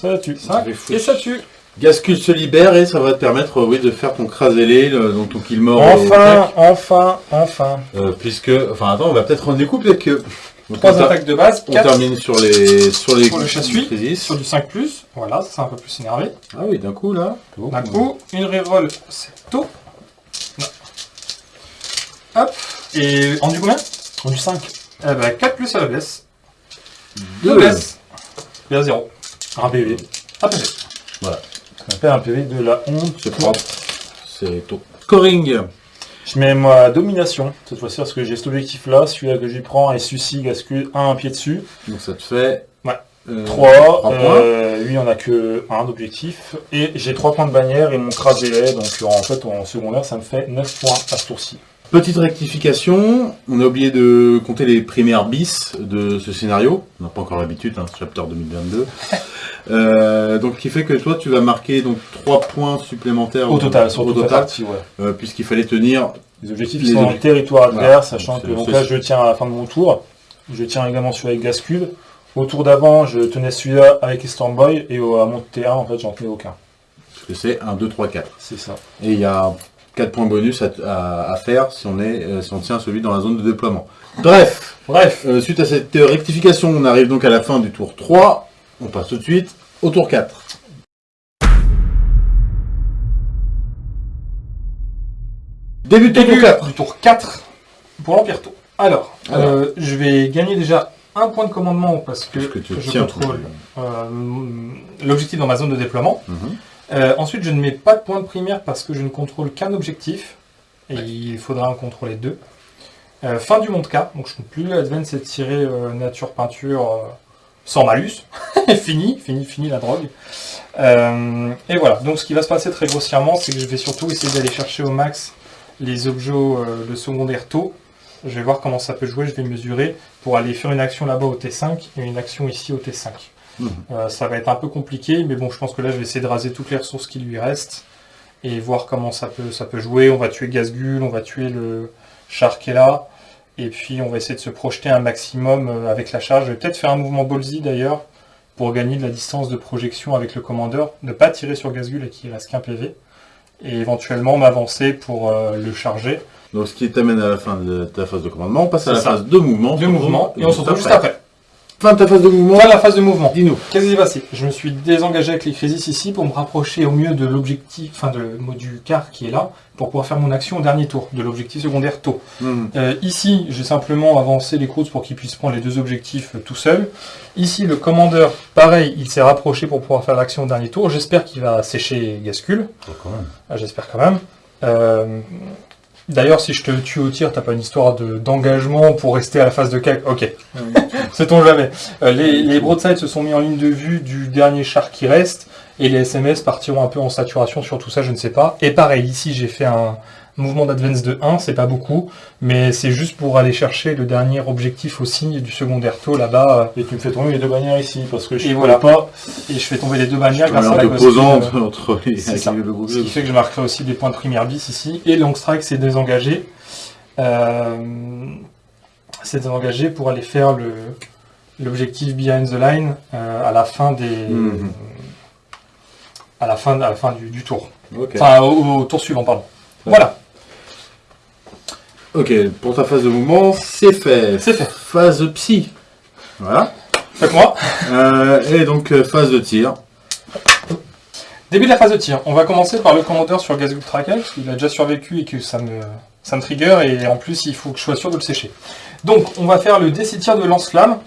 Ça tue. 5. vais foutre. Et ça tue. Gascule se libère et ça va te permettre oui, de faire ton crasélé, le- donc ton kill mort. Enfin, enfin, enfin. Euh, puisque, enfin attends, on va peut-être rendre des coups, peut-être que. Donc, 3 on ter- attaques de base. On 4 termine sur les sur les Sur le chassuis. sur du 5. Voilà, ça c'est un peu plus énervé. Ah oui, d'un coup là. D'un coup, une reroll, c'est tôt. Non. Hop. Et en du combien? On du 5. Eh ben 4 plus à la blesse. Deux. Deux blesses. Et à 0. Un PV. Un PV. On appelle un PV de la honte. C'est propre. C'est tôt. Scoring. Je mets ma domination cette fois-ci parce que j'ai cet objectif là, celui-là que j'y prends et celui-ci gascule un, un pied dessus. Donc ça te fait. Ouais. euh, 3, trois points. euh, lui on a que un d'objectif. Et j'ai 3 points de bannière et mon crasé donc en fait en secondaire ça me fait 9 points à ce tour-ci. Petite rectification, on a oublié de compter les primaires bis de ce scénario. On n'a pas encore l'habitude, hein, chapter 2022. Euh, donc, qui fait que toi, tu vas marquer donc 3 points supplémentaires Au total, sur au toute la total, partie, ouais. euh, puisqu'il fallait tenir. Les objectifs Les sont dans le objectifs. territoire Voilà. adverse, sachant que donc là je tiens à la fin de mon tour. Je tiens également celui avec Gascule. Au tour d'avant, je tenais celui-là avec Stormboy et au, à mon T1 en fait j'en tenais aucun. Parce que c'est 1, 2, 3, 4. C'est ça. Et il y a 4 points bonus à, à- à faire si on, est, euh, si on tient celui dans la zone de déploiement. Bref, Bref. euh, suite à cette euh, rectification, on arrive donc à la fin du tour 3. On passe tout de suite au tour 4. Début de tour Début 4. du tour 4 pour l'Empire Tau. Alors, Alors. je vais gagner déjà un point de commandement parce que, Parce que tu je contrôle l'objectif dans ma zone de déploiement. Mhm. Euh, ensuite, je ne mets pas de point de primaire parce que je ne contrôle qu'un objectif. Et il faudra en contrôler deux. Euh, fin du monde K, donc je ne peux plus advance et tirer euh, nature peinture sans malus. fini, fini, fini la drogue. Et voilà, donc ce qui va se passer très grossièrement, c'est que je vais surtout essayer d'aller chercher au max les objets de secondaire taux. Je vais voir comment ça peut jouer, je vais mesurer pour aller faire une action là-bas au T5 et une action ici au T5. Euh, ça va être un peu compliqué, mais bon, je pense que là, je vais essayer de raser toutes les ressources qui lui restent et voir comment ça peut, ça peut jouer. On va tuer Gazgul, on va tuer le char qui est là, et puis on va essayer de se projeter un maximum euh, avec la charge. Je vais peut-être faire un mouvement ballsy d'ailleurs pour gagner de la distance de projection avec le commandeur, ne pas tirer sur Gazgul et qu'il reste qu'un PV, et éventuellement m'avancer pour euh, le charger. Donc, ce qui t'amène à la fin de ta phase de commandement. On passe à la ça. phase de mouvement. Deux mouvements, et on se retrouve juste après. Fin de ta phase de mouvement. Voilà la phase de mouvement. Dis-nous. Qu'est-ce qui s'est passé? Je me suis désengagé avec les crisis ici pour me rapprocher au mieux de l'objectif, enfin de, du quart qui est là, pour pouvoir faire mon action au dernier tour, de l'objectif secondaire tôt. Mhm. Euh, ici, j'ai simplement avancé les courses pour qu'il puisse prendre les deux objectifs euh, tout seul. Ici, le commandeur, pareil, il s'est rapproché pour pouvoir faire l'action au dernier tour. J'espère qu'il va sécher Gascule. Ah, J'espère quand même. Euh, D'ailleurs, si je te tue au tir, t'as pas une histoire de- d'engagement pour rester à la phase de CAC Ok. Sait-on jamais. Euh, les, les broadsides se sont mis en ligne de vue du dernier char qui reste, et les SMS partiront un peu en saturation sur tout ça, je ne sais pas. Et pareil, ici, j'ai fait un mouvement d'advance de 1, c'est pas beaucoup, mais c'est juste pour aller chercher le dernier objectif aussi du secondaire taux là-bas. Et tu me fais tomber les deux bannières ici parce que je ne voilà. pas. Et je fais tomber les deux bannières grâce à la posant euh, entre les, c'est ça. le groupe. Ce qui fait que je marquerai aussi des points de primaire bis ici. Et Long Strike s'est désengagé. Euh, s'est désengagé pour aller faire le l'objectif behind the line euh, à la fin des Mhm. à la fin à la fin du, du tour. Enfin au, au tour suivant pardon. Voilà, Ok, pour ta phase de mouvement, c'est fait. c'est fait. Phase psy. Voilà. Fait moi, Euh, et donc, euh, phase de tir. début de la phase de tir. On va commencer par le commandeur sur Gazgul Trackage, parce qu'il a déjà survécu et que ça me ça me trigger et en plus il faut que je sois sûr de le sécher. Donc on va faire le DC tir de lance-flamme.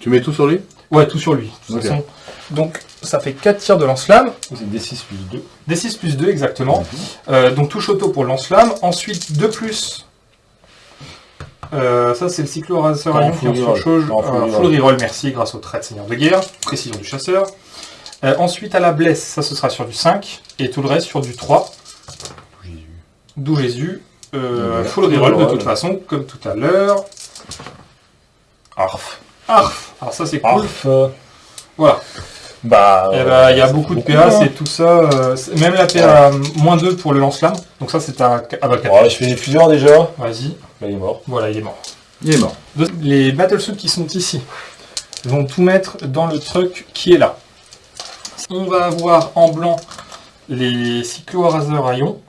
Tu mets tout sur lui? Ouais, tout sur lui. de toute façon. Donc, ça fait 4 tirs de lance-flamme. C'est D6 plus 2. D6 plus 2, exactement. Euh, donc, touche auto pour le lance-flamme. Ensuite, 2 plus. Euh, ça, c'est le cyclo racer full qui surcharge. En full Euh, reroll. full reroll, merci, grâce au trait de seigneur de guerre. Précision du chasseur. Euh, ensuite, à la blesse, ça, ce sera sur du 5. Et tout le reste sur du 3. D'où Jésus. Euh, full reroll de toute façon, comme tout à l'heure. Arf. Arf Alors ça c'est cool. Arf. euh, Voilà. Bah. Eh ben, il y a beaucoup de PA, c'est tout ça. euh, même la PA moins 2 pour le lance-flamme. Donc ça c'est à, à bas 4. Ouais, je fais plusieurs déjà. Vas-y. Là, il est mort. Voilà, il est mort. Il est mort. Les battlesuits qui sont ici vont tout mettre dans le truc qui est là. On va avoir en blanc les cyclo-raseurs à ion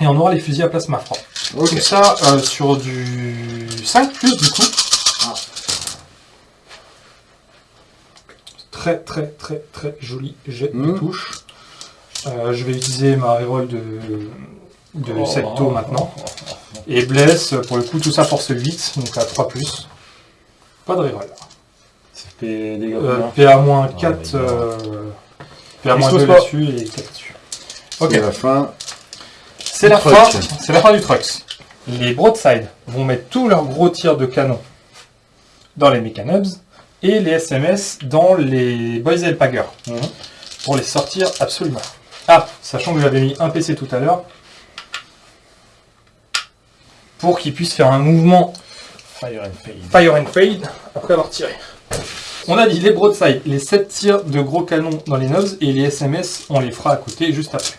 et on aura les fusils à plasma froid. Ok. Tout ça euh, sur du 5 plus du coup. Très très très très joli jet de Mhm. touche. Euh, je vais utiliser ma reroll de, de Oh. Maintenant. Et bless, pour le coup, tout ça force 8, donc à 3 plus. Pas de reroll. Ça fait des dégâts. Euh, combien PA-4, Ah, euh, Explose PA-2 pas. là-dessus et 4 dessus. Ok, C'est la fin. c'est la, Truck. fin, c'est la fin du Trux. Les Broadside vont mettre tous leurs gros tirs de canon dans les Mechanubs et les SMS dans les Boys Pagger Mhm. pour les sortir absolument. Ah, sachant que j'avais mis un PC tout à l'heure pour qu'il puisse faire un mouvement Fire and Fade, Fire and fade après avoir tiré. On a dit les broadsides, les 7 tirs de gros canons dans les nobs et les SMS, on les fera à côté juste après.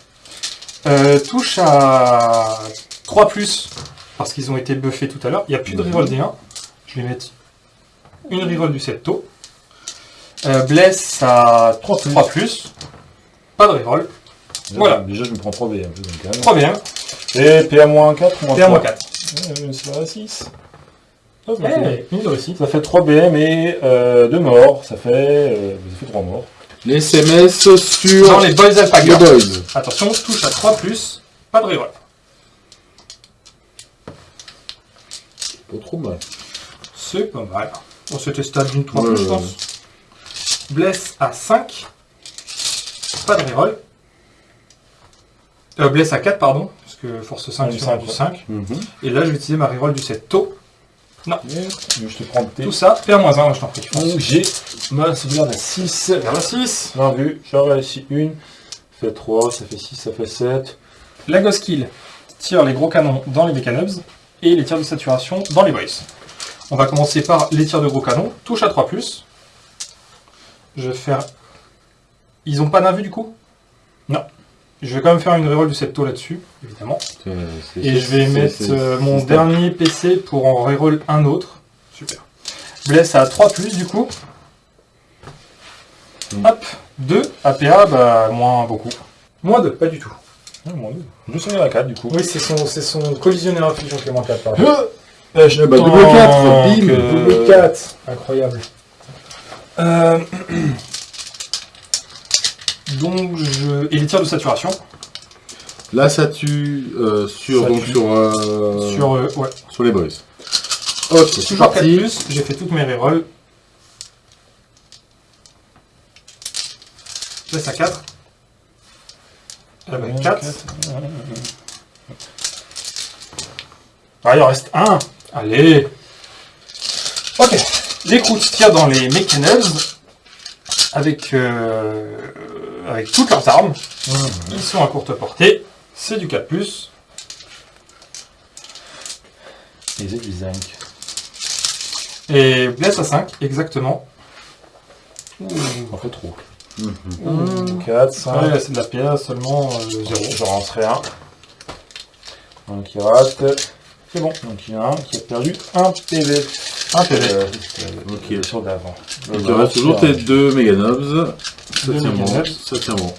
Euh, touche à 3 parce qu'ils ont été buffés tout à l'heure. Il n'y a plus de reroll D1. Je vais mettre une reroll du septo. Euh, bless à 3 Pas de reroll. Déjà, voilà. Déjà, je me prends 3 BM. 3 BM. Et PA-4 PA-4. Ouais, ça, 6. Eh, ça, fait 3 BM et euh, 2 morts, ça fait, euh, 3 morts. Les SMS sur Dans les Boys Alpaga. Boys. Attention, touche à 3, pas de reroll. Pas trop mal. C'est pas mal. On se stable d'une 3 plus, je pense. Blesse à 5, pas de reroll. Euh, blesse à 4, pardon, que force 5 Ouais, sur cinq, du ouais. 5. Mhm. Et là, je vais utiliser ma reroll du 7 taux. Je te prends tes. Tout ça, PA-1, moi je t'en prie. Donc j'ai ma sauvegarde à 6. Vers la 6. Bien vu, j'en réussi une. Ça fait 3, ça fait 6, ça fait 7. La Ghost Kill tire les gros canons dans les Mechanubs et les tirs de saturation dans les Boys. On va commencer par les tirs de gros canons. Touche à 3 plus. Je vais faire. Ils ont pas d'invue du coup? Non. Je vais quand même faire une reroll du septo là-dessus, évidemment. Et je vais mettre euh, mon stable. dernier PC pour en reroll un autre. Super. Bless à 3 plus du coup. Mm. Hop, 2. APA, bah moins beaucoup. Moins 2, pas du tout. Ah, dieu. Je sauvegarde à 4 du coup. Oui, c'est son, c'est son collisionnaire infusion qui est moins 4 pardon. Euh, je bah, double quatre, bim, Double 4, incroyable. Euh, Donc je. Et les tirs de saturation Là, ça tue euh, sur, Ça donc, tue. sur, euh, sur. euh, ouais. sur les boys. Ok, c'est Toujours 4 parti. plus, j'ai fait toutes mes rerolls. Je laisse à 4. Ah bah 4. Ah, il en reste un. Allez. Ok. Les croûtes tirent dans les Mechanubs avec, euh, avec toutes leurs armes. Ils sont à courte portée. C'est du 4+. Les aides, les zinc. Et bless à 5, exactement. On fait trop. Mhm. 4, 5. Ouais, c'est de la PA seulement 0. Je lancerai un. Un qui rate. C'est bon. Donc il y en a un qui a perdu un PV. Ok. euh, Sur d'avant. Il te reste toujours tes deux Meganobs. Ça tient bon. Ça tient bon.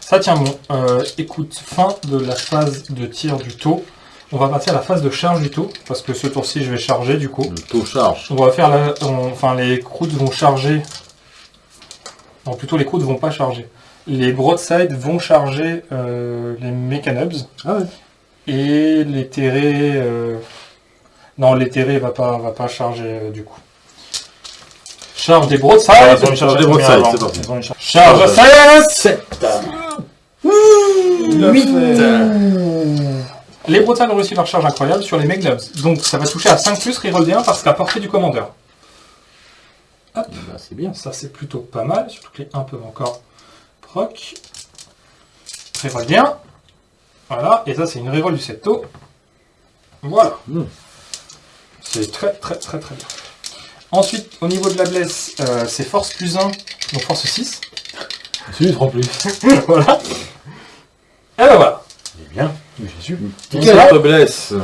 Ça tient bon. Euh, écoute, fin de la phase de tir du taux. On va passer à la phase de charge du taux, parce que ce tour-ci, je vais charger du coup. Le taux charge. On va faire la... on- Enfin, les croûtes vont charger. Non, plutôt les croûtes vont pas charger. Les broadside vont charger euh, les Mechanubs. Ah ouais. Et les terrés... euh, Non, terrés va pas, va pas charger euh, du coup. Charge des broadside. Ils ont une charge des de combien broadside, avant c'est parti. Charge- Charge à 7 Huit. Les Bretagne ont réussi leur charge incroyable sur les Megnubs. Donc ça va toucher à 5 plus reroll D1 parce qu'à portée du commandeur. Bah, c'est bien. Ça c'est plutôt pas mal, surtout que les 1 peuvent encore proc. Reroll D1. Voilà, et ça c'est une reroll du septo. Voilà. Mm. C'est très très très très bien. Ensuite, au niveau de la blesse, euh, c'est force plus 1, donc force 6. C'est 3 plus. voilà. Et ben voilà. C'est bien. Oui, j'ai su. Quelle blesse?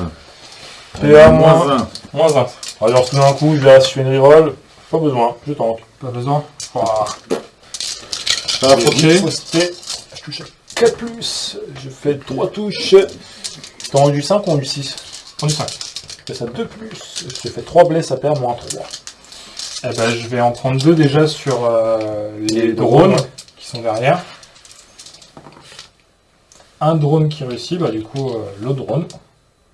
PA moins 1. Moins 1. Alors tout d'un coup, je vais je fais une reroll. Pas besoin, je tente. Pas besoin. Ça va approcher. Fausseté. Je touche à 4 plus. Je fais 3 touches. T'as rendu 5 ou rendu 6 On du 5. Je fais ça 2 plus. Je fais 3 blesses à perdre moins 3. Eh ben, je vais en prendre deux déjà sur euh, les, Les drones, drones. qui sont derrière. Un drone qui réussit, bah du coup euh, le drone.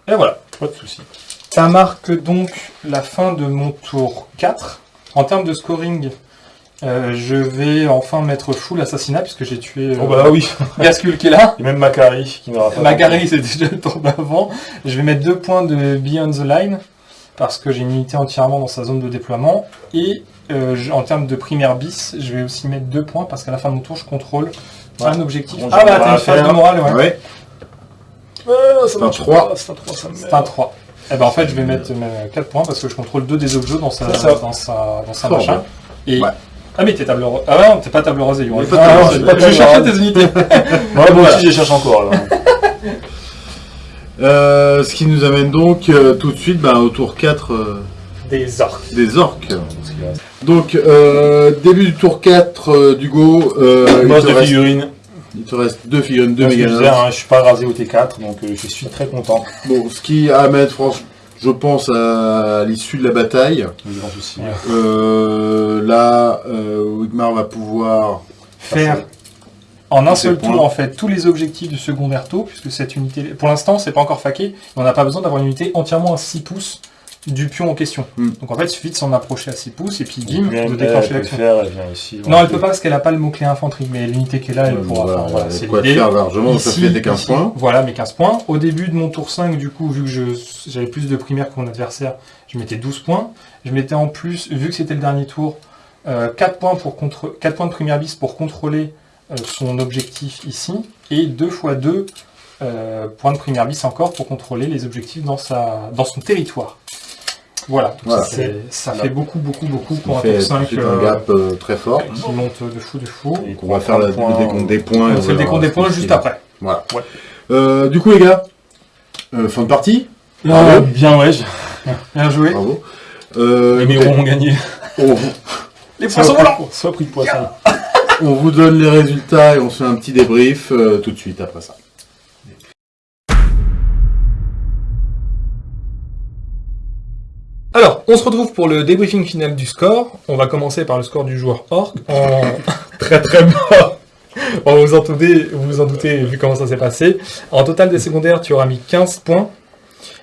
Et voilà. Pas de soucis. Ça marque donc la fin de mon tour 4. En termes de scoring, euh, je vais enfin mettre full assassinat puisque j'ai tué euh, Oh bah oui. Gascul qui est là. Et même Macari qui n'aura pas. Magari c'est déjà le tour d'avant. Je vais mettre deux points de Beyond the Line parce que j'ai une unité entièrement dans sa zone de déploiement. Et euh, je- en termes de primaire bis, je vais aussi mettre deux points parce qu'à la fin de mon tour, je contrôle Ouais. un objectif. Bon, ah bah t'as à une phase de morale, ouais. Ouais. Ah, ça C'est un marche trois. pas, C'est un 3, ça me C'est un 3. Et ben en fait, je vais mettre 4 points parce que je contrôle deux des objets dans sa, dans sa, dans sa machin. Et... Ouais. Ah mais t'es table rose. Ah non, t'es pas table rosée, pas Ah, non, rosée. j'ai pas- Je tes unités. Ouais, moi aussi, je cherche encore. Là. Euh, ce qui nous amène donc euh, tout de suite bah, au tour 4 euh, Des orques. des orques. Donc, euh, début du tour 4 euh, du Go. Euh, il, Boss te de reste, figurines. il te reste deux figurines, deux je méga hein, je suis pas rasé au T4, donc euh, je suis très content. Bon, ce qui amène, franchement, je pense, à l'issue de la bataille. Le grand souci. Ouais. Euh, là, euh, Wigmar va pouvoir Faire en un seul tour en fait tous les objectifs du secondaire taux, puisque cette unité, pour l'instant c'est pas encore faqué, on n'a pas besoin d'avoir une unité entièrement à 6 pouces du pion en question. Hmm. Donc en fait il suffit de s'en approcher à 6 pouces et puis bim, de déclencher l'action. Non elle peut pas parce qu'elle a pas le mot-clé infanterie, mais l'unité qui est là elle Euh, pourra. voilà, enfin, voilà, c'est quoi l'idée. largement, ça fait des 15 ici, points. Voilà, mes 15 points. Au début de mon tour 5, du coup, vu que j'avais plus de primaire que mon adversaire, je mettais 12 points. Je mettais en plus, vu que c'était le dernier tour, euh, 4, points pour contre... 4 points de primaire bis pour contrôler euh, son objectif ici, et 2 x 2 euh, points de primaire bis encore pour contrôler les objectifs dans, sa... dans son territoire. Voilà, Voilà. C'est- ça fait beaucoup, beaucoup, beaucoup pour un de 5 suite un gap euh, très fort. qui monte de fou, de fou. Et on va faire le décompte des points. On fait le décompte des points juste après. Voilà. Ouais. Euh, du coup, les gars, euh, fin de partie. Bravo. bien, ouais. je- Bien joué. Bravo. Euh, Les mirons ont gagné. on, vous, Les poissons volants soit pris de poisson. on vous donne les résultats et on se fait un petit débrief euh, tout de suite après ça. On se retrouve pour le débriefing final du score. On va commencer par le score du joueur Orc en très très bas. Bon, vous en doutez, vous vous en doutez vu comment ça s'est passé. En total des secondaires, tu auras mis 15 points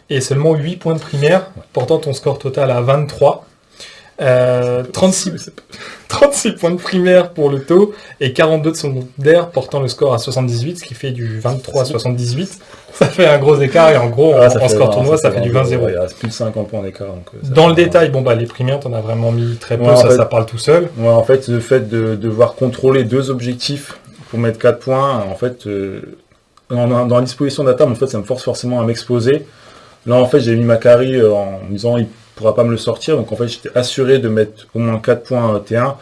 et seulement 8 points de primaire, portant ton score total à 23. Euh, 36, 36 points de primaire pour le taux et 42 de secondaire, portant le score à 78, ce qui fait du 23 à 78. Ça fait un gros écart et en gros, en, Ah, en score tournoi, ça fait du 20-0. ouais, Il reste plus de 50 points d'écart. euh, Dans le détail, bon bah les primaires, t'en as vraiment mis très peu, Ouais, ça, fait- ça parle tout seul. Ouais, en fait, le fait de devoir contrôler deux objectifs pour mettre 4 points, en fait, euh, dans, la disposition de la table, en fait, ça me force forcément à m'exposer. Là, en fait, j'ai mis Macari euh, en me disant il pourra pas me le sortir, donc en fait, j'étais assuré de mettre au moins 4 points euh, T1,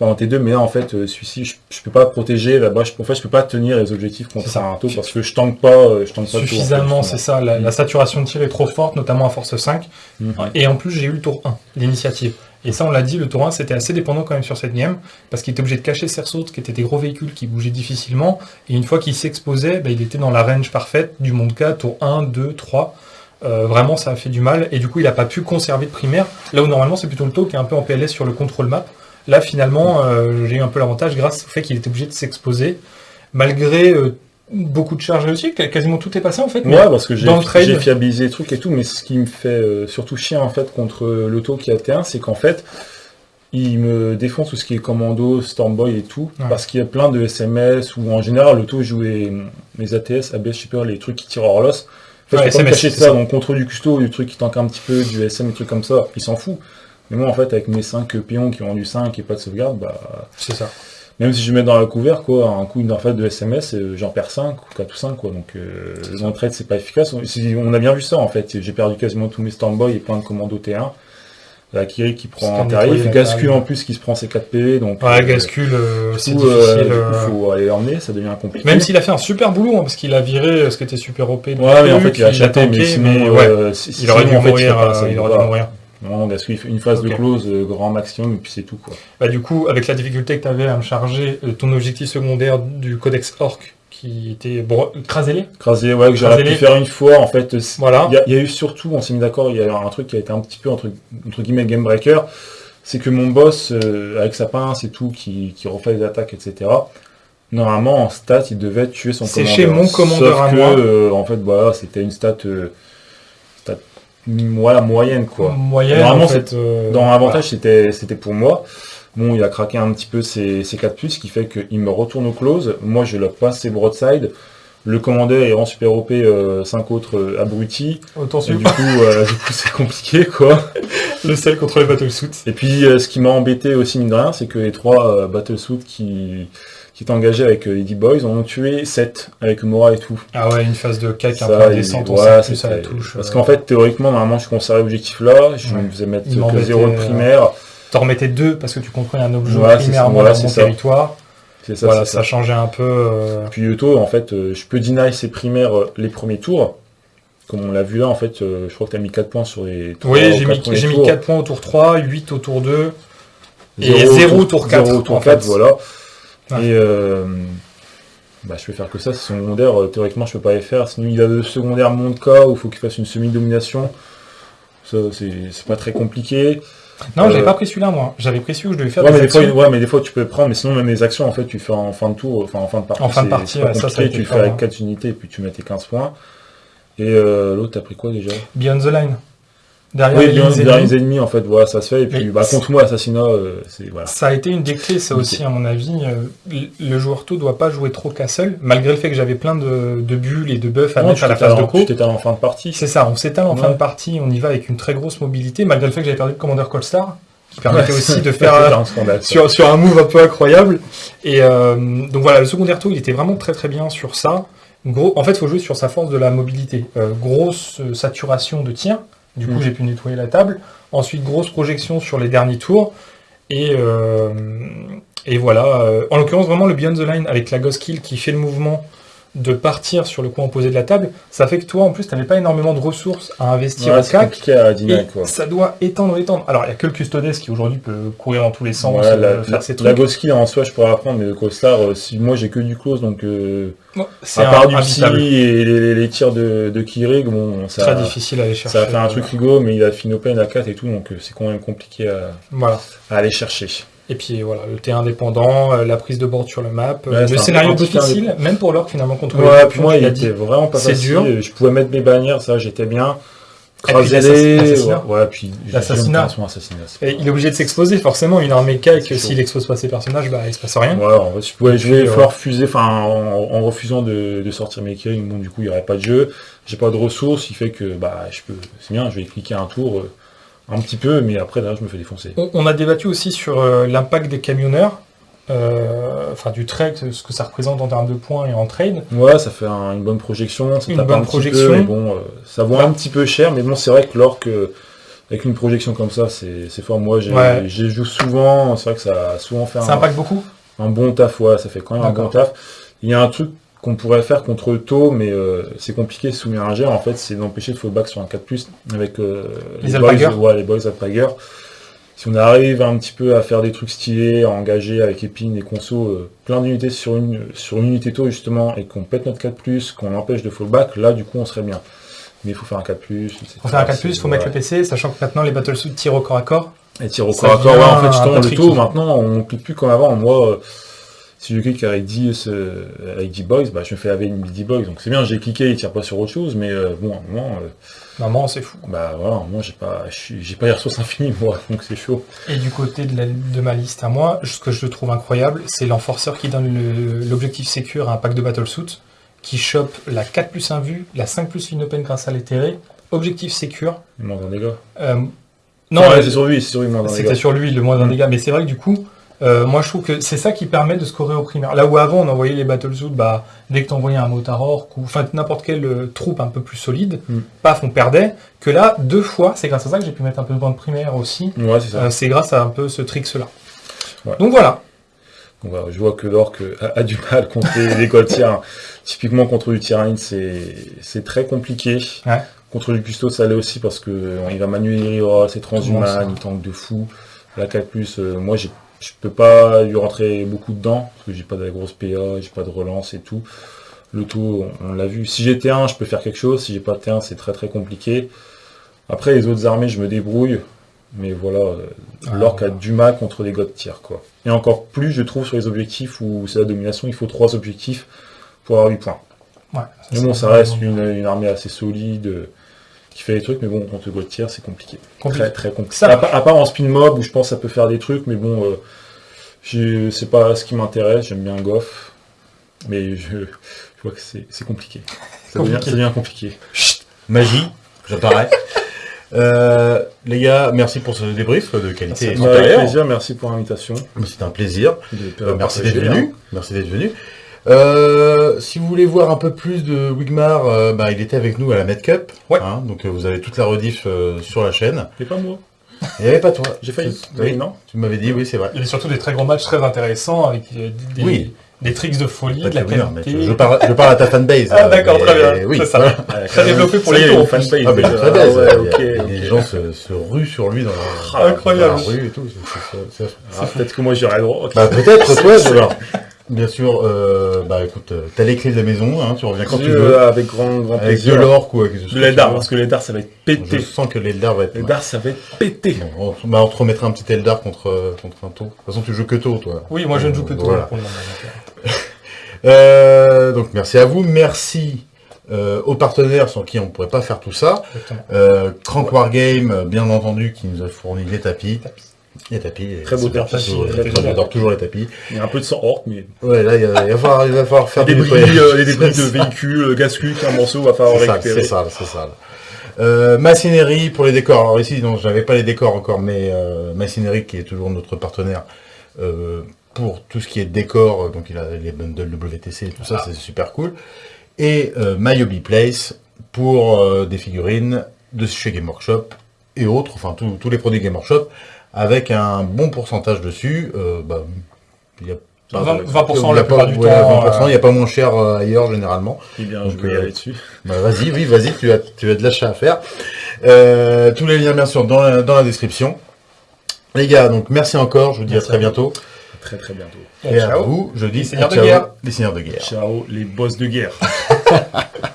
enfin en T2, mais là, en fait, euh, celui-ci, je, je peux pas protéger, là-bas, je, en fait, je peux pas tenir les objectifs contre C'est ça. un taux parce que je tank pas, euh, je tank pas Suffisamment, c'est ça. La, la saturation de tir est trop forte, notamment à force 5. Mhm. Et en plus, j'ai eu le tour 1, l'initiative. Et ça, on l'a dit, le tour 1, c'était assez dépendant quand même sur cette game, parce qu'il était obligé de cacher ses ressources, qui étaient des gros véhicules qui bougeaient difficilement. Et une fois qu'il s'exposait, bah, il était dans la range parfaite du monde K, tour 1, 2, 3. Euh, vraiment, ça a fait du mal. Et du coup, il n'a pas pu conserver de primaire. Là où normalement, c'est plutôt le taux qui est un peu en PLS sur le contrôle map. Là, finalement, euh, j'ai eu un peu l'avantage grâce au fait qu'il était obligé de s'exposer, malgré euh, beaucoup de charges réussies. Quasiment tout est passé en fait. Ouais, parce que j'ai le fiabilisé les trucs et tout, mais ce qui me fait surtout chier en fait contre l'auto qui a T1, c'est qu'en fait, il me défonce tout ce qui est commando, Stormboy et tout, Ouais. parce qu'il y a plein de SMS où en général l'auto joue les, les ATS, ABS, je sais pas, les trucs qui tirent hors l'os. Ouais, SMS, cacher c'est ça, ça. donc contre du custo, du truc qui tank un petit peu, du SM, des trucs comme ça, il s'en fout. Mais moi en fait, avec mes 5 pions qui ont du 5 et pas de sauvegarde, bah C'est ça. même si je mets dans la couvert, quoi, un coup en fait de SMS, euh, j'en perds 5 ou 4 ou 5, quoi. Donc, euh, le trade, c'est pas efficace. On, a bien vu ça, en fait. J'ai perdu quasiment tous mes Stormboy et plein de commandos T1. La Kiri qui prend un tarif, tarif. en plus qui se prend ses 4 PV, donc... Ouais, euh, euh, c'est difficile. euh, du coup, euh, faut aller l'emmener, ça devient compliqué. Même s'il a fait un super boulot, hein, parce qu'il a viré euh, ce qui était super OP. Ouais, mais en fait, il a chaté, mais sinon, ouais, euh, il aurait dû il mourir. il il aurait dû mourir. Non, il une phase de close, grand maximum, et puis c'est tout, quoi. Bah, du coup, avec la difficulté que tu avais à me charger ton objectif secondaire du codex Orc, qui était bro- crasé Crasé, ouais, que j'aurais pu faire une fois, en fait. c'est- Voilà. Il y, a- il y a eu surtout, on s'est mis d'accord, il y a un truc qui a été un petit peu, entre, entre guillemets, game breaker, c'est que mon boss, euh, avec sa pince et tout, qui, qui refait les attaques, etc., normalement, en stat, il devait tuer son C'est commandeur. chez mon commandeur Sauf à que, moi. euh, en fait, voilà, c'était une stat, euh, stat voilà, moyenne, quoi. Moyenne, Normalement, en fait. Dans l'avantage, c'était c'était pour moi. Bon, il a craqué un petit peu ses, ses 4 plus, ce qui fait qu'il me retourne au close. Moi, je lock pas ses broadside. Le commandeur est en super OP, 5 autres euh, abrutis. Autant Et suivre du coup, euh, du coup, c'est compliqué, quoi. le sel contre les battlesuits. Et puis, euh, ce qui m'a embêté aussi, mine de rien, c'est que les trois euh, battlesuits qui, qui étaient engagés avec euh, les D-Boys en ont tué 7 avec Mora et tout. Ah ouais, une phase de cake un peu descente, on ouais, plus à la touche. Parce euh, qu'en fait, théoriquement, normalement, je conservais l'objectif là, je Ouais. me faisais mettre que m'embêtait, 0 de euh, primaire. T'en remettais deux parce que tu construis un objet c'est primairement ça, voilà, dans mon ça. territoire. C'est ça, voilà, c'est ça changeait un peu. euh, Puis Yoto, en fait, euh, je peux deny ses primaires euh, les premiers tours. Comme on l'a vu là, en fait, euh, je crois que tu as mis 4 points sur les trois Oui, ou j'ai mis, mis tours. 4 points au tour 3, 8 au tour 2. et Zéro au zéro au tour 4, zéro au tour en 4, fait. voilà. Ouais. Et bah, je peux faire que ça, c'est secondaire. théoriquement, je peux pas les faire. Sinon, il a le secondaire Montka où il faut qu'il fasse une semi-domination. Ça, c'est c'est pas très compliqué. Non, Euh, j'avais pas pris celui-là, moi. J'avais pris celui où je devais faire Ouais des mais, des fois, actions. ouais, mais des fois, tu peux prendre. Mais sinon, même les actions, en fait, tu fais en fin de tour, enfin en fin de partie. En fin de partie, ouais, ça, ça Tu le fais avec hein. 4 unités et puis tu mets tes 15 points. Et euh, l'autre, t'as pris quoi déjà? Beyond the Line. Derrière Oui, les bien, ennemis, en fait, voilà, ça se fait. Et puis, bah, contre moi, Assassinat, euh, c'est, voilà. Ça a été une des clés, ça aussi, à mon avis. Euh, le- joueur tout doit pas jouer trop castle, malgré le fait que j'avais plein de, de bulles et de buffs à Non, mettre à la phase de en- co. Tu t'étales en fin de partie. C'est ça, on s'étale en fin de partie, on y va avec une très grosse mobilité, malgré le fait que j'avais perdu le commandeur Colstar, qui permettait Ouais, aussi de faire euh, un scandale. ça. sur, sur un move un peu incroyable. Et euh, donc voilà, le secondaire tour, il était vraiment très très bien sur ça. Gros, en fait, il faut jouer sur sa force de la mobilité. Euh, grosse euh, saturation de tir, du coup Mm. j'ai pu nettoyer la table. Ensuite, grosse projection sur les derniers tours. Et, euh, et voilà, euh, en l'occurrence, vraiment le Beyond the Line avec la Ghost Kill qui fait le mouvement de partir sur le coin opposé de la table, ça fait que toi, en plus, tu n'avais pas énormément de ressources à investir Ouais, au c'est CAC. compliqué à dîner, Et quoi. ça doit étendre, étendre. Alors, il n'y a que le Custodes qui aujourd'hui peut courir dans tous les sens, Ouais, euh, la, faire la, ses la trucs. Goski en soi je pourrais apprendre mais le Costar euh, si moi j'ai que du close donc euh, à part du psy et les, tirs de, de Kirig bon ça Très difficile à aller chercher. ça a fait un truc rigolo mais il a fini open à 4 et tout donc euh, c'est quand même compliqué à, Voilà. à aller chercher. Et puis voilà, le terrain indépendant, euh, la prise de board sur le map, euh, Ouais, le scénario terrain difficile, même pour l'orc finalement contre Ouais, puis moi il était vraiment pas C'est facile, dur. je pouvais mettre mes bannières ça j'étais bien. L'assassinat. Ouais, puis L'assassinat. il est obligé de s'exposer, forcément, il a un méca et que s'il expose pas ses personnages, bah il se passe rien. Ouais, en je puis, euh, fusée, enfin en, en refusant de, de sortir mes kills, bon du coup il n'y aurait pas de jeu, j'ai pas de ressources, il fait que bah je peux, c'est bien, je vais cliquer un tour euh, un petit peu, mais après là je me fais défoncer. On, on a débattu aussi sur euh, l'impact des camionneurs, euh, enfin du trade, ce que ça représente en termes de points et en trade. Ouais, ça fait un- une bonne projection, ça Une tape bonne un petit projection. peu, mais bon, euh, ça vaut Bah. un petit peu cher, mais bon c'est vrai que l'orque euh, avec une projection comme ça, c'est fort. Moi j'ai Ouais. joue souvent, c'est vrai que ça a souvent fait Ça un, impacte beaucoup? un bon taf, ouais, ça fait quand même un bon taf. Il y a un truc qu'on pourrait faire contre Tau, mais euh, c'est compliqué sous jet, en fait, c'est d'empêcher de fallback sur un 4+, avec euh, Les boys, ouais, les boys. Si on arrive un petit peu à faire des trucs stylés, à engager avec Épine et Conso euh, plein d'unités sur une, sur une unité Tau, justement, et qu'on pète notre 4+, qu'on empêche de fallback, là, du coup, on serait bien. Mais il faut faire un 4+, etc. Pour faire un 4+, il faut mettre Ouais. le PC, sachant que maintenant les battlesuits tirent au corps à corps. Et tir au corps à corps, ouais, en fait, justement, le taux, maintenant, on clique plus comme avant. Moi, si je clique avec 10, avec 10 boys, bah, je me fais laver une 10 boys. Donc c'est bien, j'ai cliqué, il tire pas sur autre chose, mais euh, bon, à un moment, euh, Maman, c'est fou. bah voilà, moi, j'ai pas, j'ai pas les ressources infinies, moi, donc c'est chaud. Et du côté de, la- de ma liste à moi, ce que je trouve incroyable, c'est l'enforceur qui donne l'objectif sécure à un pack de battlesuit, qui chope la 4 plus 1 vue, la 5 plus une open grâce à l'éthéré, objectif sécure. Il manque un dégât. Euh, non, Ouais, euh, c'est sur lui, c'est sur lui, dégât. sur lui le moins d'un Mm. dégât, mais c'est vrai que du coup, Euh, moi, je trouve que c'est ça qui permet de scorer au primaire. Là où avant, on envoyait les battlesuits, bah, dès que t'envoyais un ou enfin n'importe quelle euh, troupe un peu plus solide, Mm. paf, on perdait. Que là, deux fois, c'est grâce à ça que j'ai pu mettre un peu de points de primaire aussi. Ouais, c'est. Euh, c'est grâce à un peu ce tricks-là. Ouais. Donc voilà. Donc, voilà, je vois que l'orc a, a du mal contre les, les Gaultières. Typiquement contre du Tyrannide, c'est c'est très compliqué. Ouais. Contre du Custo, ça l'est aussi parce que il va manuel Hero, c'est Comment ça transhumain, il tank de fou. La 4 euh, moi j'ai- je peux pas lui rentrer beaucoup dedans parce que j'ai pas de grosse PA, j'ai pas de relance et tout. Le tout, on, on l'a vu. Si j'ai T1, je peux faire quelque chose. Si j'ai pas T1, c'est très très compliqué. Après, les autres armées, je me débrouille. Mais voilà, euh, Ah, l'orc a du mal contre les god tiers, quoi. Et encore plus, je trouve, sur les objectifs où c'est la domination, il faut trois objectifs pour avoir 8 points. Ouais, Mais c'est bon, ça reste une, une armée assez solide, euh, qui fait des trucs, mais bon, contre le god tiers, c'est compliqué. compliqué. Très très compliqué. Ça à, part- à part en spin mob, où je pense que ça peut faire des trucs, mais bon, euh, c'est pas ce qui m'intéresse, j'aime bien Goff. Mais je, je vois que c'est c'est compliqué. Ça devient, ça devient compliqué. Magie, j'apparais. Euh, les gars, merci pour ce débrief de qualité Avec supérieure. plaisir, merci pour l'invitation. C'était un plaisir. de Euh, merci d'être hein. venu. Merci d'être venu. Euh, si vous voulez voir un peu plus de Wigmar, euh, bah, il était avec nous à la Med Cup. Ouais. hein, donc euh, vous avez toute la rediff euh, sur la chaîne. C'est pas moi. Il n'y avait pas toi. J'ai failli. Oui, non tu m'avais dit, oui, c'est vrai. Il y a surtout des très grands matchs très intéressants avec des, Oui. des tricks de folie, de la qualité. je, parle, je parle à ta fanbase. Ah, d'accord, très bien. Oui, C'est ça. voilà. Très développé pour les tours. fanbase. Ah, mais déjà. très belle, Ah ouais, ça. ok, Il y a- il y a ok. des gens se, se ruent sur lui dans la, Ah, incroyable. dans la rue et tout. c'est- c'est- c'est- Ah, Peut-être que moi j'aurais le droit. ok. Bah, peut-être, toi, alors. Bien sûr, euh, bah écoute, euh, t'as les clés de la maison, hein, tu reviens quand tu Je- veux. Avec grand, grand Avec de l'or ou avec De l'Eldar, parce que l'Eldar ça va être Je pété. sens que l'Eldar va être. L'Eldar ça va être pété. Bon, on, bah, on te remettra un petit Eldar contre, euh, contre un tour. De toute façon, tu joues que tour, toi. Oui, moi je ne joue que toi Voilà. pour le moment. donc, Euh, donc, merci à vous. Merci euh, aux partenaires sans qui on ne pourrait pas faire tout ça. euh. Euh, Crank Wargame, euh, bien entendu, qui nous a fourni les tapis. Les tapis. Très beau tapis, J'adore toujours les tapis. Il y a un peu de sang orc, mais. Ouais, là, il, y a- il va, falloir, il va falloir faire du débris, euh, les débris de véhicules, euh, gascuc, un morceau, va falloir récupérer. c'est ça, c'est ça. Euh, machinerie pour les décors. Alors ici, non, j'avais pas les décors encore, mais euh, machinerie qui est toujours notre partenaire euh, pour tout ce qui est décor. Donc il a les bundles WTC et tout ça, c'est super cool. Et Myobi Place pour des figurines de chez Game Workshop et autres, enfin tous tous les produits Game Workshop avec un bon pourcentage dessus. Euh, bah, il y a pas- 20% il y a la pas- plupart du ouais, temps, 20%, euh, il n'y a pas moins cher euh, ailleurs généralement. Eh bien, Donc, je vais y aller dessus. Bah, vas-y, oui, vas-y, tu as, tu as de l'achat à faire. Euh, tous les liens, bien sûr, dans la, dans la description. Les gars, donc merci encore, je vous dis Merci à très à bientôt. Très très bientôt. Et à ciao. vous, je dis Les seigneurs de guerre. Les seigneurs de guerre. Ciao, les boss de guerre.